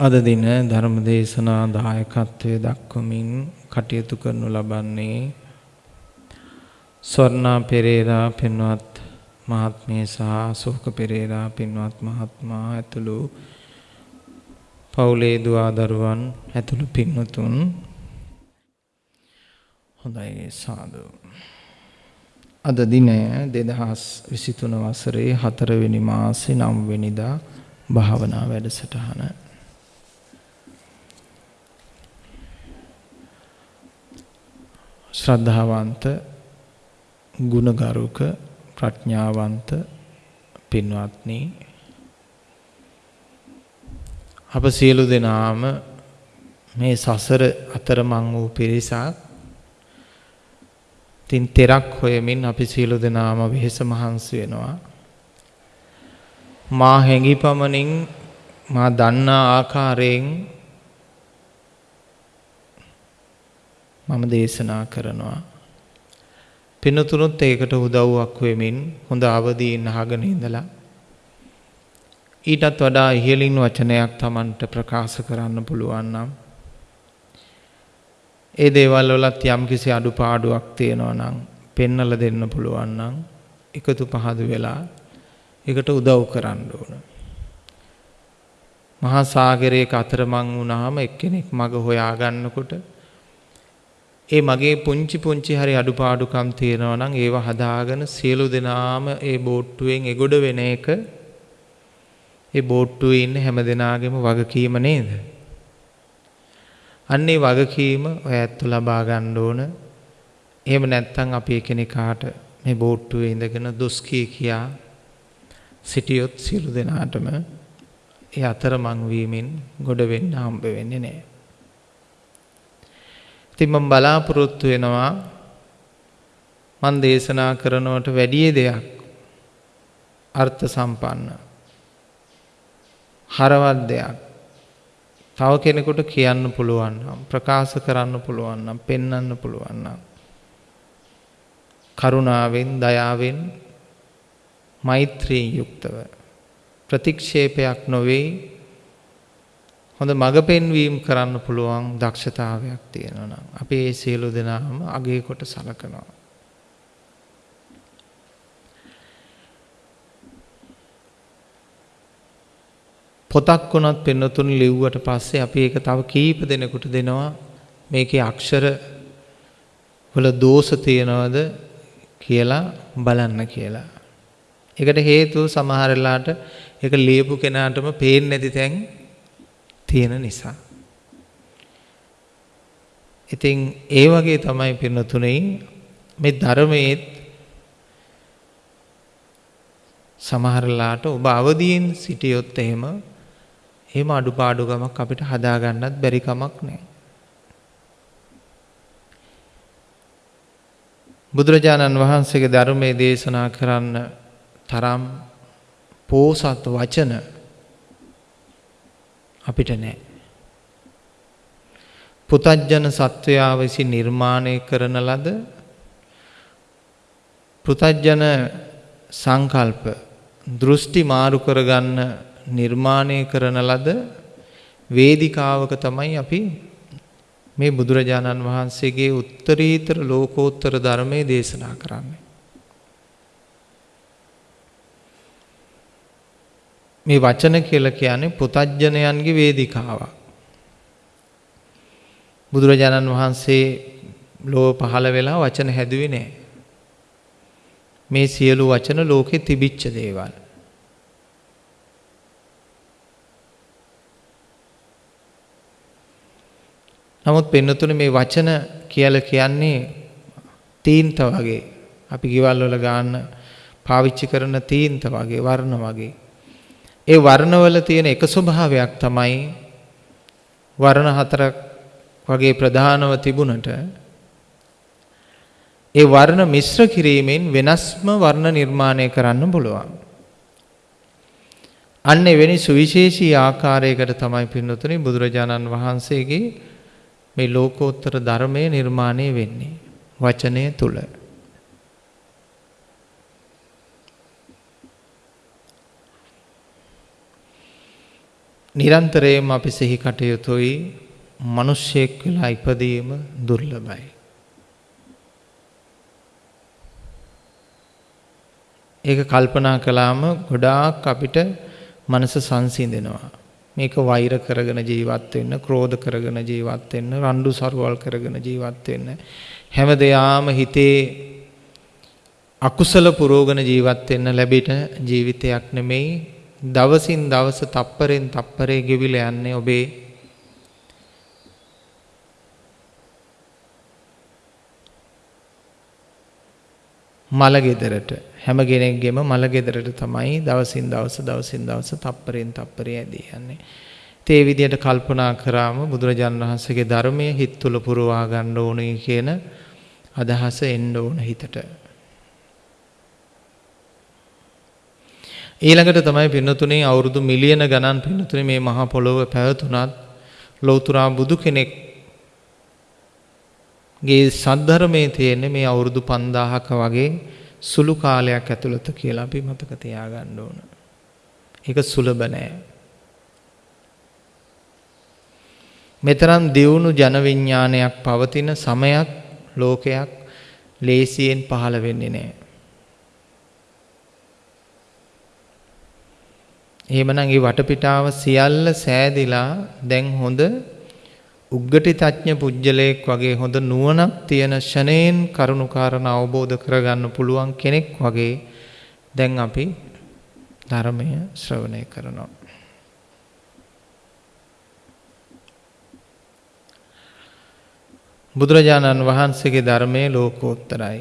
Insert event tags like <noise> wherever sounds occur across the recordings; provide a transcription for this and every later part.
අද දින ධර්ම දේශනා දායකත්වයේ දක්වමින් කටයුතු කරනු ලබන්නේ ස්වර්ණා පෙරේරා පින්වත් මහත්මිය සහ සෝක පෙරේරා පින්වත් මහත්මයා ඇතුළු පවුලේ දුවා දරුවන් ඇතුළු පින්වතුන් හොඳයි සාදු. අද දිනය 2023 වසරේ 4 වෙනි මාසේ 9 වෙනිදා භාවනා වැඩසටහන ශ්‍රද්ධාවන්ත ගුණගරුක ප්‍රඥාවන්ත පින්වත්නි. අප සියලු දෙනාම මේ සසර අතරමං වූ පිරිසක් තින් තෙරක් හොයමින් අපි සියලු දෙනාම වෙහෙස මහන්සි වෙනවා. මා හැඟි පමණින් මා දන්නා ආකාරයෙන් මම දේශනා කරනවා. පිනතුනුත් ඒකට උදව්වක් වෙමින් හොඳ අවදීන් අහගෙන ඉඳලා ඊටත් වඩා ඉහළින් වචනයක් Tamanට ප්‍රකාශ කරන්න පුළුවන් නම් ඒ දේවල් වලත් යම්කිසි අඩුපාඩුවක් තියෙනවා නම් පෙන්නලා දෙන්න පුළුවන් නම් එකතු පහදු වෙලා ඒකට උදව් කරන්න ඕන. මහා සාගරයක අතරමං වුණාම එක්කෙනෙක් මග හොයා ගන්නකොට ඒ මගේ පුංචි පුංචි හරි අඩුපාඩුකම් තියෙනවා නම් ඒව හදාගෙන සියලු දෙනාම ඒ බෝට්ටුවෙන් එගොඩ වෙන එක ඒ බෝට්ටුවේ ඉන්න හැම දෙනාගේම වගකීම නේද? අන්නේ වගකීම ඔය ඇත්තු ලබා ගන්න ඕන. එහෙම නැත්නම් අපි එකිනෙකාට මේ බෝට්ටුවේ ඉඳගෙන දොස් කී කියා සිටියොත් සියලු දෙනාටම ඒ අතරමං වීමෙන් ගොඩ වෙන්න හම්බ වෙන්නේ නැහැ. ඉතින් මම බලාපොරොත්තු වෙනවා මන් දේශනා කරනවට වැඩි දෙයක්. අර්ථ සම්පන්න. හරවත් දෙයක්. තව කෙනෙකුට කියන්න පුළුවන් නම් ප්‍රකාශ කරන්න පුළුවන් නම් පෙන්වන්න පුළුවන් නම්. කරුණාවෙන් දයාවෙන් මෛත්‍රියෙන් යුක්තව ප්‍රතික්ෂේපයක් නොවේ. හොඳ මඟ පෙන්වීම කරන්න පුළුවන් දක්ෂතාවයක් තියෙනවා නම් අපි ඒ සියලු දෙනාම අගේ කොට සලකනවා. පොතක් වුණත් පෙන්වතුන් ලිව්වට පස්සේ අපි ඒක තව කීප දෙනෙකුට දෙනවා මේකේ අක්ෂර වල දෝෂ තියනවද කියලා බලන්න කියලා. ඒකට හේතුව සමහර වෙලාවට ඒක ලියපු කෙනාටම පේන්නේ නැති තැන් තියෙන නිසා. ඉතින් ඒ වගේ තමයි පින්නතුනේ මේ ධර්මයේත් සමහරලාට ඔබ අවදීන් සිටියොත් එහෙම එහෙම අඩුපාඩුකමක් අපිට හදාගන්නත් බැරි කමක් නැහැ. බුදුරජාණන් වහන්සේගේ ධර්මයේ දේශනා කරන්න තරම් පෝසත් වචන අපිට නෑ. පුතජ්ජන සත්වයා විසින් නිර්මාණය කරන ලද පෘතජ්ජන සංකල්ප දෘෂ්ටි මාරු කරගන්න නිර්මාණය කරන ලද වේදිකාවක තමයි අපි මේ බුදුරජාණන් වහන්සේගේ උත්තරීතර ලෝකෝත්තර ධර්මයේ දේශනා කරන්නේ. මේ වචන කියලා කියන්නේ පුතඥයන්ගේ වේදිකාවක්. බුදුරජාණන් වහන්සේ ලෝව පහළ වෙලා වචන හැදුවේ නෑ. මේ සියලු වචන ලෝකෙ තිබිච්ච දේවල්. නමුත් පෙන්නතුන මේ වචන කියල කියන්නේ තීන්ත වගේ අපි ගෙවල් වල ගන්න පාවිච්චි කරන තීන්ත වගේ වර්ණ වගේ ඒ වර්ණවල තියෙන එක ස්වභාවයක් තමයි වර්ණ හතරක් වගේ ප්‍රධානව තිබුණට ඒ වර්ණ මිශ්‍ර කිරීමෙන් වෙනස්ම වර්ණ නිර්මාණය කරන්න පුළුවන්. අන්න එවැනි සුවිශේෂී ආකාරයකට තමයි පින්නතුනි බුදුරජාණන් වහන්සේගේ මේ ලෝකෝත්තර ධර්මය නිර්මාණය වෙන්නේ වචනය තුල. නිරන්තරයෙන්ම අපි සිහි කටයුතුයි මිනිස්සෙක් වෙලා ඉපදීම දුර්ලභයි. ඒක කල්පනා කළාම ගොඩාක් අපිට මනස සංසිඳෙනවා. මේක වෛර කරගෙන ජීවත් වෙන්න, ක්‍රෝධ කරගෙන ජීවත් වෙන්න, රණ්ඩු සරුවල් කරගෙන ජීවත් වෙන්න. හැම දෙයාම හිතේ අකුසල පුරෝගන ජීවත් වෙන්න ලැබෙන ජීවිතයක් නෙමෙයි. දවසින් දවස තප්පරෙන් තප්පරේ ගෙවිලා යන්නේ ඔබේ මල ගෙදරට හැම කෙනෙක්ගේම මල ගෙදරට තමයි දවසින් දවස දවසින් දවස තප්පරෙන් තප්පරේ ඇදී යන්නේ. ඒ විදිහට කල්පනා කරාම බුදුරජාණන් වහන්සේගේ ධර්මයේ හිත තුල පුරවා ගන්න ඕනේ කියන අදහස එන්න ඕන හිතට. ඊළඟට තමයි පින්නතුනේ අවුරුදු මිලියන ගණන් පින්නතුනේ මේ මහා පොළොව පැවතුනත් ලෞතුරා බුදු කෙනෙක් ගේ සද්ධර්මයේ තියෙන්නේ මේ අවුරුදු 5000ක වගේ සුළු කාලයක් ඇතුළත කියලා අපි මතක තියාගන්න ඕන. ඒක සුලභ නෑ. මෙතරම් දියුණු ජන විඥානයක් පවතින සමයක් ලෝකයක් ලේසියෙන් පහළ වෙන්නේ නෑ. එහෙමනම් ඒ වටපිටාව සියල්ල සෑදිලා දැන් හොඳ උග්ගටි තඥ පුජ්‍යලයක් වගේ හොඳ නුවණක් තියෙන ෂණයෙන් කරුණාකාරණ අවබෝධ කරගන්න පුළුවන් කෙනෙක් වගේ දැන් අපි ධර්මය ශ්‍රවණය කරනවා. බුදුරජාණන් වහන්සේගේ ධර්මයේ ලෝකෝත්තරයි.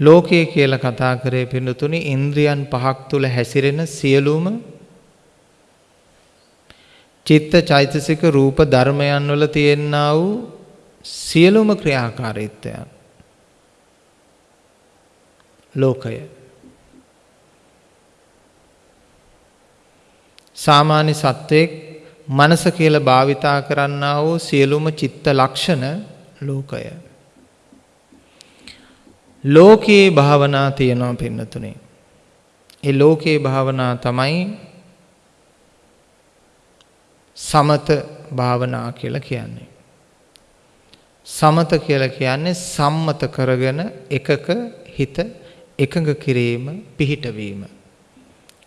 ලෝකය කියලා කතා කරේ පින්නතුනි ඉන්ද්‍රියන් පහක් තුල හැසිරෙන සියලුම චිත්ත චෛතසික රූප ධර්මයන් වල තියෙනා වූ සියලුම ක්‍රියාකාරීත්වයන් ලෝකය. සාමාන්‍ය සත්වයක් මනස කියලා භාවිතා කරන්නා වූ සියලුම චිත්ත ලක්ෂණ ලෝකය. ලෝකයේ භාවනා තියෙනවා පින්නතුනේ. ඒ ලෝකයේ භාවනා තමයි සමත භාවනා කියලා කියන්නේ. සමත කියලා කියන්නේ සම්මත කරගෙන එකක හිත එකඟ කිරීම පිහිටවීම.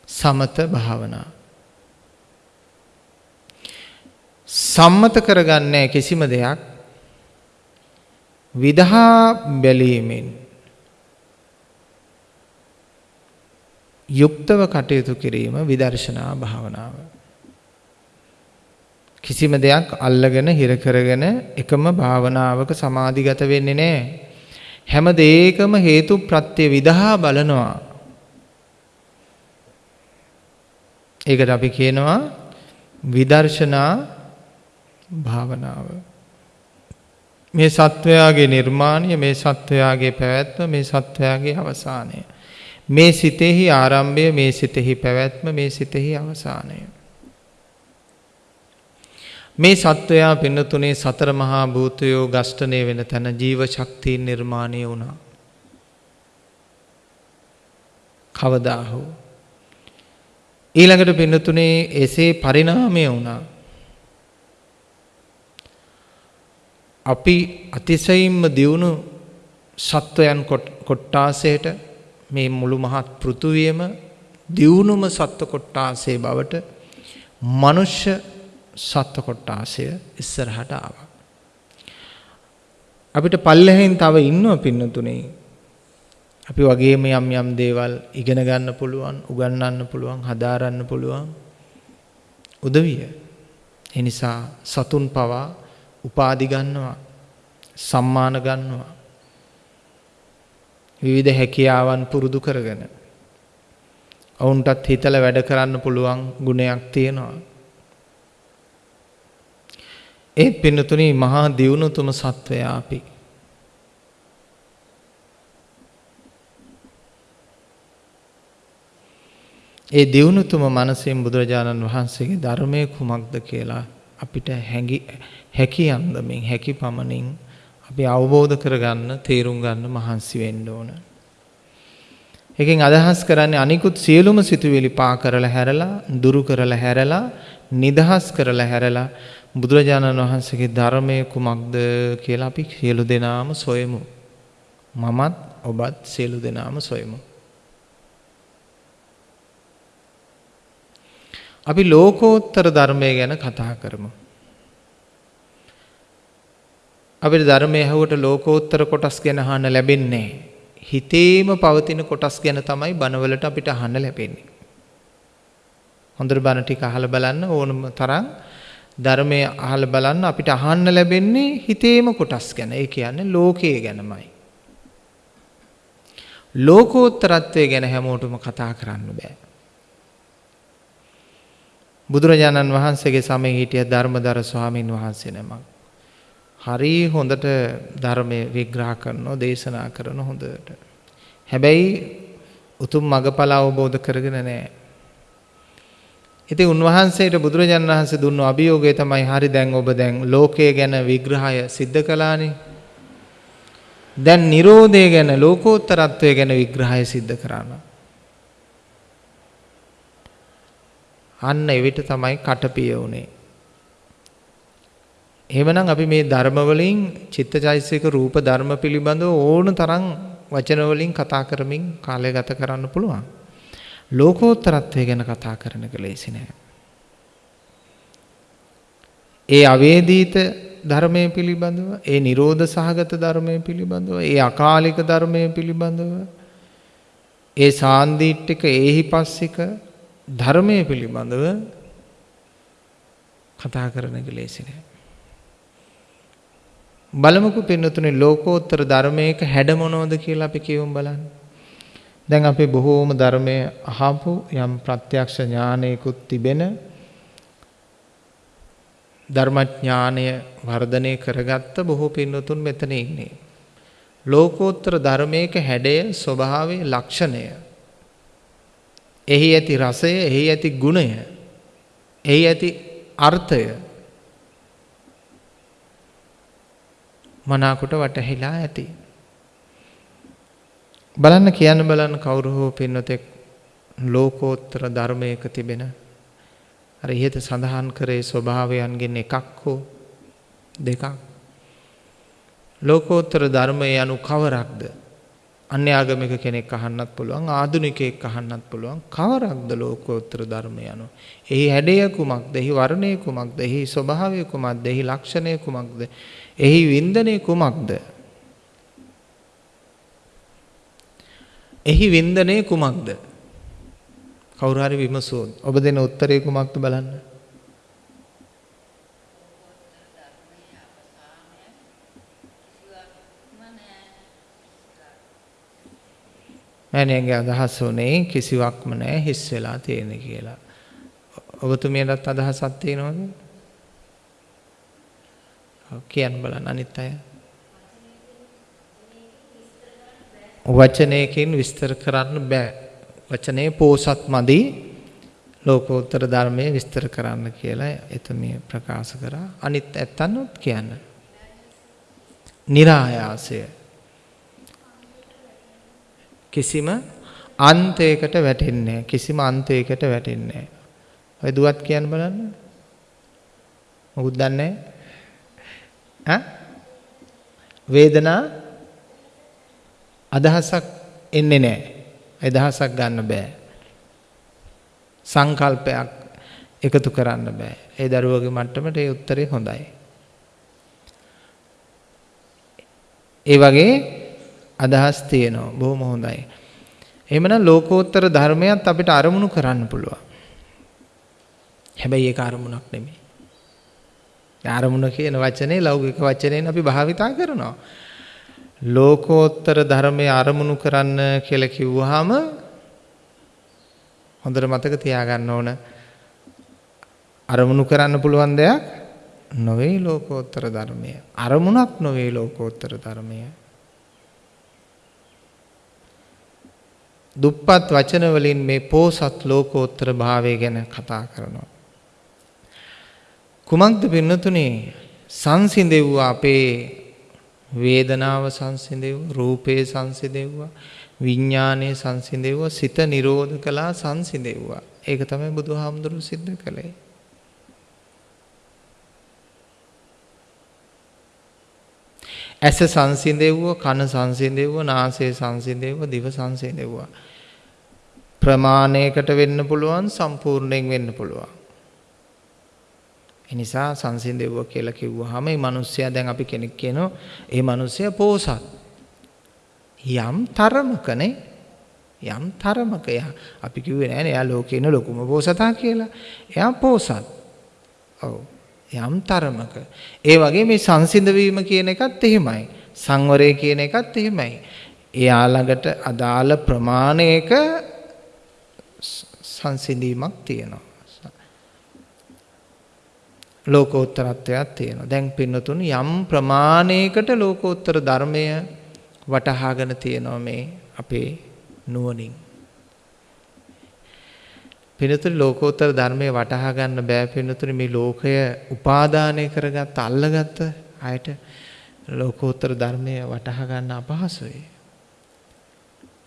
සමත භාවනා. සම්මත කරගන්නේ කිසිම දෙයක් විදහා බැලීමෙන් යුක්තව කටයුතු කිරීම විදර්ශනා භාවනාව. කිසිම දෙයක් අල්ලගෙන හිර කරගෙන එකම භාවනාවක සමාධිගත වෙන්නේ නැහැ. හැම දෙයකම හේතු ප්‍රත්‍ය විදහා බලනවා. ඒකට අපි කියනවා විදර්ශනා භාවනාව. මේ සත්වයාගේ නිර්මාණය මේ සත්වයාගේ පැවැත්ම මේ සත්වයාගේ අවසානය. මේ සිතෙහි ආරම්භය මේ සිතෙහි පැවැත්ම මේ සිතෙහි අවසානය. මේ සත්වයා පින්නතුනේ සතර මහා භූතයෝ ගෂ්ඨණය වෙන තැන ජීව ශක්තිය නිර්මාණය වුණා. කවදා හෝ ඊළඟට පින්නතුනේ එසේ පරිණාමය වුණා. අපි අතිශයින්ම දියුණු සත්වයන් කොට්ටාසයට මේ මුළු මහත් පෘථුවියම දියුණුම සත්ව කොට්ටාසේ බවට මනුෂ්‍ය සත්ව කොට්ටාසය ඉස්සරහට ආවා. අපිට පල්ලෙහෙන් තව ඉන්නව පින්නතුනේ. අපි වගේම යම් යම් දේවල් ඉගෙන ගන්න පුළුවන්, උගන්වන්න පුළුවන්, හදාරන්න පුළුවන් උදවිය. ඒ නිසා සතුන් පවා උපාදි ගන්නවා, සම්මාන ගන්නවා. විවිධ හැකියාවන් පුරුදු කරගෙන ඔවුන්ටත් හිතලා වැඩ කරන්න පුළුවන් ගුණයක් තියෙනවා. ඒ පින්නතුනි මහා දියුණුතුම සත්වයා අපි. ඒ දියුණුතුම මනසෙන් බුදුරජාණන් වහන්සේගේ ධර්මයේ කුමක්ද කියලා අපිට හැඟි හැකි අන්දමින් හැකි පමණින් අපි අවබෝධ කරගන්න තේරුම් ගන්න මහන්සි වෙන්න ඕන. එකෙන් අදහස් කරන්නේ අනිකුත් සියලුම සිතුවිලි පා කරලා හැරලා දුරු කරලා හැරලා නිදහස් කරලා හැරලා බුදුරජාණන් වහන්සේගේ ධර්මය කුමක්ද කියලා අපි සියලු දෙනාම සොයමු. මමත් ඔබත් සියලු දෙනාම සොයමු. අපි ලෝකෝත්තර ධර්මය ගැන කතා කරමු. අපිට ධර්මය ඇහුවට ලෝකෝත්තර කොටස් ගැන අහන්න ලැබෙන්නේ හිතේම පවතින කොටස් ගැන තමයි බණවලට අපිට අහන්න ලැබෙන්නේ. හොඳට බණ ටික අහලා බලන්න ඕනම තරම් ධර්මය අහලා බලන්න අපිට අහන්න ලැබෙන්නේ හිතේම කොටස් ගැන. ඒ කියන්නේ ලෝකයේ ගැනමයි. ලෝකෝත්තරත්වය ගැන හැමෝටම කතා කරන්න බෑ. බුදුරජාණන් වහන්සේගේ සමයේ හිටිය ධර්මදර ස්වාමීන් වහන්සේ නමක්. හරි හොඳට ධර්මය විග්‍රහ කරනවා දේශනා කරන හොඳට. හැබැයි උතුම් මගඵල අවබෝධ කරගෙන නැහැ. ඉතින් උන්වහන්සේට බුදුරජාණන් වහන්සේ දුන්නු අභියෝගය තමයි හරි දැන් ඔබ දැන් ලෝකය ගැන විග්‍රහය සිද්ධ කළානේ. දැන් Nirodhe ගැන ලෝකෝත්තරත්වය ගැන විග්‍රහය සිද්ධ කරනවා. අන්න එවිට තමයි කටපිය උනේ. එහෙමනම් අපි මේ ධර්ම වලින් චිත්තචෛසික රූප ධර්ම පිළිබඳව ඕන තරම් වචන වලින් කතා කරමින් කාලය ගත කරන්න පුළුවන්. ලෝකෝත්තරත්වය ගැන කතා කරන එක ලේසි නෑ. ඒ අවේදීත ධර්මයේ පිළිබඳව, ඒ Nirodha සහගත ධර්මයේ පිළිබඳව, ඒ අකාලික ධර්මයේ පිළිබඳව, ඒ සාන්දීට්ඨික ඒහිපස්සික ධර්මයේ පිළිබඳව කතා කරන එක ලේසි නෑ. බලමුකෝ පින්නතුනේ ලෝකෝත්තර ධර්මයක හැඩ මොනවද කියලා අපි කියවමු බලන්න. දැන් අපි බොහෝම ධර්මයේ අහපු යම් ප්‍රත්‍යක්ෂ ඥානයකුත් තිබෙන ධර්මඥානය වර්ධනය කරගත්ත බොහෝ පින්නතුන් මෙතන ඉන්නේ. ලෝකෝත්තර ධර්මයක හැඩය ස්වභාවය ලක්ෂණය එහි ඇති රසය එහි ඇති ගුණය එහි ඇති අර්ථය මනාකොට වටහිලා ඇති. බලන්න කියන්න බලන්න කවුරු හෝ පින්නතෙක් ලෝකෝත්තර ධර්මයක තිබෙන අර ඉහත සඳහන් කරේ ස්වභාවයන්ගෙන් එකක් හෝ දෙකක්. ලෝකෝත්තර ධර්මය යනු කවරක්ද? අන්‍යාගමික කෙනෙක් අහන්නත් පුළුවන් ආධුනිකයෙක් අහන්නත් පුළුවන්. කවරක්ද ලෝකෝත්තර ධර්මය යනු. එහි හැඩය කුමක්ද? එහි වර්ණය කුමක්ද? එහි ස්වභාවය කුමක්ද? එහි ලක්ෂණය කුමක්ද? එහි වින්දනය කුමක්ද එහි වින්දනය කුමක්ද කවුරු හරි විමසුවොත් ඔබ දෙන උත්තරේ කුමක්ද බලන්න මෑණියන්ගේ අදහස උනේ කිසිවක්ම නැහැ හිස් වෙලා තියෙන කියලා. ඔබතුමියටත් අදහසක් තියෙනවද? කියන්න බලන්න අනිත් අය. වචනයකින් විස්තර කරන්න බෑ. වචනේ පෝසත් මදි ලෝකෝත්තර ධර්මයේ විස්තර කරන්න කියලා එතුමිය ප්‍රකාශ කරා. අනිත් ඇත්තනොත් කියන්න. નિરાයාසය කිසිම අන්තයකට වැටෙන්නේ කිසිම අන්තයකට වැටෙන්නේ ඔය දුවත් කියන්න බලන්න. මොකුත් දන්නේ ඈ? වේදනා අදහසක් එන්නේ නැහැ. අදහසක් ගන්න බෑ. සංකල්පයක් එකතු කරන්න බෑ. ඒ දරුවගේ මට්ටමට ඒ උත්තරේ හොඳයි. ඒ වගේ අදහස් තියෙනවා. බොහොම හොඳයි. එහෙමනම් ලෝකෝත්තර ධර්මයක් අපිට අරමුණු කරන්න පුළුවන්. හැබැයි ඒක අරමුණක් නෙමෙයි. අරමුණ කියන වචනේ ලෞකික වචනයෙන් අපි භාවිතා කරනවා. ලෝකෝත්තර ධර්මයේ අරමුණු කරන්න කියලා කිව්වහම හොඳට මතක තියාගන්න ඕන අරමුණු කරන්න පුළුවන් දෙයක් නොවේ ලෝකෝත්තර ධර්මය. අරමුණක් නොවේ ලෝකෝත්තර ධර්මය. දුප්පත් වචන වලින් මේ පෝසත් ලෝකෝත්තර භාවය ගැන කතා කරනවා. කුමක්ද පින්නතුනේ සංසිඳෙව්වා අපේ වේදනාව සංසිඳෙව්වා රූපේ සංසිඳෙව්වා විඥානයේ සංසිඳෙව්වා සිත නිරෝධ කළා සංසිඳෙව්වා. ඒක තමයි බුදුහාමුදුරුවෝ සිද්ධ කළේ. ඇස සංසිඳෙව්ව කන සංසිඳෙව්ව නාසය සංසිඳෙව්ව දිව සංසිඳෙව්වා ප්‍රමාණයකට වෙන්න පුළුවන් සම්පූර්ණයෙන් වෙන්න පුළුවන් එනිසා සංසිඳෙව්ව කියලා කිව්වහම මේ මිනිස්සයා දැන් අපි කෙනෙක් කියනවා ඒ මිනිස්සයා පෝසත් යම් තරමකනේ යම් තරමක එයා අපි කිව්වේ නෑනේ එයා ලෝකේ ඉන්න ලොකුම පෝසතා කියලා එයා පෝසත් ඔව් යම් තරමක. ඒ වගේ මේ සංසිඳ වීම කියන එකත් එහෙමයි. සංවරය කියන එකත් එහෙමයි. එයා ළඟට අදාළ ප්‍රමාණයක සංසිඳීමක් තියෙනවා. ලෝකෝත්තරත්වයක් තියෙනවා. දැන් පින්නතුන් යම් ප්‍රමාණයකට ලෝකෝත්තර ධර්මය වටහාගෙන තියෙනවා මේ අපේ නුවණින්. පිනතුනි ලෝකෝත්තර ධර්මයේ වටහා ගන්න බෑ පිනතුනි මේ ලෝකය උපාදානය කරගත්ත අල්ලගත්ත අයට ලෝකෝත්තර ධර්මයේ වටහා ගන්න අපහසුයි.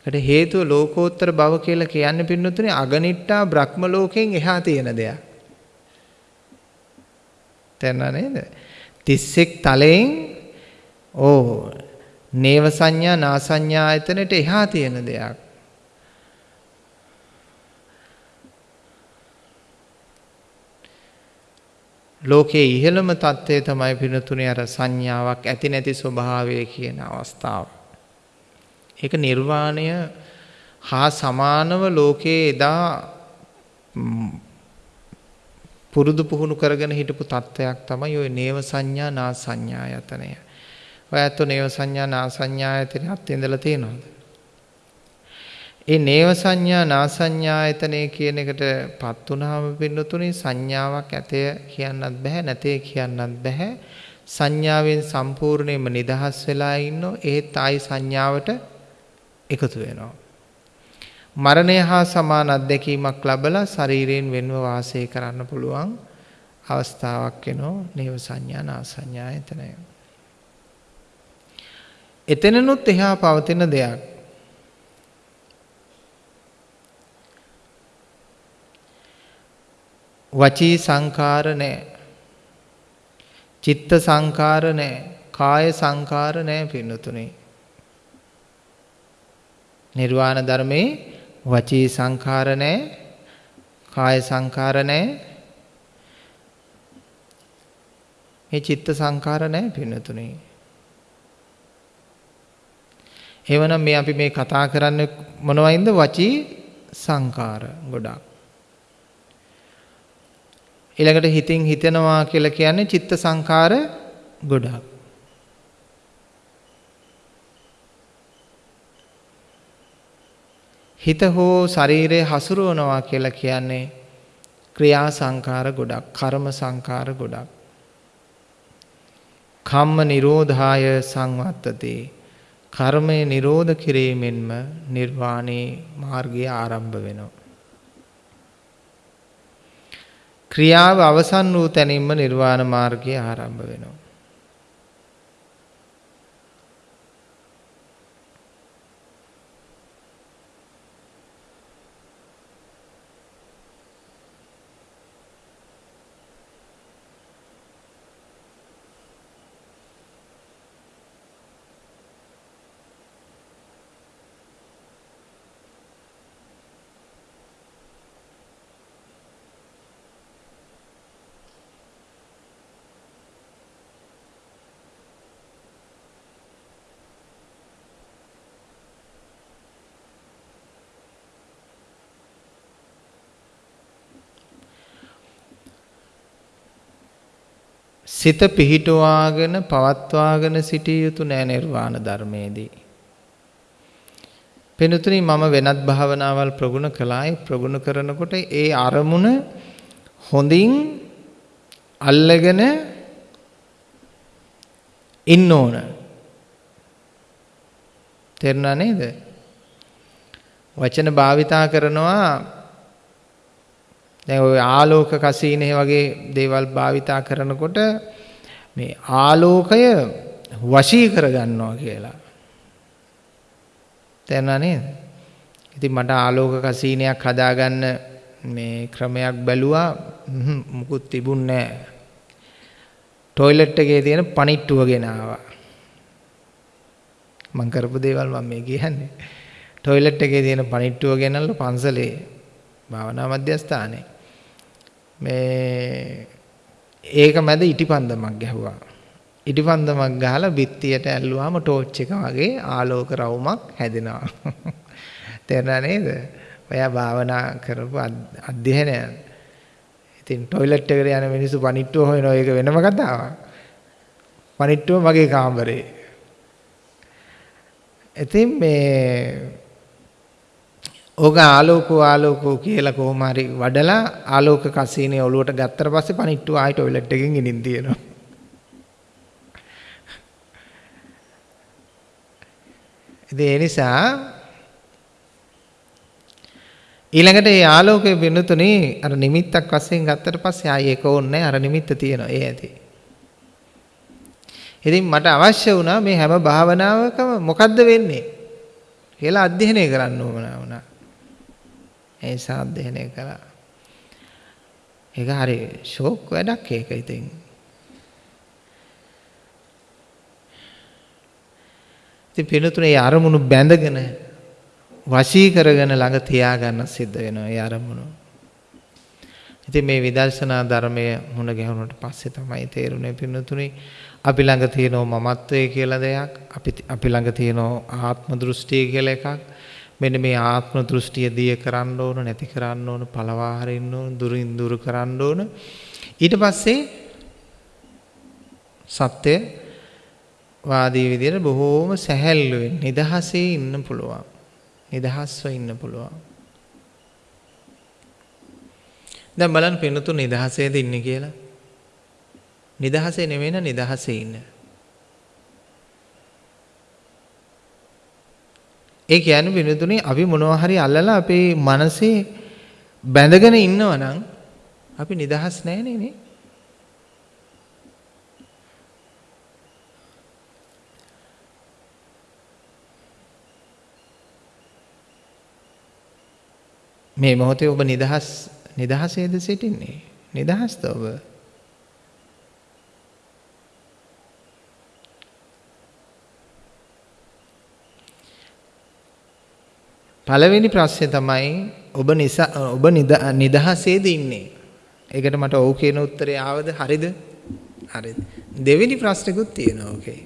ඒකට හේතුව ලෝකෝත්තර බව කියලා කියන්නේ පින්නතුනි අගනිට්ටා බ්‍රහ්ම ලෝකෙන් එහා තියෙන දෙයක්. තේරුණා නේද? 31 තලයෙන් ඕ නේව සංඥා නා සංඥා ආයතනෙට එහා තියෙන දෙයක්. ලෝකයේ ඉහළම தත්ත්වය තමයි පිනතුනේ අර සංඥාවක් ඇති නැති ස්වභාවය කියන අවස්ථාව. ඒක නිර්වාණය හා සමානව ලෝකයේ එදා පුරුදු පුහුණු කරගෙන හිටපු තත්ත්වයක් තමයි ওই නේව සංඥා නා සංඥායතනය. ඔය ඇත්තෝ නේව සංඥා නා සංඥායතනයත් ඉඳලා තියෙනවද? ඒ නේව සංඥා නාසඤ්ඤායතනෙ කියන එකට පත් වුනහම පින්නතුනේ සංඥාවක් ඇතේ කියන්නත් බෑ නැතේ කියන්නත් බෑ සංඥාවෙන් සම්පූර්ණයෙන්ම නිදහස් වෙලා ඉන්නෝ ඒත් ආයි සංඥාවට එකතු වෙනවා මරණය හා සමාන අත්දැකීමක් ලැබලා ශරීරයෙන් වෙන්ව වාසය කරන්න පුළුවන් අවස්ථාවක් වෙනෝ නේව සංඥා නාසඤ්ඤායතනය එතනනුත් එහා පවතින දෙයක් වචී සංකාර නැහැ. චිත්ත සංකාර නැහැ. කාය සංකාර නැහැ පින්නතුනේ. නිර්වාණ ධර්මේ වචී සංකාර නැහැ. කාය සංකාර නැහැ. මේ චිත්ත සංකාර නැහැ පින්නතුනේ. එවනම් මේ අපි මේ කතා කරන්නේ මොනවයින්ද වචී සංකාර ගොඩක්. ඊළඟට හිතින් හිතනවා කියලා කියන්නේ චිත්ත සංකාර ගොඩක්. හිත හෝ ශරීරය හසුරුවනවා කියලා කියන්නේ ක්‍රියා සංකාර ගොඩක්, කර්ම සංකාර ගොඩක්. කම්ම නිරෝධාය සංවත්තතේ කර්මය නිරෝධ කිරීමෙන්ම නිර්වාණේ මාර්ගය ආරම්භ වෙනවා. ක්‍රියාව අවසන් වූ තැනින්ම නිර්වාණ මාර්ගය ආරම්භ වෙනවා. සිත පිහිටුවාගෙන පවත්වාගෙන සිටිය යුතු නෑ නිර්වාණ ධර්මයේදී. පෙනුතුනි මම වෙනත් භාවනාවල් ප්‍රගුණ කළායි ප්‍රගුණ කරනකොට ඒ අරමුණ හොඳින් අල්ලගෙන ඉන්න ඕන. තේරුණා නේද? වචන භාවිතා කරනවා දැන් ওই ආලෝක කසීනේ වගේ දේවල් භාවිතා කරනකොට මේ ආලෝකය වශී කරගන්නවා කියලා. තේරුණා නේද? ඉතින් මට ආලෝක කසීනයක් හදාගන්න මේ ක්‍රමයක් බැලුවා මුකුත් තිබුණේ නැහැ. টয়ලට් එකේ තියෙන පණිට්ටුව ගෙනාවා. මං කරපු දේවල් මම මේ කියන්නේ. টয়ලට් එකේ තියෙන පණිට්ටුව ගෙනල්ලා පන්සලේ භාවනා මධ්‍යස්ථානයේ මේ ඒක මැද ඉටිපන්දමක් ගැහුවා. ඉටිපන්දමක් ගහලා බිත්තියට ඇල්ලුවාම ටෝච් එක වගේ ආලෝක රවුමක් හැදෙනවා. <laughs> තේරුණා නේද? ඔයා භාවනා කරපු අධ්‍යයනය. ඉතින් টয়ලට් එකට යන මිනිස්සු පණිට්ටුව හොයනවා ඒක වෙනම කතාවක්. පණිට්ටුව මගේ කාමරේ. ඉතින් මේ ඕක ආලෝකෝ ආලෝකෝ කියලා කොහොම හරි වඩලා ආලෝක කසීනේ ඔලුවට ගත්තට පස්සේ පණිට්ටු ආයි টয়ලට් එකෙන් ගිනින් තියෙනවා. ඉතින් ඒ නිසා ඊළඟට මේ ආලෝකයේ වෙනතුනේ අර නිමිත්තක් වශයෙන් ගත්තට පස්සේ ආයි ඒක ඕනේ අර නිමිත්ත තියෙනවා ඒ ඇති. ඉතින් මට අවශ්‍ය වුණා මේ හැම භාවනාවකම මොකද්ද වෙන්නේ කියලා අධ්‍යයනය කරන්න ඕන වුණා. ඒ නිසා අධ්‍යයනය කළා. ඒක හරි ෂෝක් වැඩක් ඒක ඉතින්. ඉතින් පිනතුනේ අරමුණු බැඳගෙන වශී කරගෙන ළඟ තියාගන්න සිද්ධ වෙනවා ඒ අරමුණු. ඉතින් මේ විදර්ශනා ධර්මය මුණ ගැහුණට පස්සේ තමයි තේරුනේ පිනතුනේ අපි ළඟ තියෙන මමත්වය කියලා දෙයක් අපි අපි ළඟ තියෙන ආත්ම දෘෂ්ටිය කියලා එකක් මෙන්න මේ ආත්ම දෘෂ්ටිය දිය කරන්න ඕන නැති කරන්න ඕන පළවා හරින්න ඕන දුරින් දුර කරන්න ඕන. ඊට පස්සේ සත්‍ය වාදී විදියට බොහෝම සැහැල්ලුවෙන් නිදහසේ ඉන්න පුළුවන්. නිදහස්ව ඉන්න පුළුවන්. දැන් බලන්න පින්නතු නිදහසේද ඉන්නේ කියලා. නිදහසේ නෙවෙයි නිදහසේ ඉන්න. ඒ කියන්නේ විනතුනේ අපි මොනවා හරි අල්ලලා අපේ මනසේ බැඳගෙන ඉන්නවා නම් අපි නිදහස් නැහැ නේ. මේ මොහොතේ ඔබ නිදහස් නිදහසේද සිටින්නේ? නිදහස්ද ඔබ? පළවෙනි ප්‍රශ්නේ තමයි ඔබ නිසා ඔබ නිදහසේද ඉන්නේ? ඒකට මට ඔව් කියන උත්තරය ආවද? හරිද? හරිද. දෙවෙනි ප්‍රශ්නෙකුත් තියෙනවා ඕකේ.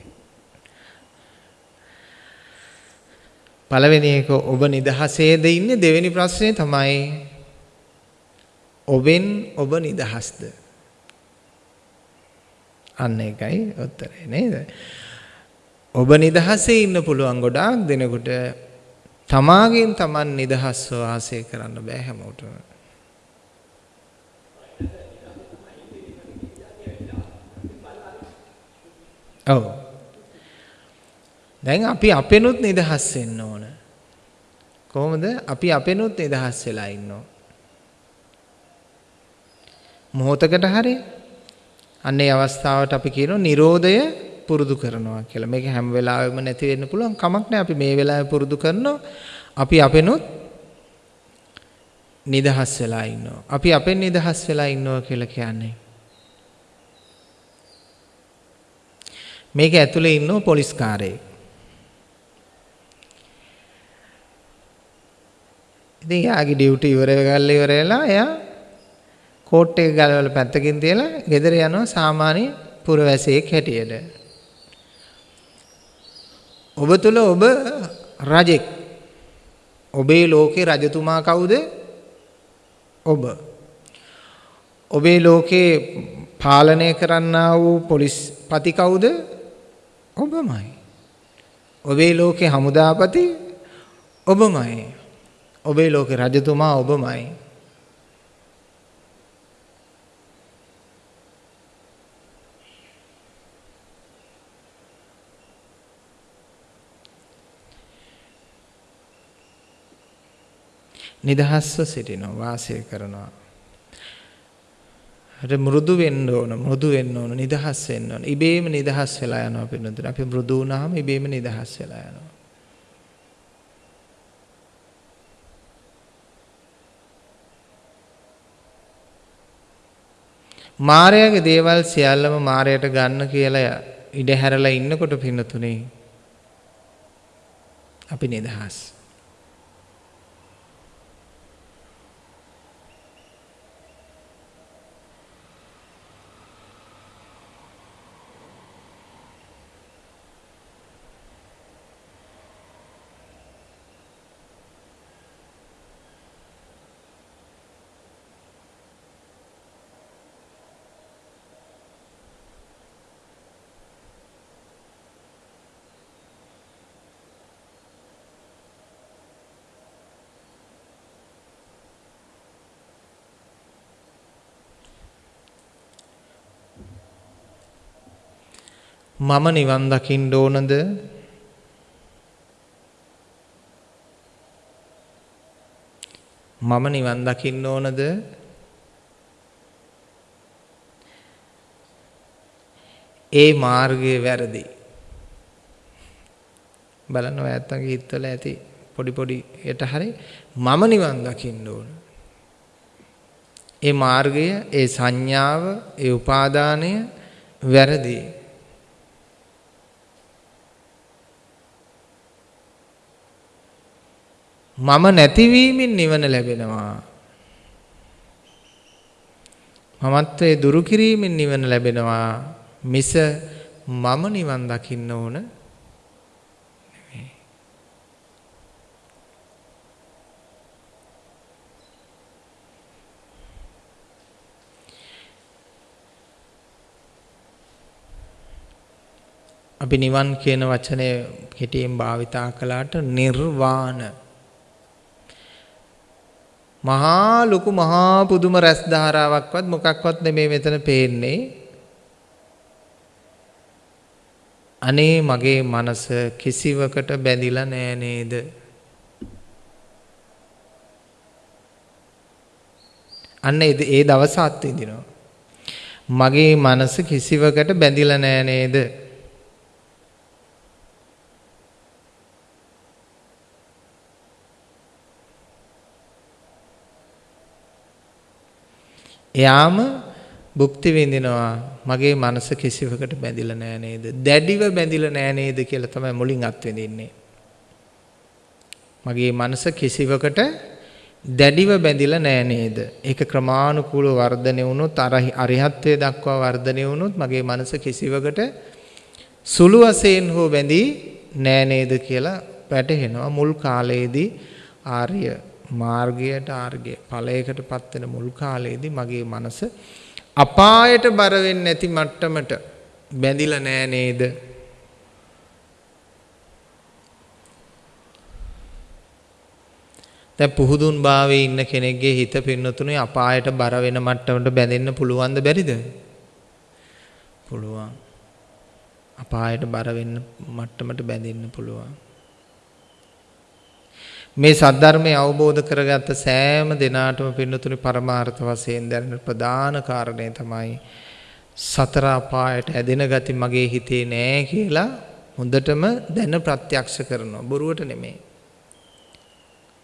පළවෙනි එක ඔබ නිදහසේද ඉන්නේ? දෙවෙනි ප්‍රශ්නේ තමයි ඔබෙන් ඔබ නිදහස්ද? අන්න ඒකයි උත්තරේ නේද? ඔබ නිදහසේ ඉන්න පුළුවන් ගොඩාක් දෙනෙකුට තමාගෙන් තමන් නිදහස්ව වාසය කරන්න බෑ හැමෝටම. ඔව්. දැන් අපි අපෙනුත් නිදහස් වෙන්න ඕන. කොහොමද? අපි අපෙනුත් නිදහස් වෙලා ඉන්න ඕන. මොහොතකට හරි අන්නේ අවස්ථාවට අපි කියනවා Nirodhaය පුරුදු කරනවා කියලා. මේක හැම වෙලාවෙම නැති වෙන්න පුළුවන් කමක් නැහැ. අපි මේ වෙලාවේ පුරුදු කරනවා. අපි අපෙනුත් නිදහස් වෙලා ඉන්නවා. අපි අපෙන් නිදහස් වෙලා ඉන්නවා කියලා කියන්නේ. මේක ඇතුලේ ඉන්නව පොලිස් කාරයෙක්. ඉතින් යාගේ ඩියුටි ඉවර වෙගල්ලා ඉවර වෙලා එයා කෝට් එක ගලවලා පැත්තකින් තියලා ගෙදර යනවා සාමාන්‍ය පුරවැසියෙක් හැටියට. ඔබ තුල ඔබ රජෙක්. ඔබේ ලෝකේ රජතුමා කවුද? ඔබ. ඔබේ ලෝකේ පාලනය කරන්නා වූ පොලිස් පති කවුද? ඔබමයි. ඔබේ ලෝකේ හමුදාපති ඔබමයි. ඔබේ ලෝකේ රජතුමා ඔබමයි. නිදහස්ව සිටිනවා වාසය කරනවා. හරි මෘදු වෙන්න ඕන මෘදු වෙන්න ඕන නිදහස් වෙන්න ඕන. ඉබේම නිදහස් වෙලා යනවා පින්නතුන. අපි මෘදු වුණාම ඉබේම නිදහස් වෙලා යනවා. මාරයාගේ දේවල් සියල්ලම මාරයට ගන්න කියලා ඉඩ හැරලා ඉන්නකොට පින්නතුනේ අපි නිදහස්. මම නිවන් දකින්න ඕනද? මම නිවන් දකින්න ඕනද? ඒ මාර්ගය වැරදි. බලන්න ඔය ඇත්තන්ගේ හිතවල ඇති පොඩි පොඩි යට හරි මම නිවන් දකින්න ඕන. ඒ මාර්ගය, ඒ සංඥාව, ඒ උපාදානය වැරදි. මම නැතිවීමෙන් නිවන ලැබෙනවා. මමත්වයේ දුරු කිරීමෙන් නිවන ලැබෙනවා. මිස මම නිවන් දකින්න ඕන අපි නිවන් කියන වචනය කෙටියෙන් භාවිතා කළාට නිර්වාණ. මහා ලොකු මහා පුදුම රැස් ධාරාවක්වත් මොකක්වත් නෙමේ මෙතන පේන්නේ. අනේ මගේ මනස කිසිවකට බැඳිලා නෑ නේද? අන්න ඒ දවස අත්විඳිනවා. මගේ මනස කිසිවකට බැඳිලා නෑ නේද? එයාම භුක්ති විඳිනවා මගේ මනස කිසිවකට බැඳිලා නෑ නේද? දැඩිව බැඳිලා නෑ නේද කියලා තමයි මුලින් අත්විඳින්නේ. මගේ මනස කිසිවකට දැඩිව බැඳිලා නෑ නේද? ඒක ක්‍රමානුකූලව වර්ධනය වුණොත් අරිහත්ත්වයට දක්වා වර්ධනය වුණොත් මගේ මනස කිසිවකට සුළු වශයෙන් හෝ බැඳී නෑ නේද කියලා වැටහෙනවා මුල් කාලයේදී ආර්ය මාර්ගයට ආර්ගය ඵලයකට පත් වෙන මුල් කාලයේදී මගේ මනස අපායට බර වෙන්නේ නැති මට්ටමට බැඳිලා නෑ නේද? දැන් පුහුදුන් භාවයේ ඉන්න කෙනෙක්ගේ හිත පින්නතුනේ අපායට බර වෙන මට්ටමට බැඳෙන්න පුළුවන්ද බැරිද? පුළුවන්. අපායට බර වෙන්න මට්ටමට බැඳෙන්න පුළුවන්. මේ සද්ධර්මය අවබෝධ කරගත්ත සෑම දිනාටම පින්නතුනි පරමාර්ථ වශයෙන් දැනෙන ප්‍රධාන කාරණේ තමයි සතර අපායට ඇදෙන ගති මගේ හිතේ නෑ කියලා හොඳටම දැන ප්‍රත්‍යක්ෂ කරනවා. බොරුවට නෙමෙයි.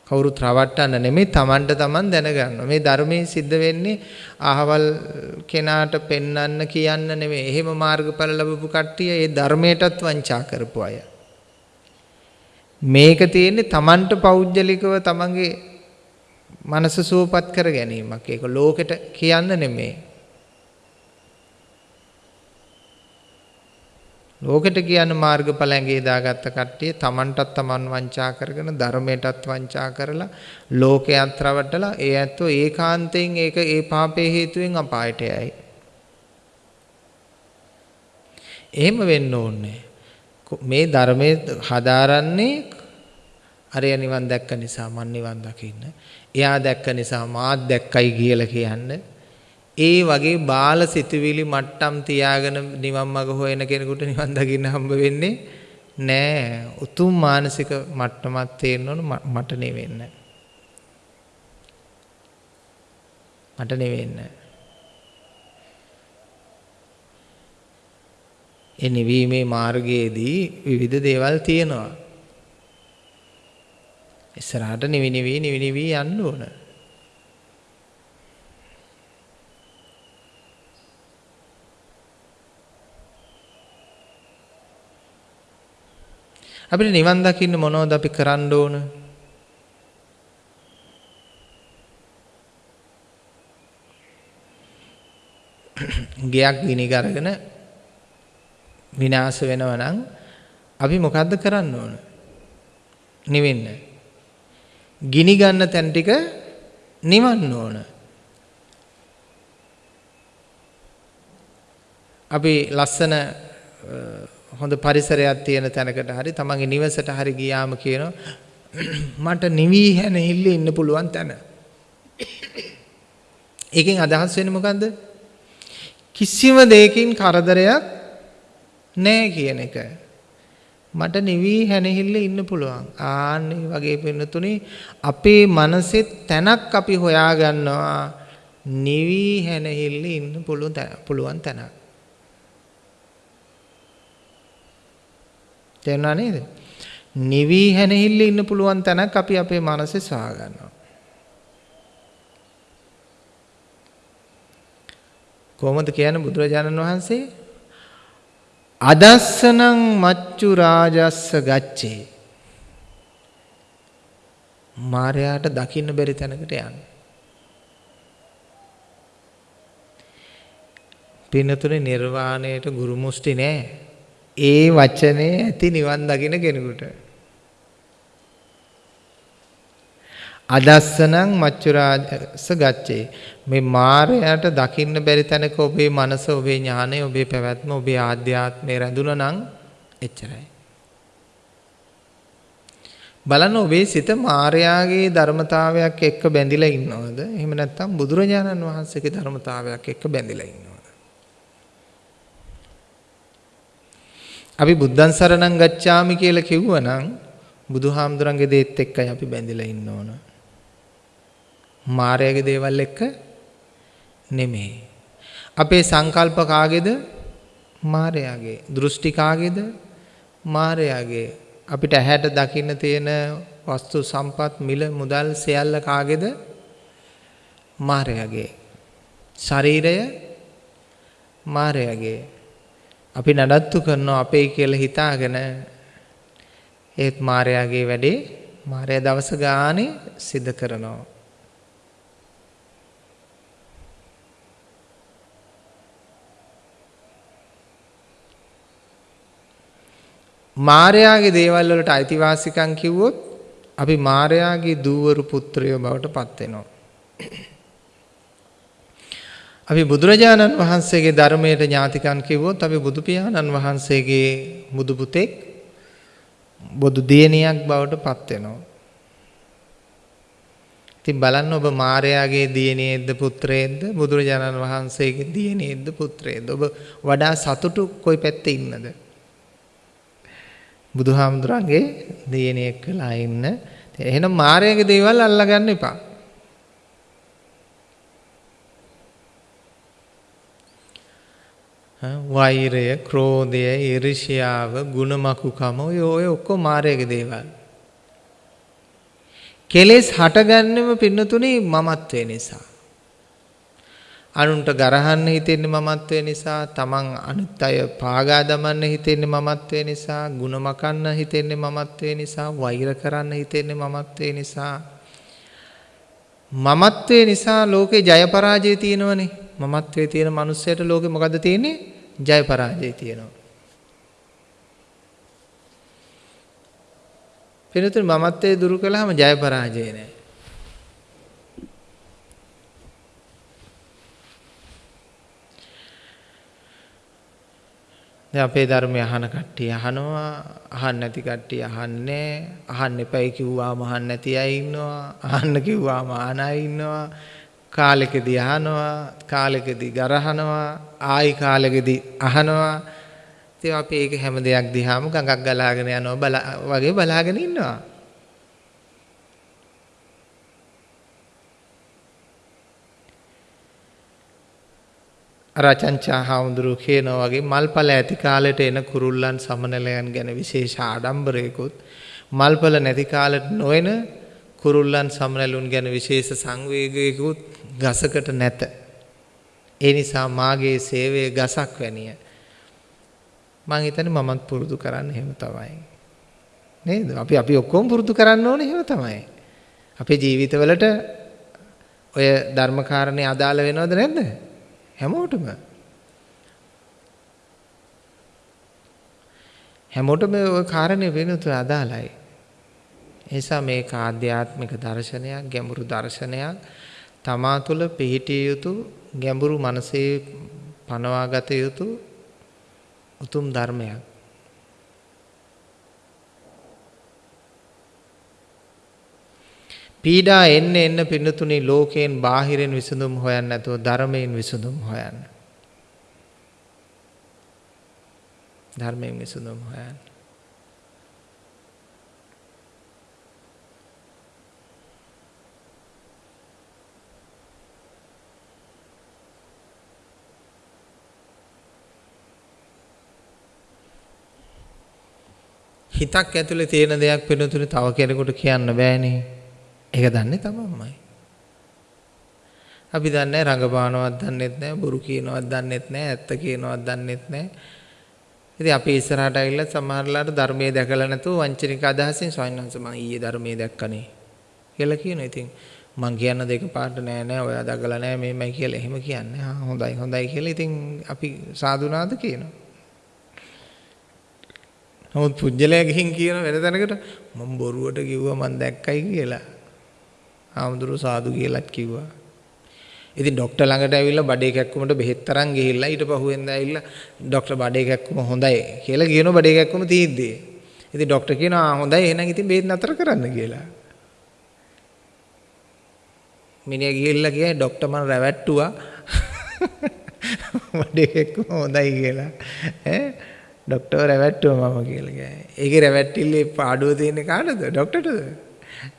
කවුරුත් රවට්ටන්න නෙමෙයි Tamanට Taman දැනගන්නවා. මේ ධර්මයේ සිද්ධ වෙන්නේ අහවල් කෙනාට පෙන්වන්න කියන්න නෙමෙයි. එහෙම මාර්ගඵල ලැබපු කට්ටිය ඒ ධර්මයටත් වංචා කරපු අය. මේක තියෙන්නේ Tamanට පෞද්ගලිකව තමන්ගේ මනස සුවපත් කර ගැනීමක්. ඒක ලෝකෙට කියන්න නෙමෙයි. ලෝකෙට කියන මාර්ගඵල ඇඟේ දාගත්ත කට්ටිය Tamanටත් Taman වංචා කරගෙන ධර්මයටත් වංචා කරලා ලෝකයක් රවටලා ඒ ඇත්තෝ ඒකාන්තයෙන් ඒක ඒ පාපේ හේතුවෙන් අපායට යයි. එහෙම වෙන්න ඕනේ. මේ ධර්මයේ හදාරන්නේ අරය නිවන් දැක්ක නිසා මන් නිවන් දකින්න. එයා දැක්ක නිසා මාත් දැක්කයි කියලා කියන්න. ඒ වගේ බාල සිතුවිලි මට්ටම් තියාගෙන නිවන් මඟ හොයන කෙනෙකුට නිවන් දකින්න හම්බ වෙන්නේ නෑ. උතුම් මානසික මට්ටමක් තේරෙන්න ඕන මට නෙවෙන්න. මට නෙවෙන්න. ඒ නිවීමේ මාර්ගයේදී විවිධ දේවල් තියෙනවා. ඉස්සරහට නිවි නිවි නිවි නිවි යන්න ඕන. අපිට නිවන් දකින්න මොනවද අපි කරන්න ඕන? ගයක් ගිනි කරගෙන විනාශ වෙනවා නම් අපි මොකද්ද කරන්න ඕන? නිවෙන්න. ගිනි ගන්න තැන් ටික නිවන්න ඕන. අපි ලස්සන හොඳ පරිසරයක් තියෙන තැනකට හරි තමන්ගේ නිවසට හරි ගියාම කියනවා <clears throat> මට නිවි හැන ඉල්ල ඉන්න පුළුවන් තැන. ඒකෙන් අදහස් වෙන්නේ මොකද්ද? කිසිම දෙයකින් කරදරයක් නැහැ කියන එක. මට නිවි හැනහිල්ල ඉන්න පුළුවන්. ආන්න වගේ පින්නතුනේ අපේ මනසෙත් තැනක් අපි හොයාගන්නවා නිවි හැනහිල්ල ඉන්න පුළුවන් තැනක්. තේරුණා නේද? නිවි හැනහිල්ල ඉන්න පුළුවන් තැනක් අපි අපේ මනසේ සාගන්නවා. කොහොමද කියන්නේ බුදුරජාණන් වහන්සේ? අදස්සනං මච්චු රාජස්ස ගච්ඡේ. මාරයාට දකින්න බැරි තැනකට යන්න. පින්නතුනේ නිර්වාණයට ගුරු මුස්ටි නෑ. ඒ වචනේ ඇති නිවන් දකින කෙනෙකුට. අදස්සනං මච්චුරාජස ගච්ඡේ. මේ මායයට දකින්න බැරි තැනක ඔබේ මනස ඔබේ ඥානය ඔබේ පැවැත්ම ඔබේ ආධ්‍යාත්මය රැඳුණා නම් එච්චරයි. බලන්න ඔබේ සිත මායාගේ ධර්මතාවයක් එක්ක බැඳිලා ඉන්නවද? එහෙම නැත්නම් බුදුරජාණන් වහන්සේගේ ධර්මතාවයක් එක්ක බැඳිලා ඉන්නවද? අපි බුද්ධං සරණං ගච්ඡාමි කියලා කිව්වනම් බුදුහාමුදුරන්ගේ දේත් එක්කයි අපි බැඳිලා ඉන්න ඕන. මායාවේ දේවල් එක්ක නෙමෙයි. අපේ සංකල්ප කාගේද? මායාවේ. දෘෂ්ටි කාගේද? මායාවේ. අපිට ඇහැට දකින්න තියෙන වස්තු සම්පත් මිල මුදල් සියල්ල කාගේද? මායාවේ. ශරීරය මායාවේ. අපි නඩත්තු කරනවා අපේ කියලා හිතාගෙන ඒත් මායාවේ වැඩේ මායා දවස ගානේ සිද්ධ කරනවා. මාර්යාගේ දේවල් වලට අයිතිවාසිකම් කිව්වොත් අපි මාර්යාගේ දූවරු පුත්‍රයෝ බවට පත් වෙනවා. අපි බුදුරජාණන් වහන්සේගේ ධර්මයට ඥාතිකම් කිව්වොත් අපි බුදු පියාණන් වහන්සේගේ බුදු පුතෙක් බුදු දියණියක් බවට පත් වෙනවා. ඉතින් බලන්න ඔබ මාර්යාගේ දියණියෙක්ද පුත්‍රයෙක්ද බුදුරජාණන් වහන්සේගේ දියණියෙක්ද පුත්‍රයෙක්ද ඔබ වඩා සතුටු කොයි පැත්තේ ඉන්නද? බුදුහාමුදුරන්ගේ දියණියෙක් වෙලා ඉන්න. එහෙනම් මායාවේ දේවල් අල්ලගන්න එපා. වෛරය, ක්‍රෝධය, ඊර්ෂ්‍යාව, ගුණමකුකම ඔය ඔය ඔක්කොම මායාවේ දේවල්. කෙලෙස් හටගන්නෙම පින්නතුනේ මමත්වේ නිසා. අනුන්ට ගරහන්න හිතෙන්නේ මමත්වය නිසා, තමන් අනිත් අය පාගා දමන්න හිතෙන්නේ මමත්වය නිසා, ಗುಣ මකන්න හිතෙන්නේ මමත්වය නිසා, වෛර කරන්න හිතෙන්නේ මමත්වය නිසා. මමත්වය නිසා ලෝකේ ජය පරාජය තියෙනවනේ. මමත්වයේ තියෙන මිනිස්සයට ලෝකේ මොකද්ද තියෙන්නේ? ජය පරාජය තියෙනවා. වෙනතුන් මමත්වයේ දුරු කළාම ජය පරාජය නෑ. දැන් අපේ ධර්මය අහන කට්ටිය අහනවා අහන්න නැති කට්ටිය අහන්නේ අහන්න එපයි කිව්වාම අහන්න නැති අය ඉන්නවා අහන්න කිව්වාම අහන අය ඉන්නවා. කාලෙකදී අහනවා කාලෙකදී ගරහනවා ආයි කාලෙකදී අහනවා. ඉතින් අපි ඒක හැම දෙයක් දිහාම ගඟක් ගලාගෙන යනවා වගේ බලාගෙන ඉන්නවා. රචංචා හාමුදුරුවෝ කියනවා වගේ මල්පල ඇති කාලෙට එන කුරුල්ලන් සමනලයන් ගැන විශේෂ ආඩම්බරයකුත් මල්පල නැති කාලෙට නොයන කුරුල්ලන් සමනලුන් ගැන විශේෂ සංවේගයකුත් ගසකට නැත. ඒ නිසා මාගේ සේවය ගසක් වැනිය. මං හිතන්නේ මමත් පුරුදු කරන්න එහෙම තමයි. නේද? අපි අපි ඔක්කොම පුරුදු කරන්න ඕනේ එහෙම තමයි. අපේ ජීවිතවලට ඔය ධර්මකාරණේ අදාළ වෙනවද නැද්ද? හැමෝටම. හැමෝටම ওই කාරණේ වෙනුතු අදාළයි. නිසා මේක ආධ්‍යාත්මික දර්ශනයක්, ගැඹුරු දර්ශනයක්. තමා තුළ පිහිටිය යුතු ගැඹුරු මනසේ පනවාගත යුතු උතුම් ධර්මයක්. පීඩා එන්න එන්න පින්නතුනි ලෝකයෙන් බාහිරින් විසඳුම් හොයන්න නැතුව ධර්මයෙන් විසඳුම් හොයන්න. ධර්මයෙන් විසඳුම් හොයන්න. හිතක් ඇතුලේ තියෙන දෙයක් වෙනතුනේ තව කෙනෙකුට කියන්න බෑනේ. ඒක දන්නේ තමන්මයි. අපි දන්නේ රඟපානවත් දන්නෙත් නෑ, බොරු කියනවත් දන්නෙත් නෑ, ඇත්ත කියනවත් දන්නෙත් නෑ. ඉතින් අපි ඉස්සරහට ඇවිල්ලා සමහරලාට ධර්මයේ දැකලා නැතුව වංචනික අදහසින් ස්වාමීන් වහන්සේ මම ඊයේ ධර්මයේ දැක්කනේ කියලා කියනවා. ඉතින් මං කියන්න දෙක පාට නෑ නෑ ඔයා දකලා නෑ මේමයි කියලා එහෙම කියන්නේ. හා හොඳයි හොඳයි කියලා ඉතින් අපි සාදුනාද කියනවා. නමුත් පුජ්‍යලයා ගිහින් කියන වෙන තැනකට මම බොරුවට කිව්වා මම දැක්කයි කියලා. හාමුදුරුව සාදු කියලාත් කිව්වා. ඉතින් ડોක්ටර් ළඟට ඇවිල්ලා බඩේ කැක්කුමට බෙහෙත් තරම් ගිහිල්ලා ඊට පහුවෙන්ද ඇවිල්ලා ડોක්ටර් බඩේ කැක්කුම හොඳයි කියලා කියනවා බඩේ කැක්කුම තියෙද්දී. ඉතින් ડોක්ටර් කියනවා හොඳයි එහෙනම් ඉතින් බෙහෙත් නතර කරන්න කියලා. මිනිහා ගිහිල්ලා කියයි ડોක්ටර් මම රැවට්ටුවා. <laughs> බඩේ කැක්කුම හොඳයි කියලා. ඈ ડોක්ටර් රැවට්ටුවා මම කියලා කියයි. ඒකේ රැවට්ටිල්ලේ පාඩුව තියෙන්නේ කාටද? ડોක්ටර්ටද?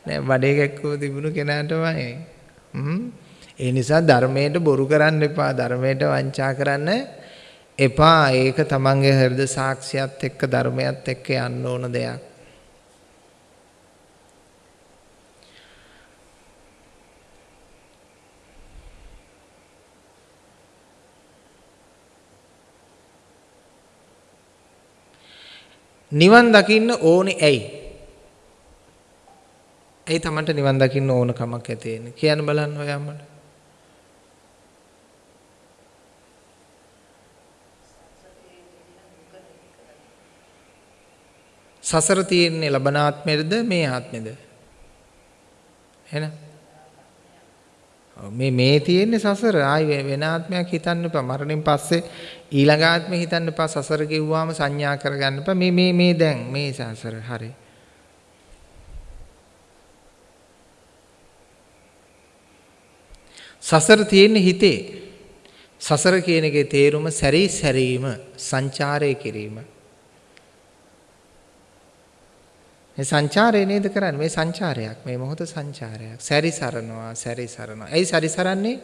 නෑ බඩේ කැක්කුව තිබුණු කෙනාටමයි. හ්ම්. ඒ නිසා ධර්මයට බොරු කරන්න එපා. ධර්මයට වංචා කරන්න එපා. ඒක තමන්ගේ හෘද සාක්ෂියත් එක්ක ධර්මයත් එක්ක යන්න ඕන දෙයක්. නිවන් දකින්න ඕනේ ඇයි? ඇයි Tamanට නිවන් දකින්න ඕන කමක් ඇති වෙන්නේ? කියන්න බලන්න ඔයාමඩ. සසර තියෙන්නේ ලබන ආත්මෙද මේ ආත්මෙද? එහෙනම්? මේ මේ තියෙන්නේ සසර. ආයි වෙන ආත්මයක් හිතන්න එපා. මරණයෙන් පස්සේ ඊළඟ ආත්මේ හිතන්න එපා. සසර කිව්වාම සංඥා කරගන්න එපා. මේ මේ මේ දැන් මේ සසර. හරි. සසර තියෙන්නේ හිතේ. සසර කියන එකේ තේරුම සැරී සැරීම සංචාරය කිරීම. මේ සංචාරය නේද කරන්නේ? මේ සංචාරයක් මේ මොහොත සංචාරයක්. සැරිසරනවා සැරිසරනවා ඇයි සැරිසරන්නේ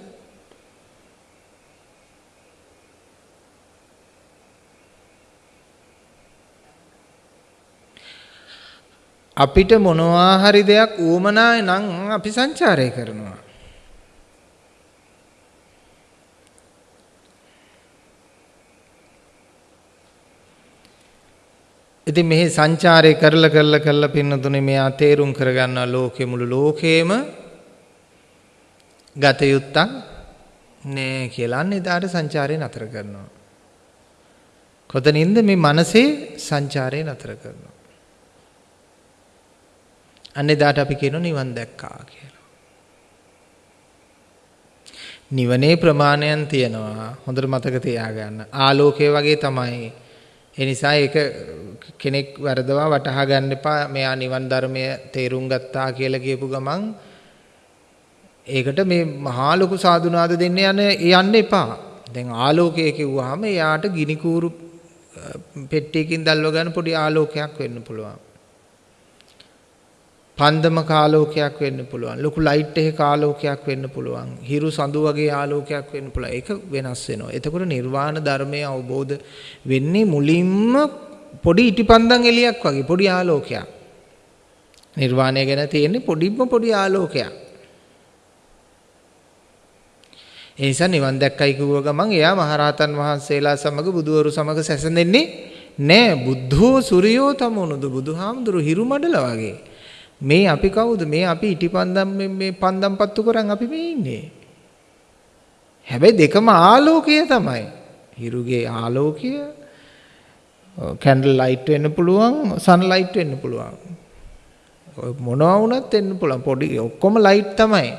අපිට මොනවා හරි දෙයක් ඌමනායි නම් අපි සංචාරය කරනවා. ඉතින් මෙහි සංචාරය කරලා කරලා කරලා පින්නතුනේ මෙයා තේරුම් කරගන්නවා ලෝකෙ මුළු ලෝකේම ගත යුත්තක් නෑ කියලා අන්න එදාට සංචාරය නතර කරනවා. කොතනින්ද මේ මනසේ සංචාරය නතර කරනවා. අන්න එදාට අපි කියනවා නිවන් දැක්කා කියලා. නිවනේ ප්‍රමාණයන් තියෙනවා. හොඳට මතක තියාගන්න. ආලෝකය වගේ තමයි ඒ නිසා ඒක කෙනෙක් වරදවා වටහා ගන්න එපා මෙයා නිවන් ධර්මය තේරුම් ගත්තා කියලා කියපු ගමන් ඒකට මේ මහා ලොකු සාදුනාද දෙන්න යන යන්න එපා. දැන් ආලෝකය කිව්වහම එයාට ගිනි කූරු පෙට්ටියකින් දැල්ව ගන්න පොඩි ආලෝකයක් වෙන්න පුළුවන්. පන්දමක ආලෝකයක් වෙන්න පුළුවන්. ලොකු ලයිට් එකක ආලෝකයක් වෙන්න පුළුවන්. හිරු සඳු වගේ ආලෝකයක් වෙන්න පුළුවන්. ඒක වෙනස් වෙනවා. එතකොට නිර්වාණ ධර්මය අවබෝධ වෙන්නේ මුලින්ම පොඩි ඉටිපන්දම් එලියක් වගේ පොඩි ආලෝකයක්. නිර්වාණය ගැන තියෙන්නේ පොඩිම පොඩි ආලෝකයක්. ඒ නිසා නිවන් දැක්කයි කිව්ව ගමන් එයා මහරහතන් වහන්සේලා සමග බුදුවරු සමග සැසඳෙන්නේ නෑ බුද්ධෝ සූර්යෝ තමනුද බුදුහාමුදුරු හිරු මඩල වගේ. මේ අපි කවුද? මේ අපි ඉටිපන්දම් මේ පන්දම් පත්තු කරන් අපි මේ ඉන්නේ. හැබැයි දෙකම ආලෝකය තමයි. හිරුගේ ආලෝකය කැන්ඩල් ලයිට් වෙන්න පුළුවන් සන් ලයිට් වෙන්න පුළුවන්. මොනවා වුණත් වෙන්න පුළුවන් පොඩි ඔක්කොම ලයිට් තමයි.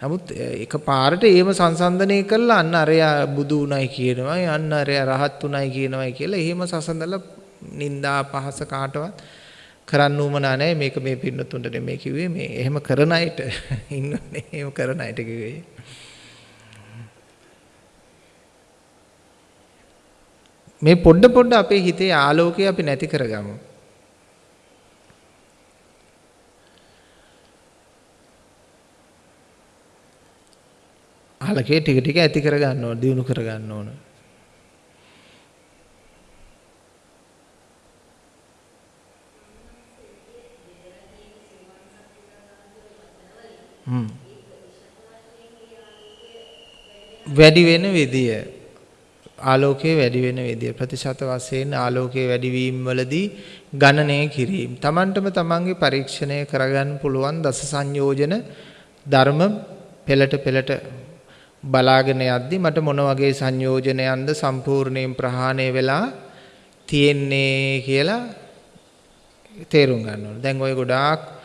නමුත් එක පාරට ඒම සංසන්දනය කරලා අන්න අරයා බුදු උණයි කියනවා අන්න අරයා රහත් උණයි කියනවායි කියලා එහෙම සසඳලා නිന്ദා පහස කාටවත් කරන්න උවමනා නැහැ මේක මේ පින්නතුන්ට නෙමෙයි කිව්වේ. මේ එහෙම කරන අයට ඉන්නනේ. එහෙම කරන අයට කිව්වේ. මේ පොඩ පොඩ අපේ හිතේ ආලෝකය අපි නැති කරගමු. ආලකේ ටික ටික ඇති කරගන්න ඕන දිනු කරගන්න ඕන. වැඩි වෙන විදිය ආලෝකයේ වැඩි වෙන විදිය ප්‍රතිශත වශයෙන් ආලෝකයේ වැඩිවීම වලදී ගණනය කිරීම. Tamanටම තමන්ගේ පරීක්ෂණය කරගන්න පුළුවන් දස සංයෝජන ධර්ම පෙළට පෙළට බලාගෙන යද්දි මට මොන වගේ සංයෝජනයන්ද සම්පූර්ණයෙන් ප්‍රහාණය වෙලා තියෙන්නේ කියලා තේරුම් ගන්න ඕනේ. දැන් ওই ගොඩාක්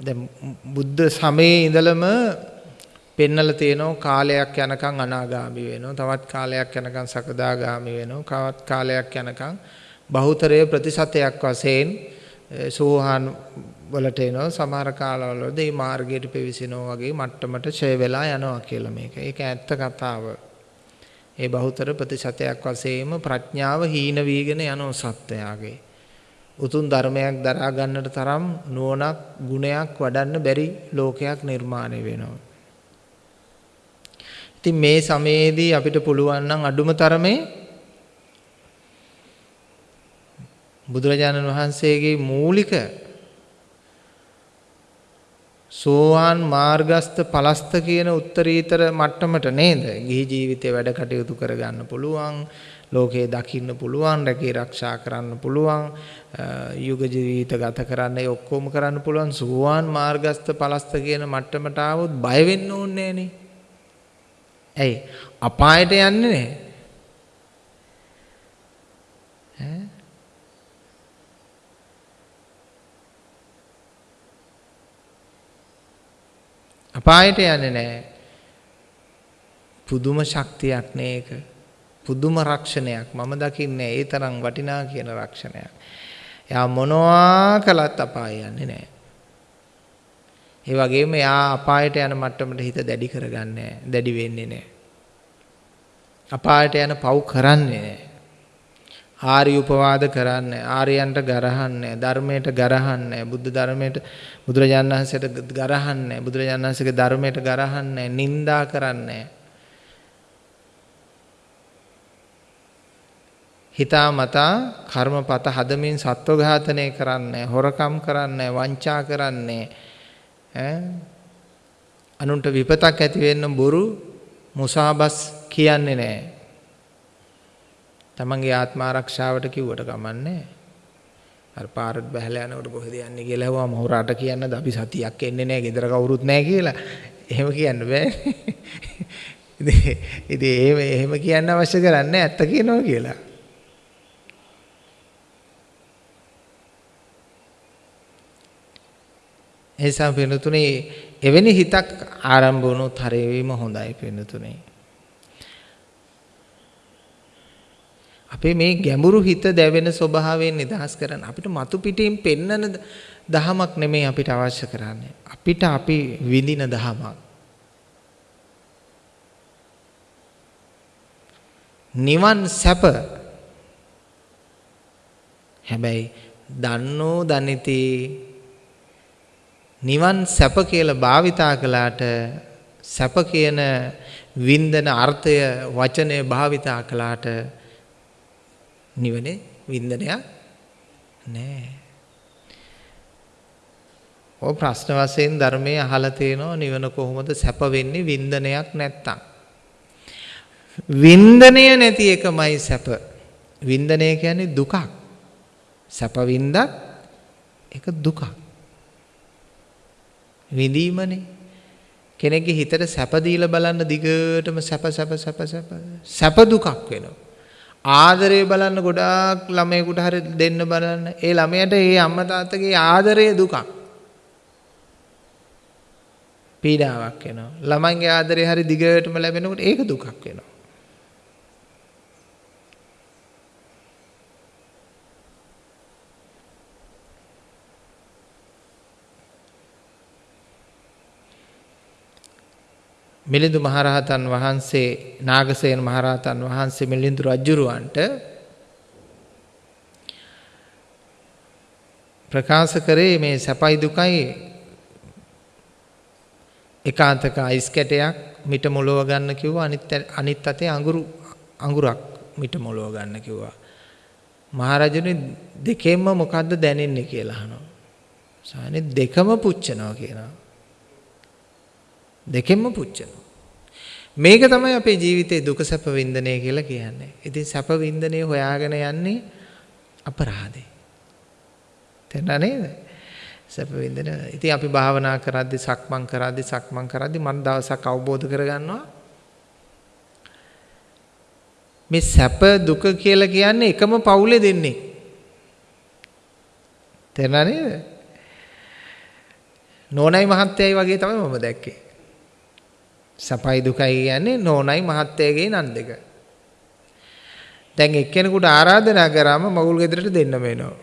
දැන් බුද්ධ සමයේ ඉඳලම පෙන්නලා තියෙනවා කාලයක් යනකම් අනාගාමි වෙනවා. තවත් කාලයක් යනකම් සකදාගාමි වෙනවා. තවත් කාලයක් යනකම් බහුතරය ප්‍රතිශතයක් වශයෙන් සෝහාන් වලට එනවා. සමහර කාලවලදී මේ මාර්ගයට පෙවිසෙනවා වගේ මට්ටමට ඡය වෙලා යනවා කියලා මේක. ඒක ඇත්ත කතාව. ඒ බහුතර ප්‍රතිශතයක් වශයෙන්ම ප්‍රඥාව හීන වීගෙන යනවා සත්වයාගේ. උතුම් ධර්මයක් දරා ගන්නට තරම් නුවණක් ගුණයක් වඩන්න බැරි ලෝකයක් නිර්මාණය වෙනවා. ඉතින් මේ සමයේදී අපිට පුළුවන් නම් අඩුම තරමේ බුදුරජාණන් වහන්සේගේ මූලික සෝවාන් මාර්ගස්ත පලස්ත කියන උත්තරීතර මට්ටමට නේද? ගිහි ජීවිතේ වැඩ කටයුතු කරගන්න පුළුවන්. ලෝකේ දකින්න පුළුවන්, රැකී ආරක්ෂා කරන්න පුළුවන්, යුග ජීවිත ගත කරන්න ඒ ඔක්කොම කරන්න පුළුවන් සුවාන් මාර්ගස්ත පලස්ත කියන මට්ටමට ආවොත් බය වෙන්න ඕනේ නෑනේ. ඇයි? අපායට යන්නේ නෑ. අපායට යන්නේ නෑ. පුදුම ශක්තියක් නේ ඒක. පුදුම රක්ෂණයක් මම දකින්නේ ඒ තරම් වටිනා කියන රක්ෂණයක්. එයා මොනවා කළත් අපාය යන්නේ නැහැ. ඒ වගේම එයා අපායට යන මට්ටමට හිත දැඩි කරගන්නේ දැඩි වෙන්නේ නැහැ. අපායට යන පව් කරන්නේ නැහැ. ආර්ය උපවාද කරන්නේ ආර්යයන්ට ගරහන්නේ ධර්මයට ගරහන්නේ බුද්ධ ධර්මයට බුදුරජාණන් වහන්සේට ගරහන්නේ බුදුරජාණන් වහන්සේගේ ධර්මයට ගරහන්නේ නින්දා කරන්නේ හිතා මතා කර්මපත හදමින් සත්ව ඝාතනය කරන්නේ හොරකම් කරන්නේ වංචා කරන්නේ ඈ අනුන්ට විපතක් ඇති වෙන්න බොරු මුසාබස් කියන්නේ නැහැ. තමන්ගේ ආත්ම ආරක්ෂාවට කිව්වට කමන්නේ අර පාරට බහැලා යනකොට කොහෙද යන්නේ කියලා හුවම හොරාට කියන්නද අපි සතියක් එන්නේ නැහැ ගෙදර කවුරුත් නැහැ කියලා. එහෙම කියන්න බෑ. ඉතින් එහෙම එහෙම කියන්න අවශ්‍ය කරන්නේ ඇත්ත කියනවා කියලා. එනිසා පින්නතුනේ එවැනි හිතක් ආරම්භ වුණොත් හරියවීම හොඳයි පින්නතුනේ. අපේ මේ ගැඹුරු හිත දැවෙන ස්වභාවයෙන් නිදහස් කරන්න අපිට මතු පිටින් පෙන්නන දහමක් නෙමෙයි අපිට අවශ්‍ය කරන්නේ. අපිට අපි විඳින දහමක්. නිවන් සැප හැබැයි දන්නෝ දනිති නිවන් සැප කියලා භාවිතා කළාට සැප කියන වින්දන අර්ථය වචනය භාවිතා කළාට නිවනේ වින්දනයක් නෑ. ඔය ප්‍රශ්න වශයෙන් ධර්මයේ අහලා තේනවා නිවන කොහොමද සැප වෙන්නේ වින්දනයක් නැත්තම්. වින්දනය නැති එකමයි සැප. වින්දනය කියන්නේ දුකක්. සැප වින්දත් ඒක දුකක්. විඳීමනේ. කෙනෙක්ගේ හිතට සැප දීලා බලන්න දිගටම සැප සැප සැප සැප සැප දුකක් වෙනවා. ආදරය බලන්න ගොඩාක් ළමයෙකුට හරි දෙන්න බලන්න. ඒ ළමයට ඒ අම්මා තාත්තගේ ආදරය දුකක්. පීඩාවක් වෙනවා. ළමයින්ගේ ආදරය හරි දිගටම ලැබෙනකොට ඒක දුකක් වෙනවා. මිලිඳු මහරහතන් වහන්සේ නාගසේන මහරහතන් වහන්සේ මිලිඳු රජුරවන්ට ප්‍රකාශ කරේ මේ සැපයි දුකයි. එකාන්තක අයිස් කැටයක් මිට මොලව ගන්න කිව්වා. අනිත් අනිත් අතේ අඟුරු අඟුරක් මිට මොලව ගන්න කිව්වා. මහරජුනේ දෙකෙන්ම මොකද්ද දැනෙන්නේ කියලා අහනවා. සානේ දෙකම පුච්චනවා කියනවා. දෙකෙන්ම පුච්චනවා. මේක තමයි අපේ ජීවිතේ දුක සැප වින්දනය කියලා කියන්නේ. ඉතින් සැප වින්දනය හොයාගෙන යන්නේ අපරාධේ. තේරුණා නේද? සැප වින්දන. ඉතින් අපි භාවනා කරද්දි සක්මන් කරද්දි සක්මන් කරද්දි මම දවසක් අවබෝධ කරගන්නවා මේ සැප දුක කියලා කියන්නේ එකම පවුලේ දෙන්නේ. තේරුණා නේද? නෝනයි මහත්තයයි වගේ තමයි මම දැක්කේ. සපයි දුකයි කියන්නේ නෝනයි මහත්තයගේ නන් දෙක. දැන් එක්කෙනෙකුට ආරාධනා කරාම මගුල් ගෙදරට දෙන්න වෙනවා.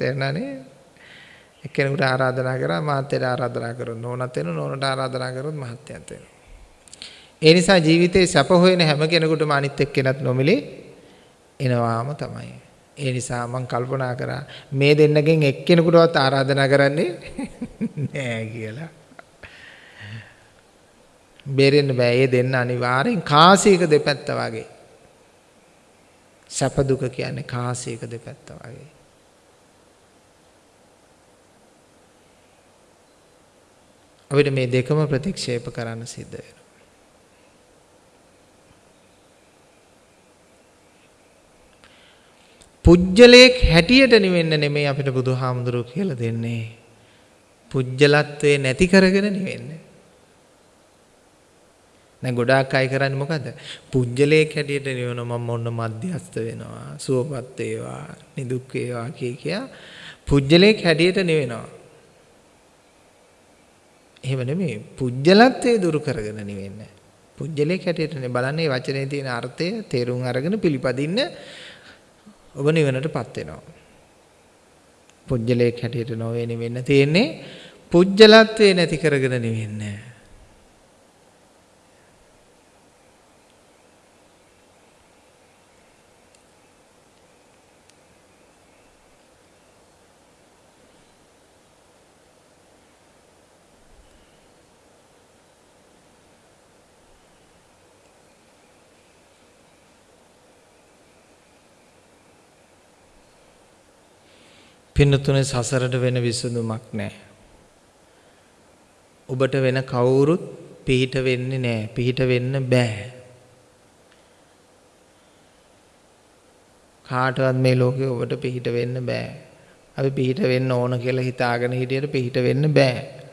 තේරුණානේ? එක්කෙනෙකුට ආරාධනා කරා මහත්තයට ආරාධනා කරොත් නෝනත් වෙනවා නෝනට ආරාධනා කරොත් මහත්තයත් වෙනවා. ඒ නිසා ජීවිතේ සැප හොයන හැම කෙනෙකුටම අනිත් එක්කෙනත් නොමිලේ එනවාම තමයි. ඒ නිසා මම කල්පනා කරා මේ දෙන්නගෙන් එක්කෙනෙකුටවත් ආරාධනා කරන්නේ <laughs> නෑ කියලා. බේරෙන්න බෑ. ඒ දෙන්න අනිවාර්යෙන් කාසියක දෙපැත්ත වගේ. සැප දුක කියන්නේ කාසියක දෙපැත්ත වගේ. අපිට මේ දෙකම ප්‍රතික්ෂේප කරන්න සිද්ධ වෙනවා. පුජ්‍යලයක් හැටියට නිවෙන්න නෙමෙයි අපිට බුදුහාමුදුරුවෝ කියලා දෙන්නේ. පුජ්‍යලත්වේ නැති කරගෙන නිවෙන්න. දැන් ගොඩාක් අය කරන්නේ මොකද? පුජ්‍යලයක් හැටියට නිවන මම ඔන්න මධ්‍යස්ත වෙනවා. සුවපත් වේවා, නිදුක් වේවා කිය කියා පුජ්‍යලයක් හැටියට නිවෙනවා. එහෙම නෙමෙයි. පුජ්‍යලත්වයේ දුරු කරගෙන නිවෙන්න. පුජ්‍යලයක් හැටියටනේ බලන්නේ වචනේ තියෙන අර්ථය තේරුම් අරගෙන පිළිපදින්න ඔබ නිවනටපත් වෙනවා. පුජ්‍යලයක් හැටියට නොවේ නිවෙන්න තියෙන්නේ පුජ්‍යලත්වේ නැති කරගෙන නිවෙන්නේ. පින්නතුනේ සසරට වෙන විසඳුමක් නැහැ. ඔබට වෙන කවුරුත් පිහිට වෙන්නේ නැහැ. පිහිට වෙන්න බෑ. කාටවත් මේ ලෝකේ ඔබට පිහිට වෙන්න බෑ. අපි පිහිට වෙන්න ඕන කියලා හිතාගෙන හිටියට පිහිට වෙන්න බෑ.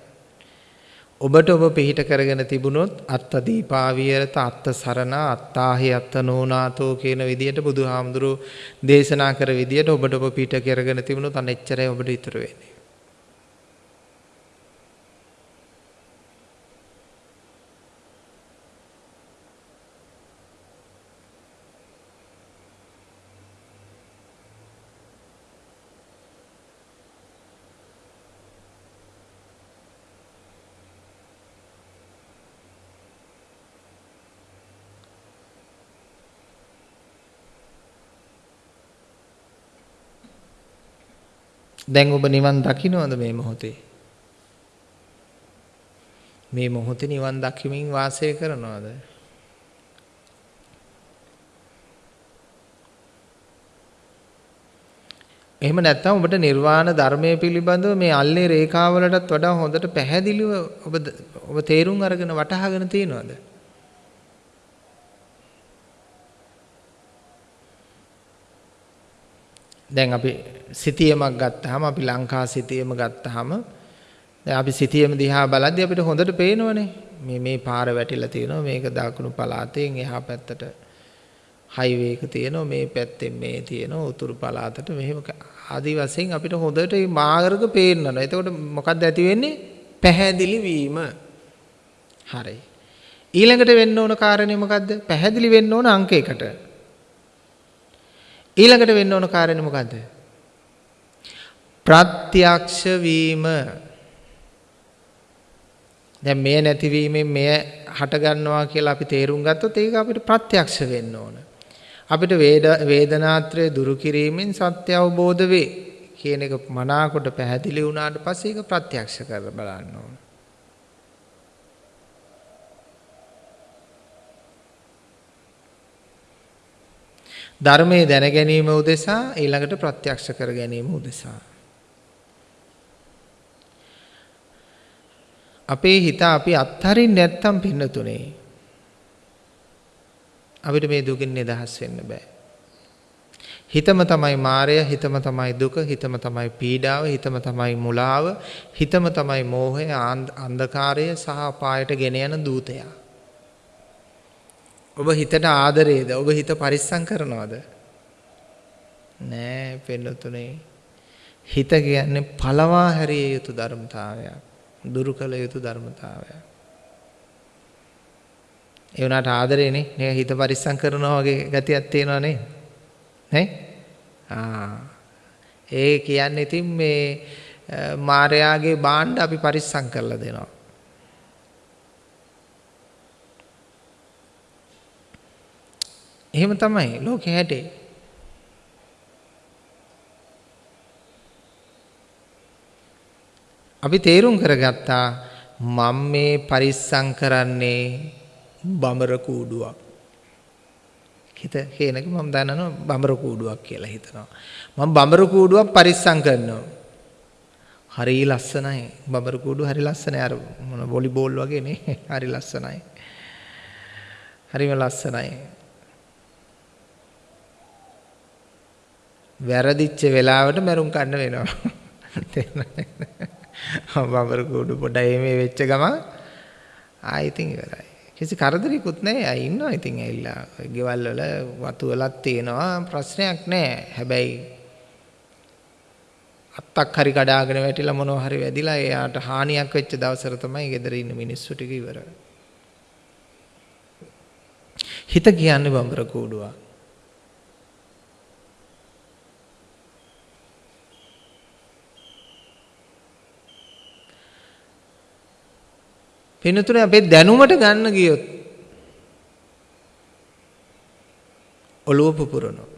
ඔබට ඔබ පිහිට කරගෙන තිබුණොත් අත්ත දීපාවියරත අත්ත සරණ අත්තාහි අත්ත නෝනාතෝ කියන විදියට බුදුහාමුදුරුවෝ දේශනා කර විදියට ඔබට ඔබ පිහිට කරගෙන තිබුණොත් අනෙච්චරයි ඔබට ඉතුරු වෙන්නේ. දැන් ඔබ නිවන් දකින්නවද මේ මොහොතේ? මේ මොහොතේ නිවන් දකිමින් වාසය කරනවද? එහෙම නැත්නම් ඔබට නිර්වාණ ධර්මයේ පිළිබඳව මේ අල්ලේ රේඛාවලටත් වඩා හොඳට පැහැදිලිව ඔබ ඔබ තේරුම් අරගෙන වටහාගෙන තියෙනවද? දැන් අපි සිතියමක් ගත්තාම අපි ලංකා සිතියම ගත්තාම දැන් අපි සිතියම දිහා බලද්දී අපිට හොඳට පේනවනේ මේ මේ පාර වැටිලා තියෙනවා මේක දකුණු පළාතෙන් එහා පැත්තට හයිවේ එක තියෙනවා මේ පැත්තෙන් මේ තියෙනවා උතුරු පළාතට මෙහෙම ආදි වශයෙන් අපිට හොඳට මේ මාර්ග පේන්නනවා. එතකොට මොකක්ද ඇති වෙන්නේ? පැහැදිලි වීම. හරි. ඊළඟට වෙන්න ඕන කාරණේ මොකද්ද? පැහැදිලි වෙන්න ඕන අංක එකට. ඊළඟට වෙන්න ඕන කාරණේ මොකද්ද? ප්‍රත්‍යක්ෂ වීම. දැන් මෙය නැතිවීමෙන් මෙය හට ගන්නවා කියලා අපි තේරුම් ගත්තොත් ඒක අපිට ප්‍රත්‍යක්ෂ වෙන්න ඕන. අපිට වේදනාත්‍රය දුරු කිරීමෙන් සත්‍ය අවබෝධ වේ කියන එක මනාකොට පැහැදිලි වුණාට පස්සේ ඒක ප්‍රත්‍යක්ෂ කරලා බලන්න ඕන. ධර්මයේ දැන ගැනීම උදෙසා ඊළඟට ප්‍රත්‍යක්ෂ කර ගැනීම උදෙසා අපේ හිත අපි අත්හරින්න නැත්තම් පින්නතුනේ අපිට මේ දුකින් නිදහස් වෙන්න බෑ. හිතම තමයි මායය, හිතම තමයි දුක, හිතම තමයි පීඩාව, හිතම තමයි මුලාව, හිතම තමයි මෝහය, අන්ධකාරය සහ අපායට ගෙන යන දූතයා. ඔබ හිතට ආදරේද? ඔබ හිත පරිස්සම් කරනවද? නෑ පෙන්නතුනේ. හිත කියන්නේ පළවා හැරිය යුතු ධර්මතාවයක්. දුරු කළ යුතු ධර්මතාවයක්. ඒ වුණාට ආදරේනේ නේ? හිත පරිස්සම් කරනවා වගේ ගතියක් තියෙනවා නේ? නේ? ආ. ඒ කියන්නේ ඉතින් මේ මාර්යාගේ බාණ්ඩ අපි පරිස්සම් කරලා දෙනවා. එහෙම තමයි ලෝකේ හැටේ. අපි තේරුම් කරගත්තා මම මේ පරිස්සම් කරන්නේ බඹර කූඩුවක්. හිත හේනක මම දන්නනවා බඹර කූඩුවක් කියලා හිතනවා. මම බඹර කූඩුවක් පරිස්සම් කරනවා. හරි ලස්සනයි. බඹර කූඩුව හරි ලස්සනයි. අර මොන වොලිබෝල් වගේ නේ. හරි ලස්සනයි. හරිම ලස්සනයි. වැරදිච්ච වෙලාවට මරුන් කන්න වෙනවා. <laughs> බඹර කූඩු පොඩයි මේ වෙච්ච ගමන් ආයෙ ඉතින් ඉවරයි. කිසි කරදරයක්වත් නැහැ. අය ඉන්නවා ඉතින් ඇවිල්ලා. ගෙවල් වල වතු වලක් තියෙනවා ප්‍රශ්නයක් නැහැ. හැබැයි අත්තක් හරි කඩාගෙන වැටිලා මොනවා හරි වැදිලා එයාට හානියක් වෙච්ච දවසට තමයි ගෙදර ඉන්න මිනිස්සු ටික ඉවර. හිත කියන්නේ බඹර කූඩුවක්. පින්නතුනේ අපේ දැනුමට ගන්න ගියොත් ඔළුව පුපුරනවා.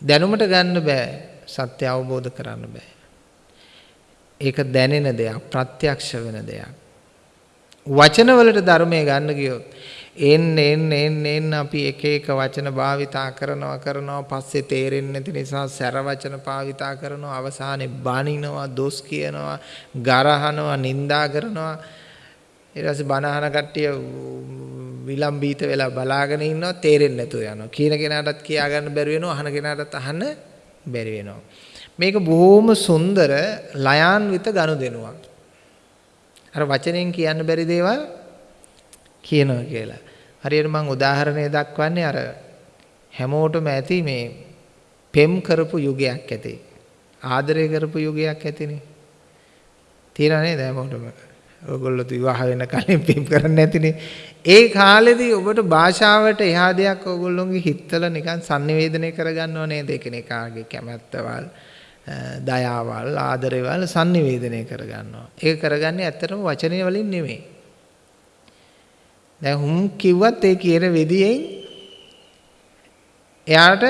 දැනුමට ගන්න බෑ සත්‍ය අවබෝධ කරන්න බෑ. ඒක දැනෙන දෙයක් ප්‍රත්‍යක්ෂ වෙන දෙයක්. වචන වලට ධර්මය ගන්න ගියොත් එන්න එන්න එන්න එන්න අපි එක එක වචන භාවිතා කරනවා කරනවා. පස්සේ තේරෙන්නේ නැති නිසා සැර වචන භාවිතා කරනවා. අවසානයේ බනිනවා දොස් කියනවා ගරහනවා නිඳා කරනවා. ඊට පස්සේ බනහන කට්ටිය විලම්බීත වෙලා බලාගෙන ඉන්නවා. තේරෙන්නේ නැතුව යනවා. කියන කෙනාටත් කියා ගන්න බැරි වෙනවා. අහන කෙනාටත් අහන්න බැරි වෙනවා. මේක බොහොම සුන්දර ලයාන්විත ගනුදෙනුවක් අර වචනෙන් කියන්න බැරි දේවල් කියනවා කියලා. හරියට මම උදාහරණය දක්වන්නේ අර හැමෝටම ඇති මේ පෙම් කරපු යුගයක් ඇති. ආදරය කරපු යුගයක් ඇතිනේ. තියෙන නේද හැමෝටම? ඔයගොල්ලෝ විවාහ වෙන කලින් පෙම් කරන්නේ නැතිනේ. ඒ කාලෙදී ඔබට භාෂාවට එහා දෙයක් ඔයගොල්ලෝගේ හිතවල නිකන් sannivedanaya කරගන්නව නේද? එකිනෙකාගේ කැමැත්තවල් දයාවල් ආදරේවල් sannivedanaya කරගන්නවා. ඒක කරගන්නේ ඇත්තටම වචනය වලින් නෙමෙයි. දැන් හුම් කිව්වත් ඒ කියන විදියෙන් එයාට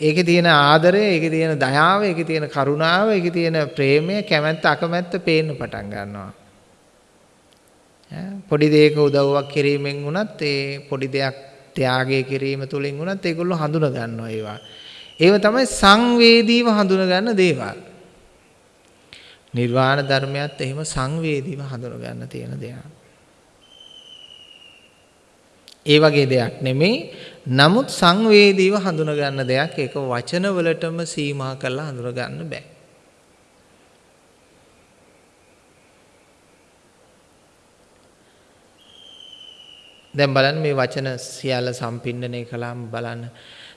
ඒකේ තියෙන ආදරය, ඒකේ තියෙන දයාව, ඒකේ තියෙන කරුණාව, ඒකේ තියෙන ප්‍රේමය, කැමැත්ත, අකමැත්ත පේන්න පටන් ගන්නවා. පොඩි දෙයක උදව්වක් කිරීමෙන් වුණත් ඒ පොඩි දෙයක් ත්‍යාගය කිරීම තුළින් වුණත් ඒගොල්ලෝ හඳුන ගන්නවා ඒවා. ඒව තමයි සංවේදීව හඳුන ගන්න දේවල්. නිර්වාණ ධර්මයත් එහෙම සංවේදීව හඳුන ගන්න තියෙන දේවල්. ඒ වගේ දෙයක් නෙමෙයි. නමුත් සංවේදීව හඳුන ගන්න දෙයක් ඒක වචන වලටම සීමා කරලා හඳුන ගන්න බෑ. දැන් බලන්න මේ වචන සියල්ල සම්පින්නණය කළාම බලන්න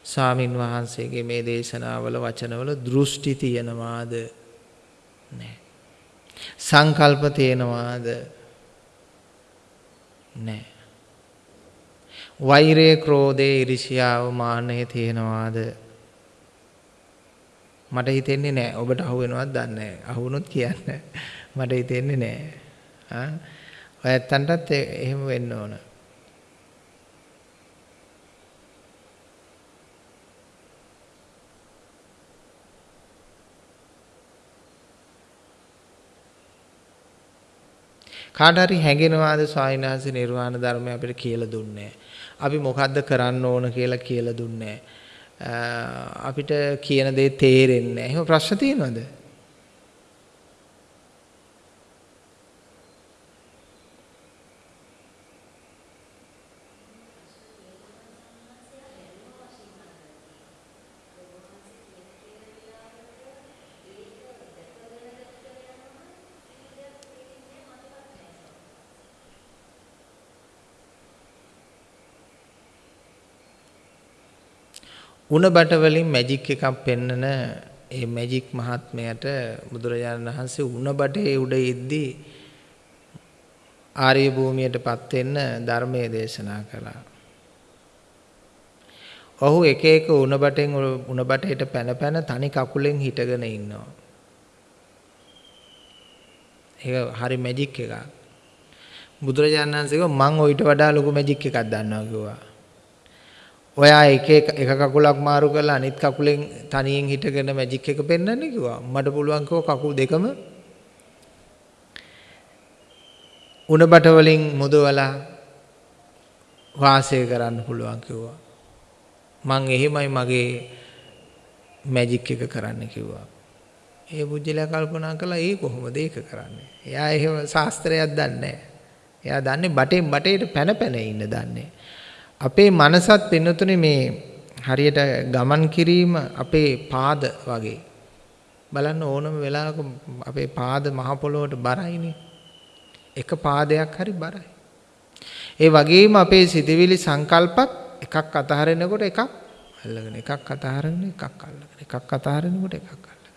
ස්වාමින් වහන්සේගේ මේ දේශනාවල වචනවල දෘෂ්ටි තියෙනවාද නැහැ. සංකල්ප තියෙනවාද නැහැ. වෛරය ක්‍රෝධය ඉරිසියාව මාන්නය තියෙනවාද? මට හිතෙන්නේ නැහැ ඔබට අහු වෙනවද දන්නේ නැහැ අහුනොත් කියන්න. මට හිතෙන්නේ නැහැ ආ? ඔය ඇත්තන්ටත් එහෙම වෙන්න ඕන. කාට හරි හැඟෙනවාද ස්වාමීන් වහන්සේ නිර්වාණ ධර්මය අපිට කියලා දුන්නේ? අපි මොකද්ද කරන්න ඕන කියලා කියලා දුන්නේ අපිට කියන දේ තේරෙන්නේ නැහැ. එහෙම ප්‍රශ්න තියෙනවද? උණ බට වලින් මැජික් එකක් පෙන්නන ඒ මැජික් මහත්මයට බුදුරජාණන් වහන්සේ උණ බටේ උඩ ඉද්දී ආර්ය භූමියටපත් වෙන්න ධර්මයේ දේශනා කළා. ඔහු එක එක උණ බටෙන් උණ බටේට පැන පැන තනි කකුලෙන් හිටගෙන ඉන්නවා. ඒක හරි මැජික් එකක්. බුදුරජාණන් වහන්සේ මං ඔయిత වඩා ලොකු මැජික් එකක් දන්නවා කිව්වා. ඔයා එක එක එක කකුලක් මාරු කරලා අනිත් කකුලෙන් තනියෙන් හිටගෙන මැජික් එක පෙන්වන්න කිව්වා. මට පුළුවන් කකුල් දෙකම උණ බට වලින් මුදවලා වාසය කරන්න පුළුවන් කිව්වා. මං එහෙමයි මගේ මැජික් එක කරන්න කිව්වා. ඒ බුද්ධිලා කල්පනා කළා ඒ කොහොමද ඒක කරන්නේ? එයා එහෙම ශාස්ත්‍රයක් දන්නේ නැහැ. එයා දන්නේ බටෙන් බටේට පැන පැන ඉන්න දන්නේ. අපේ මනසත් පින්නතුනේ මේ හරියට ගමන් කිරීම අපේ පාද වගේ. බලන්න ඕනම වෙලාවක අපේ පාද මහ පොළොවට බරයිනේ. එක පාදයක් හරි බරයි. ඒ වගේම අපේ සිතවිලි සංකල්පත් එකක් අතහරිනකොට එකක් අල්ලගෙන එකක් අතහරින එකක් අල්ලගෙන එකක් අතහරිනකොට එකක් අල්ලගෙන.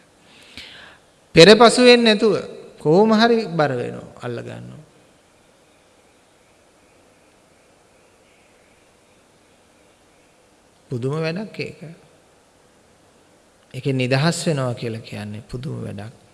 පෙරපසු වෙන්නේ නැතුව කොහොම හරි බර වෙනවා අල්ල ගන්නවා. පුදුම වැඩක් ඒක. ඒකේ නිදහස් වෙනවා කියලා කියන්නේ පුදුම වැඩක්.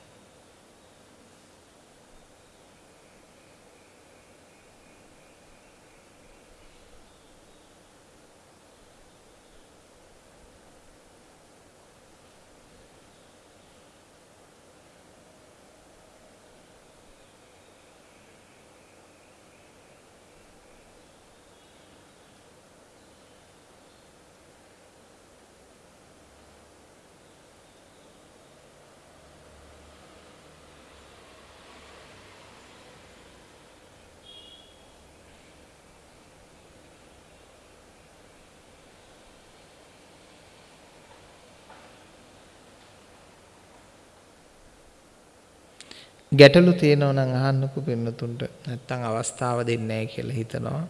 ගැටලු තියෙනවා නම් අහන්නකෝ පින්නතුන්ට. නැත්තම් අවස්ථාව දෙන්නේ නැහැ කියලා හිතනවා.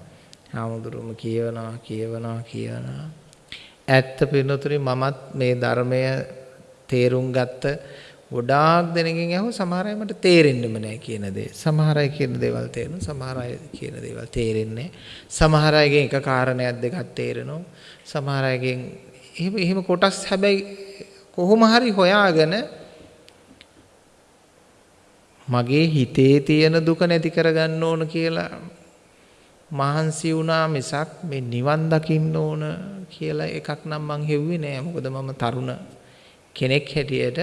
හාමුදුරුවම කියවනවා කියවනවා කියවනවා. ඇත්ත පින්නතුනි මමත් මේ ධර්මය තේරුම් ගත්ත ගොඩාක් දෙනකින් අහුව සමහර අය මට තේරෙන්නෙම නැහැ කියන දේ. සමහර අය කියන දේවල් තේරෙනවා. සමහර අය කියන දේවල් තේරෙන්නේ සමහර අයගෙන් එක කාරණයක් දෙකක් තේරෙනවා. සමහර අයගෙන් එහෙම එහෙම කොටස් හැබැයි කොහොම හරි හොයාගෙන මගේ හිතේ තියෙන දුක නැති කරගන්න ඕන කියලා මහන්සි වුණා මිසක් මේ නිවන් දකින්න ඕන කියලා එකක් නම් මං හෙව්වේ නෑ මොකද මම තරුණ කෙනෙක් හැටියට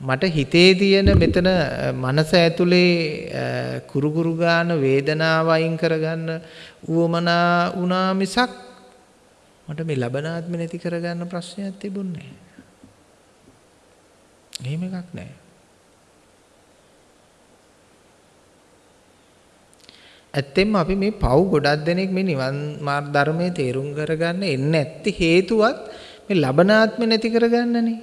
මට හිතේ තියෙන මෙතන මනස ඇතුලේ කුරුකුරු ගාන වේදනාව අයින් කරගන්න උවමනා වුණා මිසක් මට මේ ලබනාත්ම නැති කරගන්න ප්‍රශ්නයක් තිබුණේ නෑ. එහෙම එකක් නෑ. ඇත්තෙන්ම අපි මේ පව් ගොඩක් දෙනෙක් මේ නිවන් මාර්ග ධර්මයේ තේරුම් කරගන්න එන්නේ නැති හේතුවත් මේ ලබනාත්ම නැති කරගන්නනේ.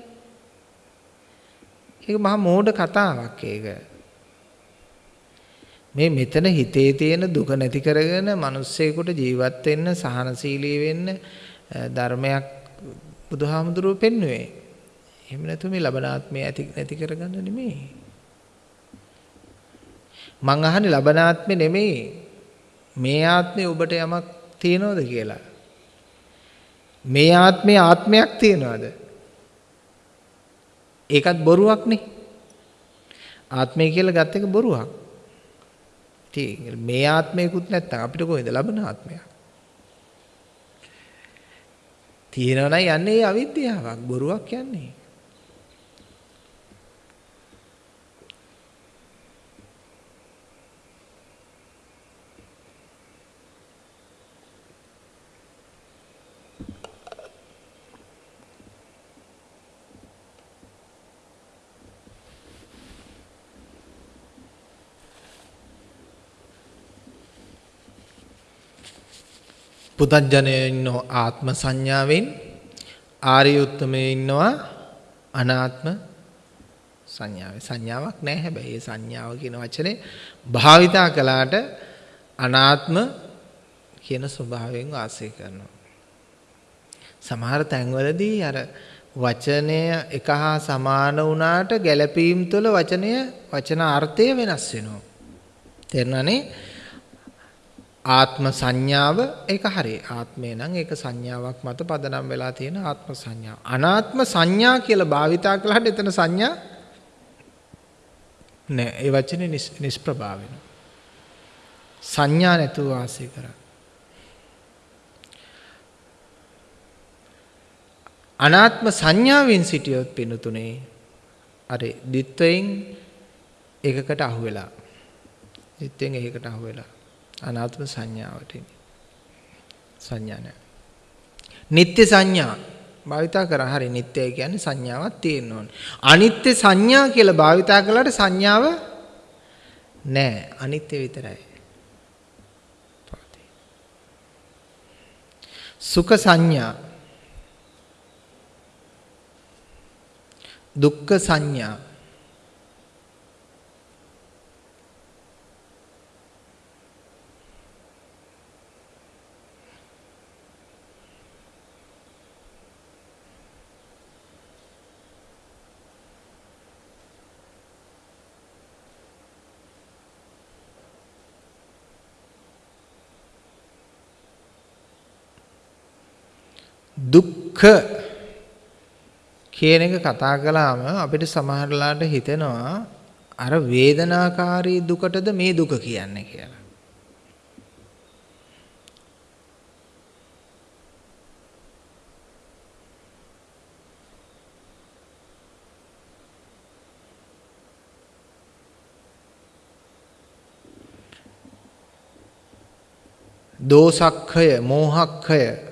ඒක මහා මෝඩ කතාවක් ඒක. මේ මෙතන හිතේ තියෙන දුක නැති කරගෙන මිනිස්සෙකුට ජීවත් වෙන්න සහනශීලී වෙන්න ධර්මයක් බුදුහාමුදුරුවෝ පෙන්වුවේ. එහෙම නැතු මේ ලබනාත්මය ඇති නැති කරගන්න නෙමෙයි. මං අහන්නේ ලබනාත්මේ නෙමෙයි. මේ ආත්මේ ඔබට යමක් තියනවද කියලා. මේ ආත්මේ ආත්මයක් තියනවද? ඒකත් බොරුවක් නේ. ආත්මය කියලා ගත්ත එක බොරුවක්. ඉතින් මේ ආත්මයකුත් නැත්තම් අපිට කොහෙද ලබන ආත්මයක්? තියෙනවා නම් යන්නේ අවිද්‍යාවක් බොරුවක් යන්නේ. පුතඥය ඉන්නවා ආත්ම සංඥාවෙන් ආර්ය උත්තමයේ ඉන්නවා අනාත්ම සංඥාවේ සංඥාවක් නැහැ හැබැයි ඒ සංඥාව කියන වචනේ භාවිතා කළාට අනාත්ම කියන ස්වභාවයෙන් වාසය කරනවා. සමහර තැන්වලදී අර වචනය එක හා සමාන වුණාට ගැළපීම් තුළ වචනය වචන අර්ථය වෙනස් වෙනවා. තේරුණානේ? ආත්ම සංඥාව ඒක හරි. ආත්මය නම් ඒක සංඥාවක් මත පදනම් වෙලා තියෙන ආත්ම සංඥාව. අනාත්ම සංඥා කියලා භාවිතා කළාට එතන සංඥා නෑ. ඒ වචනේ නිෂ්ප්‍රභා වෙනවා. සංඥා නැතුව වාසය කරා. අනාත්ම සංඥාවෙන් සිටියොත් පිනුතුනේ අර දිත්වයෙන් එකකට අහු වෙලා. දිත්වෙන් එකකට අහු වෙලා. අනාත්ම සංඥාවට සංඥා නැහැ. නිත්‍ය සංඥා භාවිතා කරා හරි නිත්‍යයි කියන්නේ සංඥාවක් තියෙන්න ඕනේ. අනිත්‍ය සංඥා කියලා භාවිතා කළාට සංඥාව නැහැ. අනිත්‍ය විතරයි. සුඛ සංඥා දුක්ඛ සංඥා දුක්ඛ කියන එක කතා කළාම අපිට සමහරලාට හිතෙනවා අර වේදනාකාරී දුකටද මේ දුක කියන්නේ කියලා. දෝසක්ඛය මෝහක්ඛය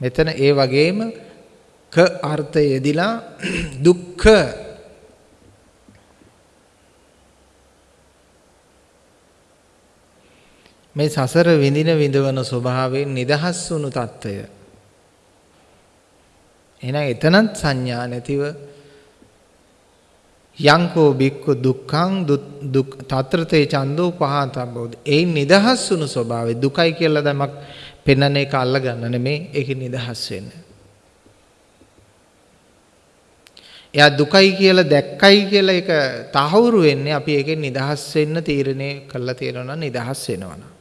මෙතන ඒ වගේම ක අර්ථය යෙදිලා <clears throat> දුක්ඛ. මේ සසර විඳින විඳවන ස්වභාවයෙන් නිදහස් වුණු తত্ত্বය එහෙනම් එතනත් සංඥා නැතිව යංකෝ බික්කු දුක්ඛං දුක් තත්‍රතේ චන්දෝ පහතබ්බෝද ඒ නිදහස් වුණු ස්වභාවය දුකයි කියලා දැමක් පෙන්වන එක අල්ල ගන්න නෙමේ ඒකේ නිදහස් වෙන්න. එයා දුකයි කියලා දැක්කයි කියලා ඒක තහවුරු වෙන්නේ අපි ඒකෙන් නිදහස් වෙන්න තීරණය කළා තියෙනවා නම් නිදහස් වෙනවා නම්.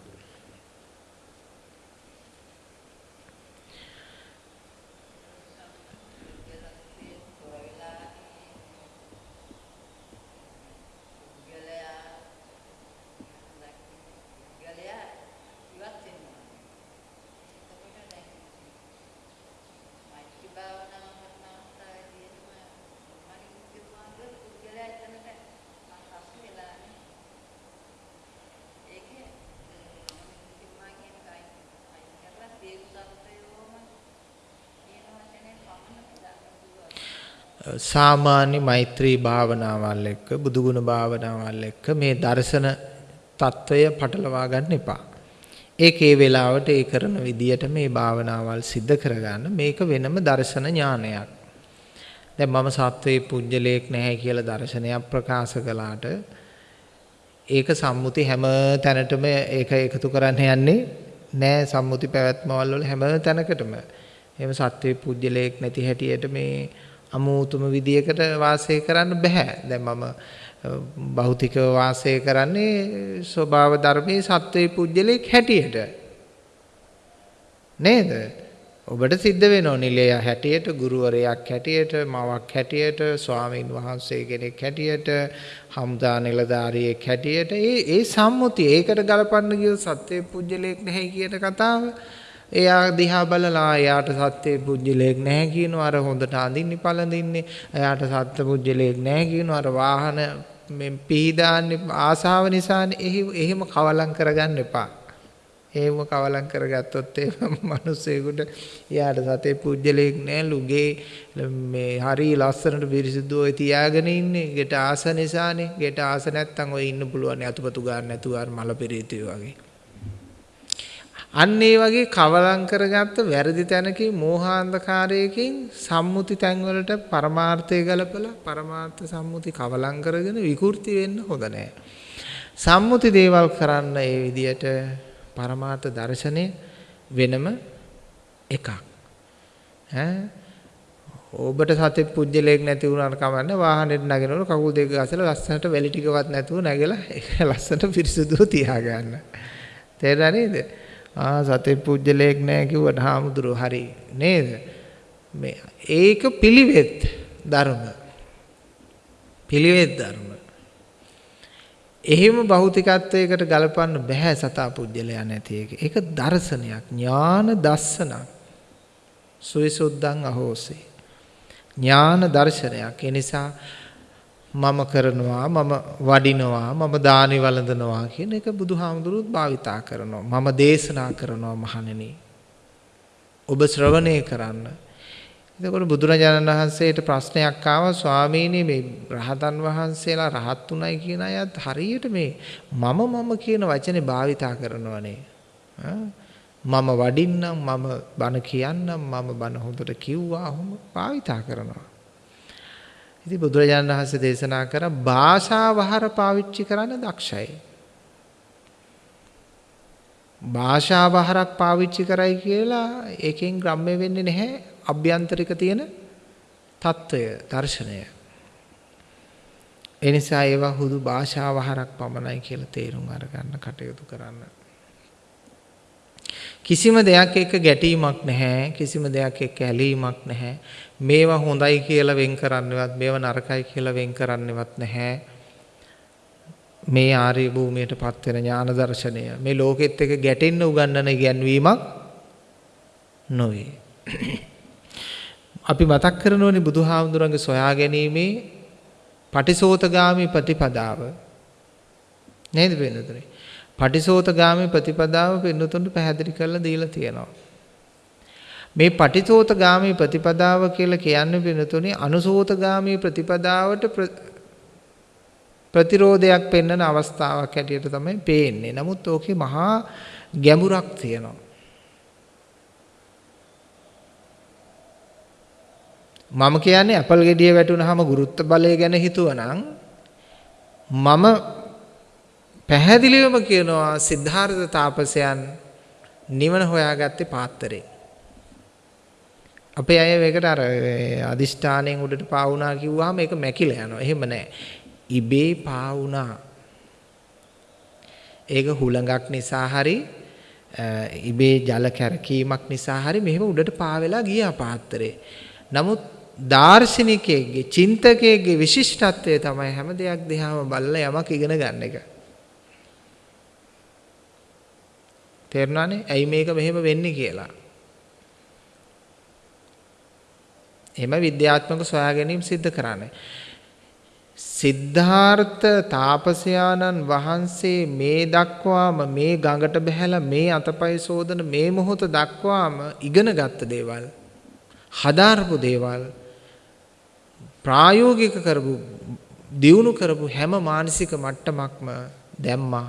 සාමාන්‍ය මෛත්‍රී භාවනාවල් එක්ක බුදුගුණ භාවනාවල් එක්ක මේ දර්ශන తত্ত্বය පටලවා ගන්න එපා. ඒකේ වෙලාවට ඒ කරන විදියට මේ භාවනාවල් සිද්ධ කරගන්න මේක වෙනම දර්ශන ඥානයක්. දැන් මම සත්වයේ පුජ්‍යලයක් නැහැ කියලා දර්ශනයක් ප්‍රකාශ කළාට ඒක සම්මුති හැම තැනටම ඒක එකතු කරන්න යන්නේ නෑ සම්මුති පැවැත්මවල් වල හැම තැනකටම. එහෙම සත්වයේ පුජ්‍යලයක් නැති හැටියට මේ අමූතුම විදියකට වාසය කරන්න බෑ. දැන් මම භෞතිකව වාසය කරන්නේ ස්වභාව ධර්මයේ සත්වයේ පුජ්‍යලයක් හැටියට. නේද? ඔබට සිද්ධ වෙනවා නිලය හැටියට, ගුරුවරයෙක් හැටියට, මවක් හැටියට, ස්වාමීන් වහන්සේ කෙනෙක් හැටියට, හම්දා නිලධාරියෙක් හැටියට ඒ ඒ සම්මුතිය ඒකට ගලපන්න ගියොත් සත්වයේ පුජ්‍යලයක් නැහැ කියන කතාව එයා දිහා බලලා එයාට සත්‍ය පුජ්‍යලයක් නැහැ කියනවා. අර හොඳට අඳින්නේ පළඳින්නේ. එයාට සත්‍ය පුජ්‍යලයක් නැහැ කියනවා. අර වාහන මේ පීඩාන්නේ ආසාව නිසානේ. එහෙම කවලම් කරගන්න එපා. එහෙම කවලම් කරගත්තොත් ඒ <laughs> මිනිස්සෙකුට එයාට සතේ පුජ්‍යලයක් නැහැ. ලුගේ මේ හරි ලස්සනට පිරිසිදුව තියාගෙන ඉන්නේ. ගෙට ආස නිසානේ. ගෙට ආස නැත්තම් ඔය ඉන්න පුළුවන් අතුපතු ගන්න නැතුව අර මල පෙරීතිය වගේ. අන්න ඒ වගේ කවලම් කරගත්ත වැරදි තැනකින් මෝහාන්ධකාරයකින් සම්මුති තැන්වලට පරමාර්ථය ගලපලා පරමාර්ථ සම්මුති කවලම් කරගෙන විකෘති වෙන්න හොඳ නැහැ. සම්මුති දේවල් කරන්න ඒ විදියට පරමාර්ථ දර්ශනය වෙනම එකක්. ඈ ඔබට සතෙක් පුජ්‍යලයක් නැති වුණාට කමන්නේ වාහනේට නගිනකොට කකුල් දෙක ගසලා ලස්සනට වැලි ටිකවත් නැතුව නැගලා ඒක ලස්සනට පිරිසුදුව තියාගන්න. තේරුණා නේද? ආ සතේ පුජ්‍යලයක් නැහැ කිව්වට හාමුදුරුවෝ හරි නේද? මේ ඒක පිළිවෙත් ධර්ම. පිළිවෙත් ධර්ම. එහෙම භෞතිකත්වයකට ගලපන්න බෑ සතා පුජ්‍යලයා නැති එක. ඒක දර්ශනයක් ඥාන දස්සනක් සුවිසුද්ධං අහෝසේ. ඥාන දර්ශනයක්. ඒ නිසා මම කරනවා මම වඩිනවා මම දානි වළඳනවා කියන එක බුදුහාමුදුරුවෝ භාවිතා කරනවා. මම දේශනා කරනවා මහණෙනි. ඔබ ශ්‍රවණය කරන්න. එතකොට බුදුරජාණන් වහන්සේට ප්‍රශ්නයක් ආවා ස්වාමීනි මේ රහතන් වහන්සේලා රහත් උනායි කියන අයත් හරියට මේ මම මම කියන වචනේ භාවිතා කරනවනේ. මම වඩින්නම් මම බණ කියන්නම් මම බණ හොඳට කිව්වා ඔහොම භාවිතා කරනවා. ඉතින් බුදුරජාණන් වහන්සේ දේශනා කර භාෂා වහර පාවිච්චි කරන්න දක්ෂයි. භාෂා වහරක් පාවිච්චි කරයි කියලා ඒකෙන් ග්‍රම්‍ය වෙන්නේ නැහැ අභ්‍යන්තරික තියෙන తত্ত্বය, දර්ශනය. ඒ නිසා ඒවා හුදු භාෂා වහරක් පමණයි කියලා තේරුම් අරගන්න කටයුතු කරන්න. කිසිම දෙයක් එක්ක ගැටීමක් නැහැ, කිසිම දෙයක් එක්ක ඇලීමක් නැහැ. මේවා හොඳයි කියලා වෙන් කරන්නවත් මේවා නරකයි කියලා වෙන් කරන්නවත් නැහැ. මේ ආර්ය භූමියට පත් වෙන ඥාන දර්ශනය. මේ ලෝකෙත් එක්ක ගැටෙන්න උගන්වන ඉගැන්වීමක් නොවේ. අපි මතක් කරනෝනේ බුදුහාමුදුරන්ගේ සොයා ගැනීමේ පටිසෝතගාමි ප්‍රතිපදාව. නේද වෙනතුනේ පටිසෝතගාමී ප්‍රතිපදාව පින්නතුන්ට පැහැදිලි කරලා දීලා තියෙනවා. මේ පටිසෝතගාමී ප්‍රතිපදාව කියලා කියන්නේ පින්නතුනේ අනුසෝතගාමී ප්‍රතිපදාවට ප්‍රතිරෝධයක් පෙන්වන අවස්ථාවක් හැටියට තමයි පේන්නේ. නමුත් ඕකේ මහා ගැඹුරක් තියෙනවා. මම කියන්නේ ඇපල් ගෙඩිය වැටුනහම ගුරුත්ව බලය ගැන හිතුවනම් මම පැහැදිලිවම කියනවා සිද්ධාර්ථ තාපසයන් නිවන හොයාගත්තේ පාත්තරේ. අපේ අය මේකට අර අදිෂ්ඨානයෙන් උඩට පාවුනා කිව්වහම ඒක මැකිලා යනවා. එහෙම නැහැ. ඉබේ පාවුනා. ඒක හුලඟක් නිසා හරි ඉබේ ජල කැරකීමක් නිසා හරි මෙහෙම උඩට පාවෙලා ගියා පාත්‍රේ. නමුත් දාර්ශනිකයෙක්ගේ චින්තකයෙක්ගේ විශිෂ්ටත්වය තමයි හැම දෙයක් දිහාම බලලා යමක් ඉගෙන ගන්න එක. තේරුණානේ? ඇයි මේක මෙහෙම වෙන්නේ කියලා. එහෙම විද්‍යාත්මක සොයා ගැනීම සිද්ධ කරන්නේ. සිද්ධාර්ථ තාපසයාණන් වහන්සේ මේ දක්වාම මේ ගඟට බහැලා මේ අතපය සෝදන මේ මොහොත දක්වාම ඉගෙන ගත්ත දේවල් හදාරපු දේවල් ප්‍රායෝගික කරපු දියුණු කරපු හැම මානසික මට්ටමක්ම දැම්මා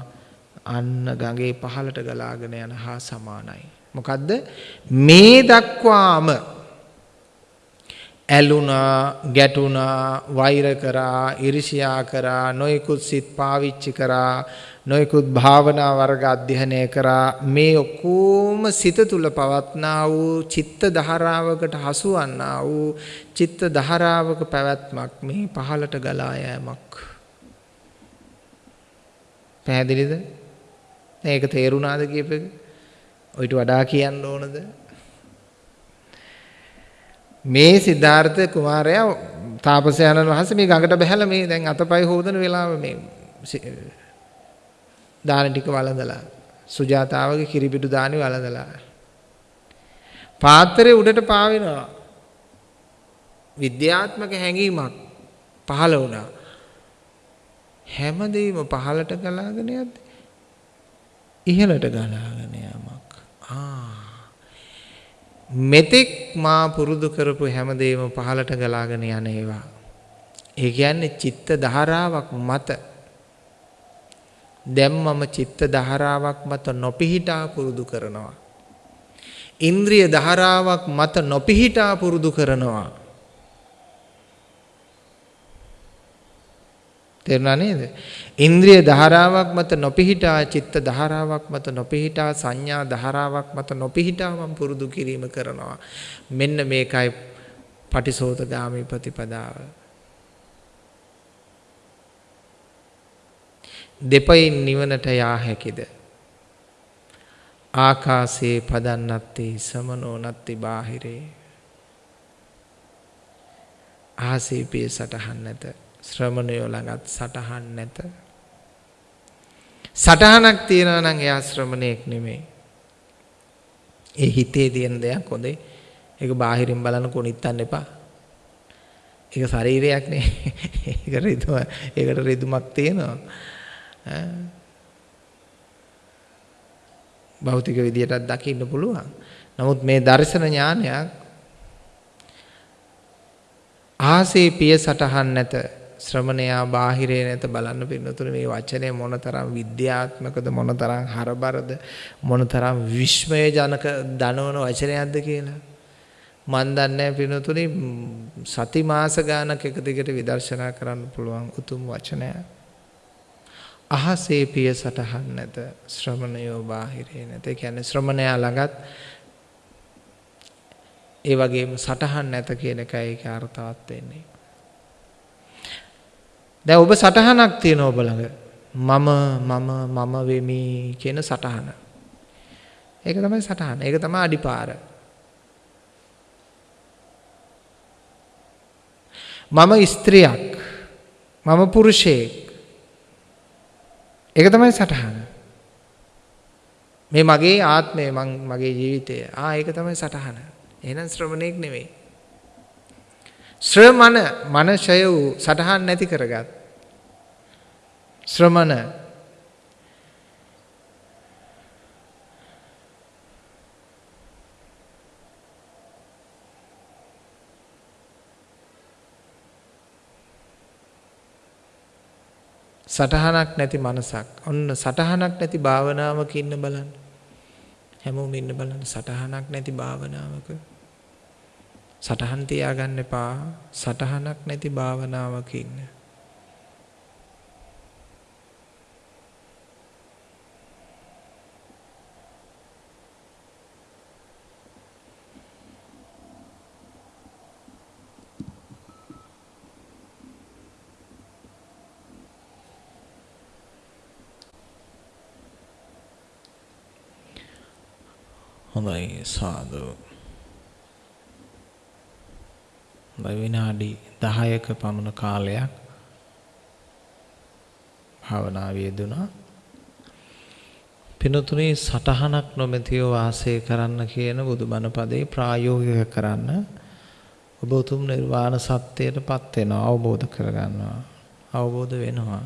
අන්න ගඟේ පහළට ගලාගෙන යන හා සමානයි. මොකද්ද මේ දක්වාම ඇලුනා ගැටුණා වෛර කරා ඉරිසියා කරා නොයෙකුත් සිත් පාවිච්චි කරා නොයෙකුත් භාවනා වර්ග අධ්‍යයනය කරා. මේ ඔක්කොම සිත තුල පවත්නා වූ චිත්ත ධාරාවකට හසුවන්නා වූ චිත්ත ධාරාවක පැවැත්මක් මේ පහළට ගලා යෑමක්. පැහැදිලිද? මේක තේරුණාද කියපෙක? ඔයිට වඩා කියන්න ඕනද? මේ සිද්ධාර්ථ කුමාරයා තාපසයන්න් වහන්සේ මේ ගඟට බහැලා මේ දැන් අතපය හොදන වෙලාව මේ දාන ටික වළඳලා සුජාතාවගේ කිරිපිටු දානි වළඳලා. පාත්‍රය උඩට පාවෙනවා. විද්‍යාත්මක හැඟීමක් පහළ වුණා. හැමදේම පහළට ගලාගෙන යද්දි ඉහළට ගලාගෙන යamak ආ. මෙතෙක් මා පුරුදු කරපු හැමදේම පහළට ගලාගෙන යන ඒවා ඒ කියන්නේ චිත්ත ධාරාවක් මත දැන් මම චිත්ත ධාරාවක් මත නොපිහිටා පුරුදු කරනවා. ඉන්ද්‍රිය ධාරාවක් මත නොපිහිටා පුරුදු කරනවා. තේරුණා නේද? ඉන්ද්‍රිය ධාරාවක් මත නොපිහිටා චිත්ත ධාරාවක් මත නොපිහිටා සංඥා ධාරාවක් මත නොපිහිටා මම පුරුදු කිරීම කරනවා. මෙන්න මේකයි පටිසෝතගාමී ප්‍රතිපදාව. දෙපයින් නිවනට යා හැකිද ආකාසේ පදන්නත්තේ සමනෝ නත්ති බාහිරේ ආසීපිය සටහන් නැත ශ්‍රමණයෝ ළඟත් සටහන් නැත. සටහනක් තියෙනවා නම් එයා ශ්‍රමණයෙක් නෙමෙයි. ඒ හිතේ තියෙන දෙයක් හොඳේ. ඒක බාහිරින් බලන කොනිත්තන්න එපා. ඒක ශරීරයක් නේ. ඒක රිදුම ඒකට රිදුමක් තියෙනවා. භෞතික විදියටත් දකින්න පුළුවන්. නමුත් මේ දර්ශන ඥානයක් ආසේ පිය සටහන් නැත. ශ්‍රමණයා බාහිරේ නැත බලන්න පින්නතුනේ මේ වචනේ මොනතරම් විද්‍යාත්මකද මොනතරම් හරබරද මොනතරම් විශ්මයජනක දනවන වචනයක්ද කියලා මන් දන්නේ පින්නතුනේ සති මාස ගානක් එක දිගට විදර්ශනා කරන්න පුළුවන් උතුම් වචනයක් අහසේ පිය සටහන් නැත ශ්‍රමණයෝ බාහිරේ නැත. ඒ කියන්නේ ශ්‍රමණයා ළඟත් ඒ වගේම සටහන් නැත කියන එකයි ඒකේ අර්ථවත් වෙන්නේ. දැන් ඔබ සටහනක් තියෙනවා ඔබ ළඟ. මම මම මම වෙමි කියන සටහන. ඒක තමයි සටහන. ඒක තමයි අඩිපාර. මම ස්ත්‍රියක්. මම පුරුෂයෙක්. ඒක තමයි සටහන. මේ මගේ ආත්මය මං මගේ ජීවිතය. ආ ඒක තමයි සටහන. එහෙනම් ශ්‍රමණේක් නෙවෙයි. ශ්‍රමණ මනසය වූ සටහන් නැති කරගත්. ශ්‍රමණ සටහනක් නැති මනසක්. ඔන්න සටහනක් නැති භාවනාවක ඉන්න බලන්න. හැමෝම ඉන්න බලන්න සටහනක් නැති භාවනාවක. සටහන් තියාගන්න එපා. සටහනක් නැති භාවනාවක ඉන්න. හොඳයි සාදු. හොඳයි විනාඩි 10ක පමණ කාලයක් භාවනාවේ යෙදුණා. පිනතුනේ සටහනක් නොමැතිව වාසය කරන්න කියන බුදුබණ පදේ ප්‍රායෝගික කරන්න ඔබ උතුම් නිර්වාණ සත්‍යයටපත් වෙනවා අවබෝධ කරගන්නවා අවබෝධ වෙනවා.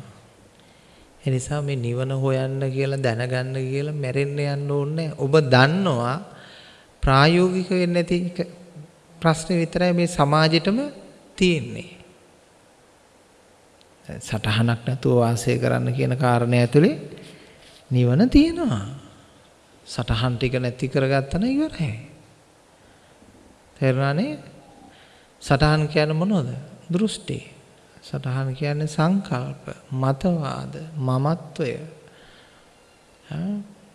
එනිසා මේ නිවන හොයන්න කියලා දැනගන්න කියලා මැරෙන්න යන්න ඕනේ. ඔබ දන්නවා ප්‍රායෝගික වෙන්නේ නැති ප්‍රශ්නේ විතරයි මේ සමාජෙටම තියෙන්නේ. සටහනක් නැතුව වාසය කරන්න කියන කාරණය ඇතුලේ නිවන තියෙනවා. සටහන් ටික නැති කරගත්තම ඉවරයි. තේරුණානේ? සටහන් කියන්නේ මොනවද? දෘෂ්ටි. සටහන් කියන්නේ සංකල්ප, මතවාද, මමත්වය.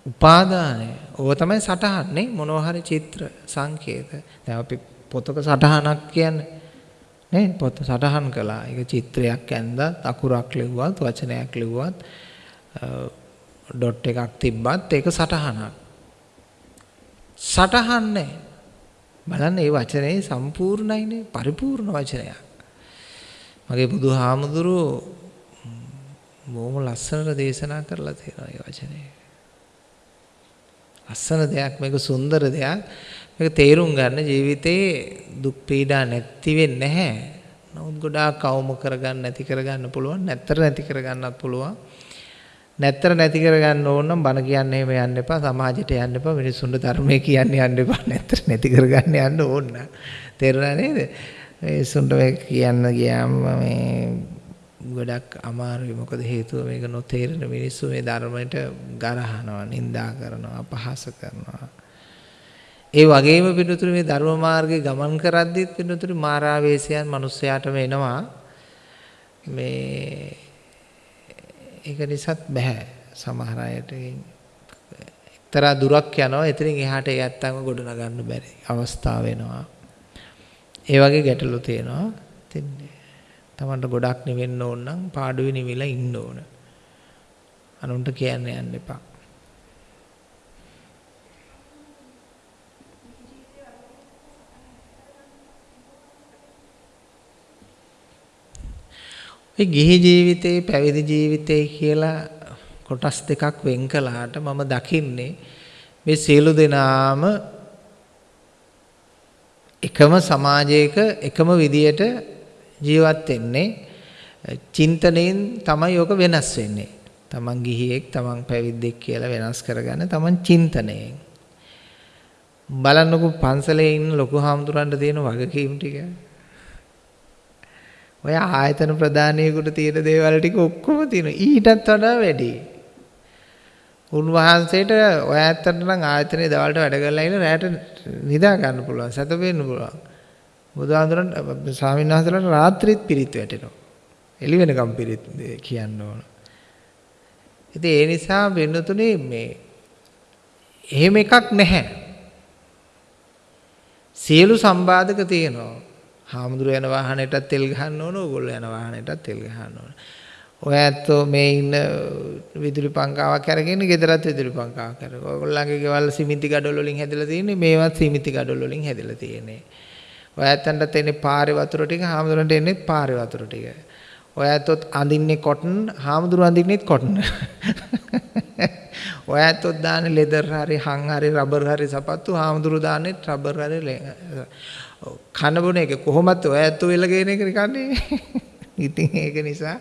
උපාදානය. ඕව තමයි සටහන් නේ මොනවා හරි චිත්‍ර සංකේත. දැන් අපි පොතක සටහනක් කියන්නේ නේ පොත සටහන් කළා. ඒක චිත්‍රයක් ඇඳලා අකුරක් ලිව්වත් වචනයක් ලිව්වත් ඩොට් එකක් තිබ්බත් ඒක සටහනක්. සටහන් නැහැ. බලන්න මේ වචනේ සම්පූර්ණයිනේ පරිපූර්ණ වචනයක්. මගේ බුදුහාමුදුරුවෝ බොහොම ලස්සනට දේශනා කරලා තියෙනවා මේ වචනේ. ලස්සන දෙයක් මේක සුන්දර දෙයක්. මේක තේරුම් ගන්න ජීවිතේ දුක් පීඩා නැති වෙන්නේ නැහැ. නමුත් ගොඩාක් අවම කරගන්න නැති කරගන්න පුළුවන්. නැත්තර නැති කරගන්නත් පුළුවන්. නැත්තර නැති කරගන්න ඕන නම් බණ කියන්නේ එහෙම යන්න එපා. සමාජයට යන්න එපා. මිනිස්සුන්ට ධර්මයේ කියන්න යන්න එපා. නැත්තර නැති කරගන්න යන්න ඕන. තේරුණා නේද? මිනිස්සුන්ට මේ කියන්න ගියාම මේ ගොඩක් අමාරුයි. මොකද හේතුව මේක නොතේරෙන මිනිස්සු මේ ධර්මයට ගරහනවා, නිඳා කරනවා, අපහාස කරනවා. ඒ වගේම පිටුතුරු මේ ධර්ම මාර්ගේ ගමන් කරද්දිත් පිටුතුරු මාරාවේශයන් මිනිස්සයාටම එනවා. මේ ඒක නිසාත් බෑ සමහර අයට. එක්තරා දුරක් යනවා. එතනින් එහාට ඒ ඇත්තන්ව ගොඩ නගන්න බැරි අවස්ථාව වෙනවා ඒ වගේ ගැටලු තියෙනවා. ඉතින් තමන්ට ගොඩක් නිවෙන්න ඕන නම් පාඩුවේ නිවිලා ඉන්න ඕන. අනුන්ට කියන්න යන්න එපා. ඒ ගිහි ජීවිතේ පැවිදි ජීවිතේ කියලා කොටස් දෙකක් වෙන් කළාට මම දකින්නේ මේ සියලු දෙනාම එකම සමාජයක එකම විදියට ජීවත් වෙන්නේ චින්තනයෙන් තමයි යෝග වෙනස් වෙන්නේ. තමන් ගිහියෙක් තමන් පැවිද්දෙක් කියලා වෙනස් කරගන්න තමන් චින්තනයෙන්. බලන්නකො පන්සලේ ඉන්න ලොකු හාමුදුරන්ට තියෙන වගකීම් ටික. ඔය ආයතන ප්‍රධානියෙකුට තියෙන දේවල් ටික ඔක්කොම තියෙනවා. ඊටත් වඩා වැඩි. උන්වහන්සේට ඔය ඇත්තට නම් ආයතනයේ දවල්ට වැඩ කරලා ඉන්න රැට නිදා ගන්න පුළුවන්. සැතපෙන්න පුළුවන්. බුදුහාඳුරන් ස්වාමීන් වහන්සේලාට රාත්‍රිත් පිරිත් වැටෙනවා. එළි වෙනකම් පිරිත් කියන්න ඕන. ඉතින් ඒ නිසා වෙනතුනේ මේ එහෙම එකක් නැහැ. සියලු සම්බාධක තියෙනවා. හාමුදුරු යන වාහනයටත් තෙල් ගහන්න ඕන ඕගොල්ලෝ යන වාහනයටත් තෙල් ගහන්න ඕන. ඔය ඇත්තෝ මේ ඉන්න විදුලි පංකාවක් අරගෙන ගෙදරත් විදුලි පංකාවක් අරගෙන ඔයගොල්ලන්ගේ ගෙවල් සිමිති ගඩොල් වලින් හැදලා තියෙන්නේ මේවත් සිමිති ගඩොල් වලින් හැදලා තියෙන්නේ. ඔය ඇත්තන්ට එන්නේ පාරේ වතුර ටික හාමුදුරන්ට එන්නේ පාරේ වතුර ටික. ඔය ඇත්තොත් අඳින්නේ කොටන් හාමුදුරු අඳින්නෙත් කොටන්. <laughs> ඔය ඇත්තොත් දාන්නේ ලෙදර් හරි හං හරි රබර් හරි සපත්තු හාමුදුරු දාන්නේ රබර් හරි කන බොන එක කොහොමත් ඔය ඇත්තෝ වෙල ගේන එක කන්නේ. ඉතින් ඒක නිසා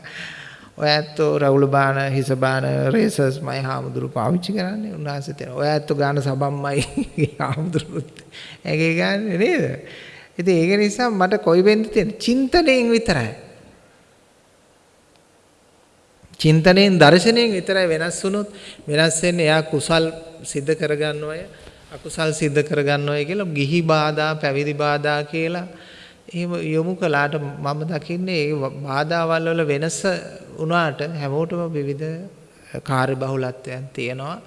ඔය ඇත්තෝ රවුල බාන හිස බාන රේසර්ස් මයි හාමුදුරු පාවිච්චි කරන්නේ උන්වහන්සේ තේන. ඔය ඇත්තෝ ගාන සබම්මයි හාමුදුරුත් ඒකේ ගන්නේ නේද? ඉතින් ඒක නිසා මට කොයි වෙන්ද තියෙන චින්තනයෙන් විතරයි. චින්තනයෙන් දර්ශනයෙන් විතරයි වෙනස් වුණොත් වෙනස් වෙන්නේ එයා කුසල් සිද්ධ කරගන්නවය අකුසල් සිද්ධ කරගන්නවයි කියලා ගිහි බාධා පැවිදි බාධා කියලා එහෙම යොමු කළාට මම දකින්නේ ඒ බාධාවල් වල වෙනස වුණාට හැමෝටම විවිධ කාර්යබහුලත්වයන් තියෙනවා.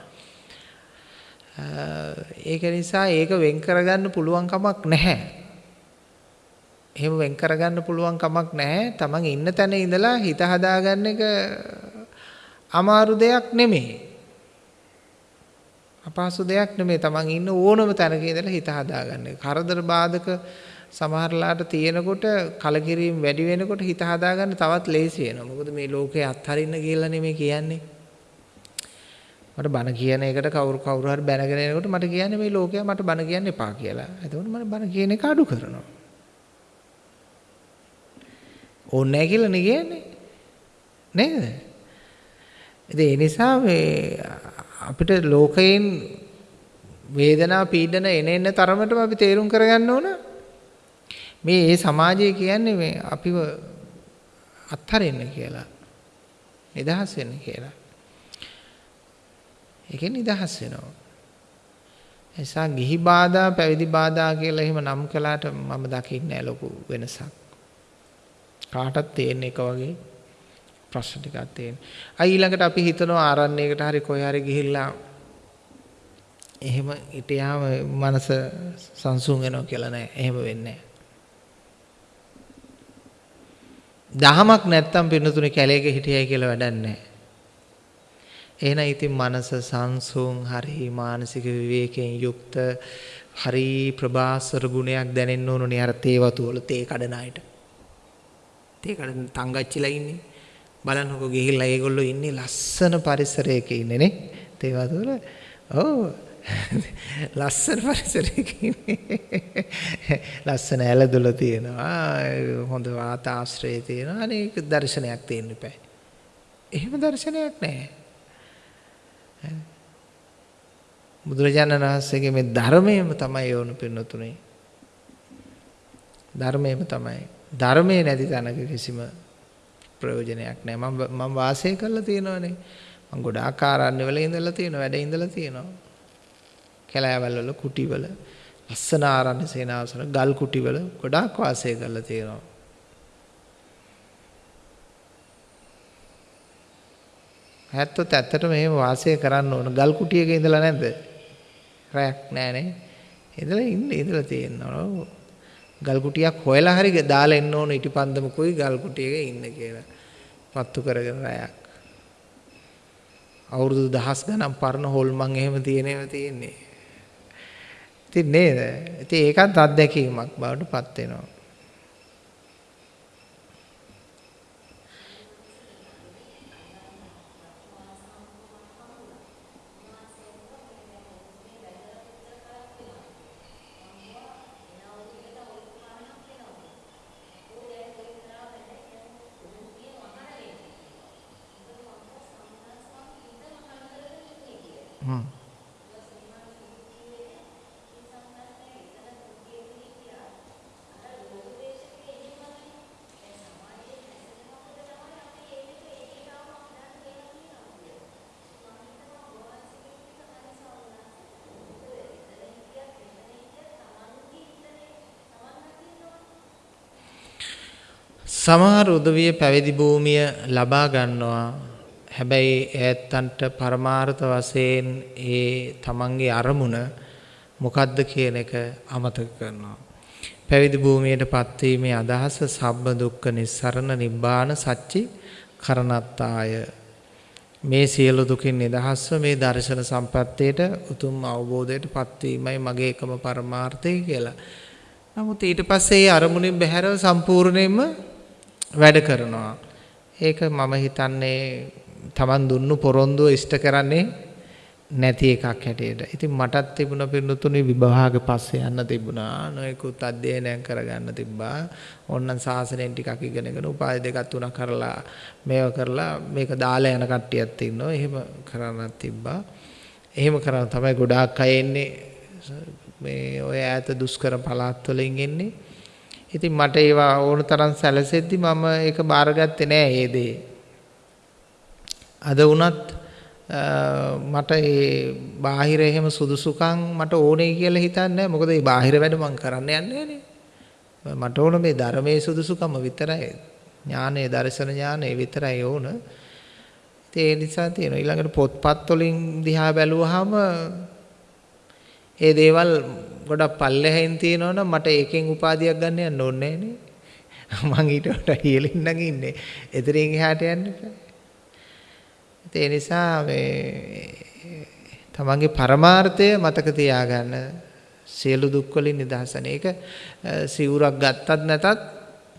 ඒක නිසා ඒක වෙන් කරගන්න පුළුවන් කමක් නැහැ. එහෙම වෙන් කරගන්න පුළුවන් කමක් නැහැ. Taman ඉන්න තැන ඉඳලා හිත හදාගන්න එක අමාරු දෙයක් නෙමෙයි. අපහසු දෙයක් නෙමෙයි. Taman ඉන්න ඕනම තැනක ඉඳලා හිත හදාගන්න. කරදර බාධක සමහරලාට තියෙනකොට කලකිරීම වැඩි වෙනකොට හිත හදාගන්න තවත් ලේසි වෙනවා. මොකද මේ ලෝකේ අත්හරින්න කියලා නෙමෙයි කියන්නේ. මට බන කියන එකට කවුරු කවුරු හරි බැනගෙන එනකොට මට කියන්නේ මේ ලෝකයා මට බන කියන්න එපා කියලා. එතකොට මම බන කියන එක අඩු කරනවා. ඕනේ නැහැ කියලා නේ කියන්නේ. නේද? ඉතින් ඒ නිසා මේ අපිට ලෝකයෙන් වේදනා පීඩන එන එන තරමටම අපි තේරුම් කරගන්න ඕන මේ ඒ සමාජය කියන්නේ මේ අපිව අත්හරින්න කියලා. නිදහස් වෙන්න කියලා. ඒකෙන් නිදහස් වෙනවා. එසා ගිහි බාධා පැවිදි බාධා කියලා එහෙම නම් කළාට මම දකින්නේ ලොකු වෙනසක්. කාටත් තේන්න එක වගේ ප්‍රශ්න ටිකක් තියෙනවා. අයි ඊළඟට අපි හිතනවා ආරණ්‍යයකට හරි කොහේ හරි ගිහිල්ලා එහෙම හිටියාම මනස සංසුන් වෙනවා කියලා නෑ. එහෙම වෙන්නේ නෑ. දහමක් නැත්තම් පින්නතුනේ කැලේක හිටියයි කියලා වැඩක් නෑ. එහෙනම් ඉතින් මනස සංසුන් හරි මානසික විවේකයෙන් යුක්ත හරි ප්‍රභාස්වර ගුණයක් දැනෙන්න ඕනනේ අර තේ වතු වල තේ කඩන අයට. තේ කඩන තංගච්චිලා ඉන්නේ. බලන්නකෝ ගිහිල්ලා ඒගොල්ලෝ ඉන්නේ ලස්සන පරිසරයක ඉන්නේ නේ. තේ වතු වල. ඔව් ලස්සන පරිසරයක ලස්සන ඇලදොල තියෙනවා හොඳ වාතාශ්‍රය තියෙනවා අනේක දර්ශනයක් තියෙන්න එපා. එහෙම දර්ශනයක් නැහැ. බුදුරජාණන් වහන්සේගේ මේ ධර්මයේම තමයි යොණු පින්නතුනේ. ධර්මයේම තමයි. ධර්මයේ නැති තැනක කිසිම ප්‍රයෝජනයක් නැහැ. මම මම වාසය කරලා තියෙනවනේ. මම ගොඩාක් ආරණ්‍ය වල ඉඳලා තියෙනවා, වැඩ ඉඳලා තියෙනවා. කැලෑවල් වල කුටිවල ලස්සන ආරණ්‍ය සේනාසන ගල් කුටිවල ගොඩාක් වාසය කරලා තියෙනවා. හැත්තොත් ඇත්තටම එහෙම වාසය කරන්න ඕන ගල් කුටියක ඉඳලා නැද්ද? රැක් නෑනේ. ඉඳලා ඉන්න ඉඳලා තියෙනවා. ගල් කුටියක් හොයලා හරි දාලා එන්න ඕන ඉටිපන්දමකුයි ගල් කුටියක ඉන්න කියලා. පත්තු කරගෙන රැයක්. අවුරුදු දහස් ගණන් පරණ හොල්මන් එහෙම තියෙනේම තියෙන්නේ. ඉතින් නේද? ඉතින් ඒකත් අත්දැකීමක් බවට පත් වෙනවා. සමහර උදවිය පැවිදි භූමිය ලබා ගන්නවා. හැබැයි ඈත්තන්ට පරමාර්ථ වශයෙන් ඒ තමන්ගේ අරමුණ මොකද්ද කියන එක අමතක කරනවා. පැවිදි භූමියට පත්වීමේ අදහස සබ්බ දුක්ඛ නිස්සරණ නිබ්බාන සච්චි කරණත්තාය. මේ සියලු දුකින් නිදහස්ව මේ දර්ශන සම්පත්තියට උතුම් අවබෝධයට පත්වීමයි මගේ එකම පරමාර්ථය කියලා. නමුත් ඊට පස්සේ ඒ අරමුණින් බැහැරව සම්පූර්ණයෙන්ම වැඩ කරනවා. ඒක මම හිතන්නේ Taman දුන්නු පොරොන්දුව ඉෂ්ට කරන්නේ නැති එකක් හැටියට. ඉතින් මටත් තිබුණ පින්නතුනි විභාග පස්සේ යන්න තිබුණා. නොයෙකුත් අධ්‍යයනයන් කරගන්න තිබ්බා. ඕන්නම් සාසනයෙන් ටිකක් ඉගෙනගෙන උපාධි දෙකක් තුනක් කරලා මේව කරලා මේක දාලා යන කට්ටියක් ඉන්නවා. එහෙම කරන්නත් තිබ්බා. එහෙම කරන තමයි ගොඩාක් අය එන්නේ. මේ ඔය ඈත දුෂ්කර පළාත් වලින් එන්නේ. ඉතින් මට ඒවා ඕන තරම් සැලසෙද්දි මම ඒක බාරගත්තේ නෑ ඒ දේ. අද වුණත් මට ඒ බාහිර එහෙම සුදුසුකම් මට ඕනේ කියලා හිතන්නේ නැහැ. මොකද මේ බාහිර වැඩ මම කරන්න යන්නේ නෑනේ. මට ඕන මේ ධර්මයේ සුදුසුකම විතරයි. ඥානයේ දර්ශන ඥානයේ විතරයි ඕන. ඒ නිසා තියෙනවා ඊළඟට පොත්පත් වලින් දිහා බැලුවාම ඒ දේවල් ගොඩක් පල්ලෙහෙන් තියෙනවනම් මට ඒකෙන් උපාධියක් ගන්න යන්න ඕනේ නේ. මං ඊට වඩා ඉහළින් නම් ඉන්නේ. එතරින් එහාට යන්න ඒ නිසා මේ තමන්ගේ පරමාර්ථය මතක තියාගන්න සියලු දුක් වලින් නිදහසන. ඒක සිවුරක් ගත්තත් නැතත්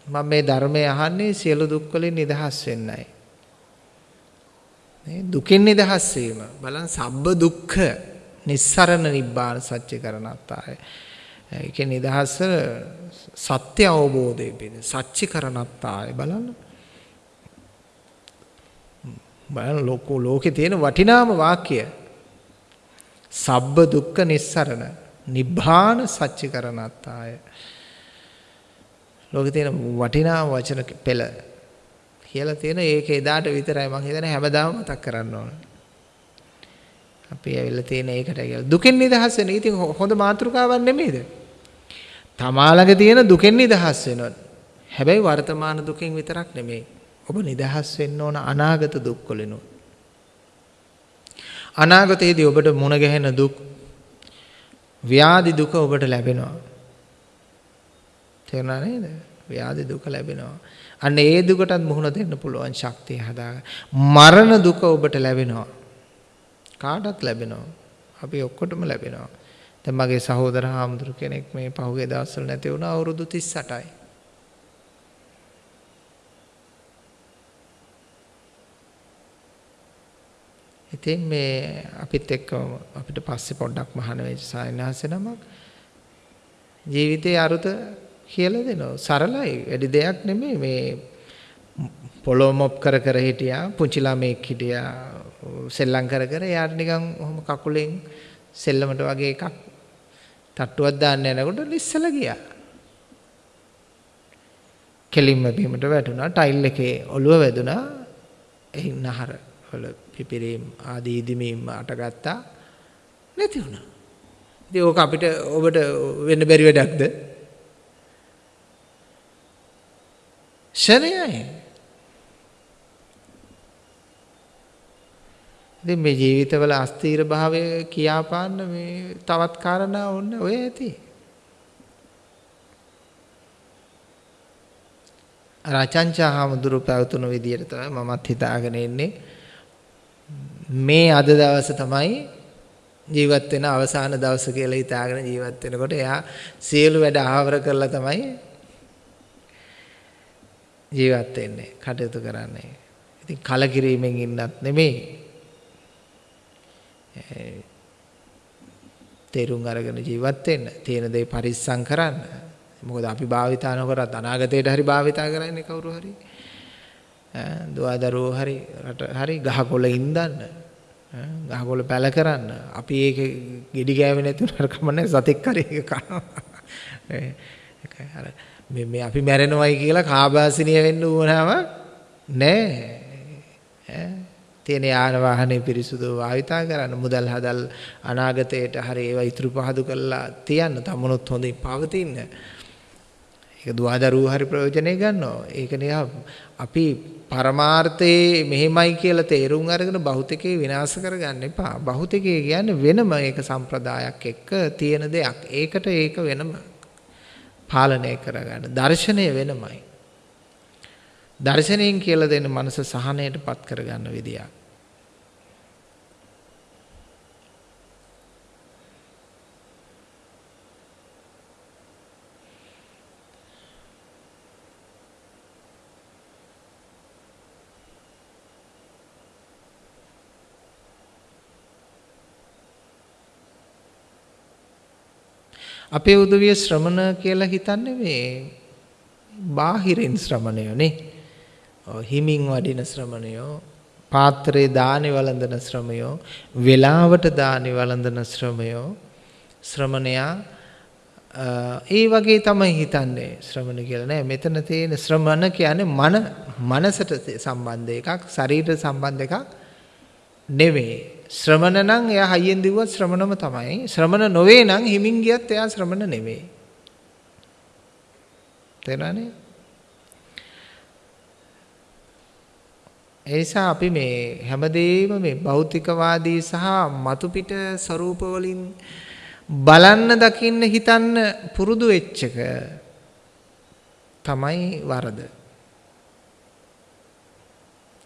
මම මේ ධර්මය අහන්නේ සියලු දුක් වලින් නිදහස් වෙන්නයි. දුකින් නිදහස් වීම බලන්න සබ්බ දුක්ඛ නිස්සරණ නිබ්බාන සත්‍ය කරණත්තාය. ඒකේ නිදහස සත්‍ය අවබෝධය පිණිස සත්‍ය කරණත්තාය බලන්න. බලන්න ලෝකෝ ලෝකේ තියෙන වටිනාම වාක්‍ය. සබ්බ දුක්ඛ නිස්සරණ නිබ්බාන සත්‍ය කරණත්තාය. ලෝකේ තියෙන වටිනාම වචන පෙළ කියලා තියෙන ඒක එදාට විතරයි මම හිතන්නේ හැමදාම මතක් කරන්න ඕන. අපි ඇවිල්ලා තියෙන ඒකට කියලා. දුකෙන් නිදහස් වෙන. ඉතින් හොඳ මාතෘකාවක් නෙමෙයිද? තමාලගේ තියෙන දුකෙන් නිදහස් වෙනවා. හැබැයි වර්තමාන දුකෙන් විතරක් නෙමෙයි. ඔබ නිදහස් වෙන්න ඕන අනාගත දුක් වලිනුත්. අනාගතයේදී ඔබට මුණ ගැහෙන දුක් ව්‍යාධි දුක ඔබට ලැබෙනවා. තේරුණා නේද? ව්‍යාධි දුක ලැබෙනවා. අන්න ඒ දුකටත් මුහුණ දෙන්න පුළුවන් ශක්තිය හදාගන්න. මරණ දුක ඔබට ලැබෙනවා. කාටත් ලැබෙනවා. අපි ඔක්කොටම ලැබෙනවා. දැන් මගේ සහෝදර හාමුදුරු කෙනෙක් මේ පහුගිය දවස්වල නැති වුණා අවුරුදු 38යි. ඉතින් මේ අපිත් එක්ක අපිට පස්සේ පොඩ්ඩක් මහාන වෙච්ච සායනහස නමක් ජීවිතයේ අරුත කියලා දෙනවා. සරලයි. වැඩි දෙයක් නෙමෙයි මේ පොළොව මොප් කර කර හිටියා. පුංචි ළමෙක් හිටියා. සෙල්ලම් කර කර යාට නිකන් ඔහොම කකුලෙන් සෙල්ලමට වගේ එකක් තට්ටුවක් දාන්න යනකොට ලිස්සලා ගියා. කෙලින්ම බීමට වැටුණා. ටයිල් එකේ ඔළුව වැදුනා. එහි නහර වල පිපිරීම් ආදී ඉදිමීම් අටගත්තා. නැති වුණා. ඉතින් ඕක අපිට ඔබට වෙන්න බැරි වැඩක්ද? ෂණයයි. ඉතින් මේ ජීවිතවල අස්තීර භාවය කියාපාන්න මේ තවත් කාරණා ඕන්න ඔය ඇති. රචංචා හාමුදුරු පැවතුණු විදියට තමයි මමත් හිතාගෙන ඉන්නේ. මේ අද දවස තමයි ජීවත් වෙන අවසාන දවස කියලා හිතාගෙන ජීවත් වෙනකොට එයා සියලු වැඩ ආවර කරලා තමයි ජීවත් වෙන්නේ කටයුතු කරන්නේ. ඉතින් කලකිරීමෙන් ඉන්නත් නෙමෙයි. තේරුම් අරගෙන ජීවත් වෙන්න. තියෙන දේ පරිස්සම් කරන්න. මොකද අපි භාවිතා නොකරත් අනාගතයට හරි භාවිතා කරන්නේ කවුරු හරි. දුවදරුවෝ හරි රට හරි ගහකොළ ඉඳන්න. ගහකොළ පැල කරන්න. අපි ඒක ගෙඩි ගෑවෙ නැති උනර කමන්නේ සතෙක් හරි ඒක කනවා. ඒකයි අර මේ මේ අපි මැරෙනවයි කියලා කාබාසිනිය වෙන්න උවනම නෑ තියෙන යාන වාහනේ පිරිසුදු භාවිතා කරන්න මුදල් හදල් අනාගතයට හරි ඒවා ඉතුරු පහදු කරලා තියන්න තමනුත් හොඳින් පවතින්න ඒක දුවදරුවෝ හරි ප්‍රයෝජනෙ ගන්නවා ඒක නිකන් අපි පරමාර්ථයේ මෙහෙමයි කියලා තේරුම් අරගෙන භෞතිකේ විනාශ කරගන්න එපා භෞතිකය කියන්නේ වෙනම ඒක සම්ප්‍රදායක් එක්ක තියෙන දෙයක් ඒකට ඒක වෙනම පාලනය කරගන්න. දර්ශනය වෙනමයි. දර්ශනයෙන් කියලා දෙන මනස සහනයට පත් කරගන්න විදියක්. අපේ උදවිය ශ්‍රමණ කියලා හිතන්නේ මේ බාහිරින් ශ්‍රමණයෝ නේ. හිමින් වඩින ශ්‍රමණයෝ, පාත්‍රයේ දානි වළඳන ශ්‍රමයෝ, වෙලාවට දානි වළඳන ශ්‍රමයෝ, ශ්‍රමණයා ඒ වගේ තමයි හිතන්නේ ශ්‍රමණ කියලා නෑ. මෙතන තියෙන ශ්‍රමණ කියන්නේ මන මනසට සම්බන්ධ එකක්, ශරීරයට සම්බන්ධ එකක් නෙවෙයි. ශ්‍රමණ නම් එයා හයියෙන් දිව්වත් ශ්‍රමණම තමයි. ශ්‍රමණ නොවේ නම් හිමින් ගියත් එයා ශ්‍රමණ නෙවෙයි. තේරෙනවනේ? ඒ නිසා අපි මේ හැමදේම මේ භෞතිකවාදී සහ මතු පිට ස්වરૂප වලින් බලන්න දකින්න හිතන්න පුරුදු වෙච්ච එක තමයි වරද.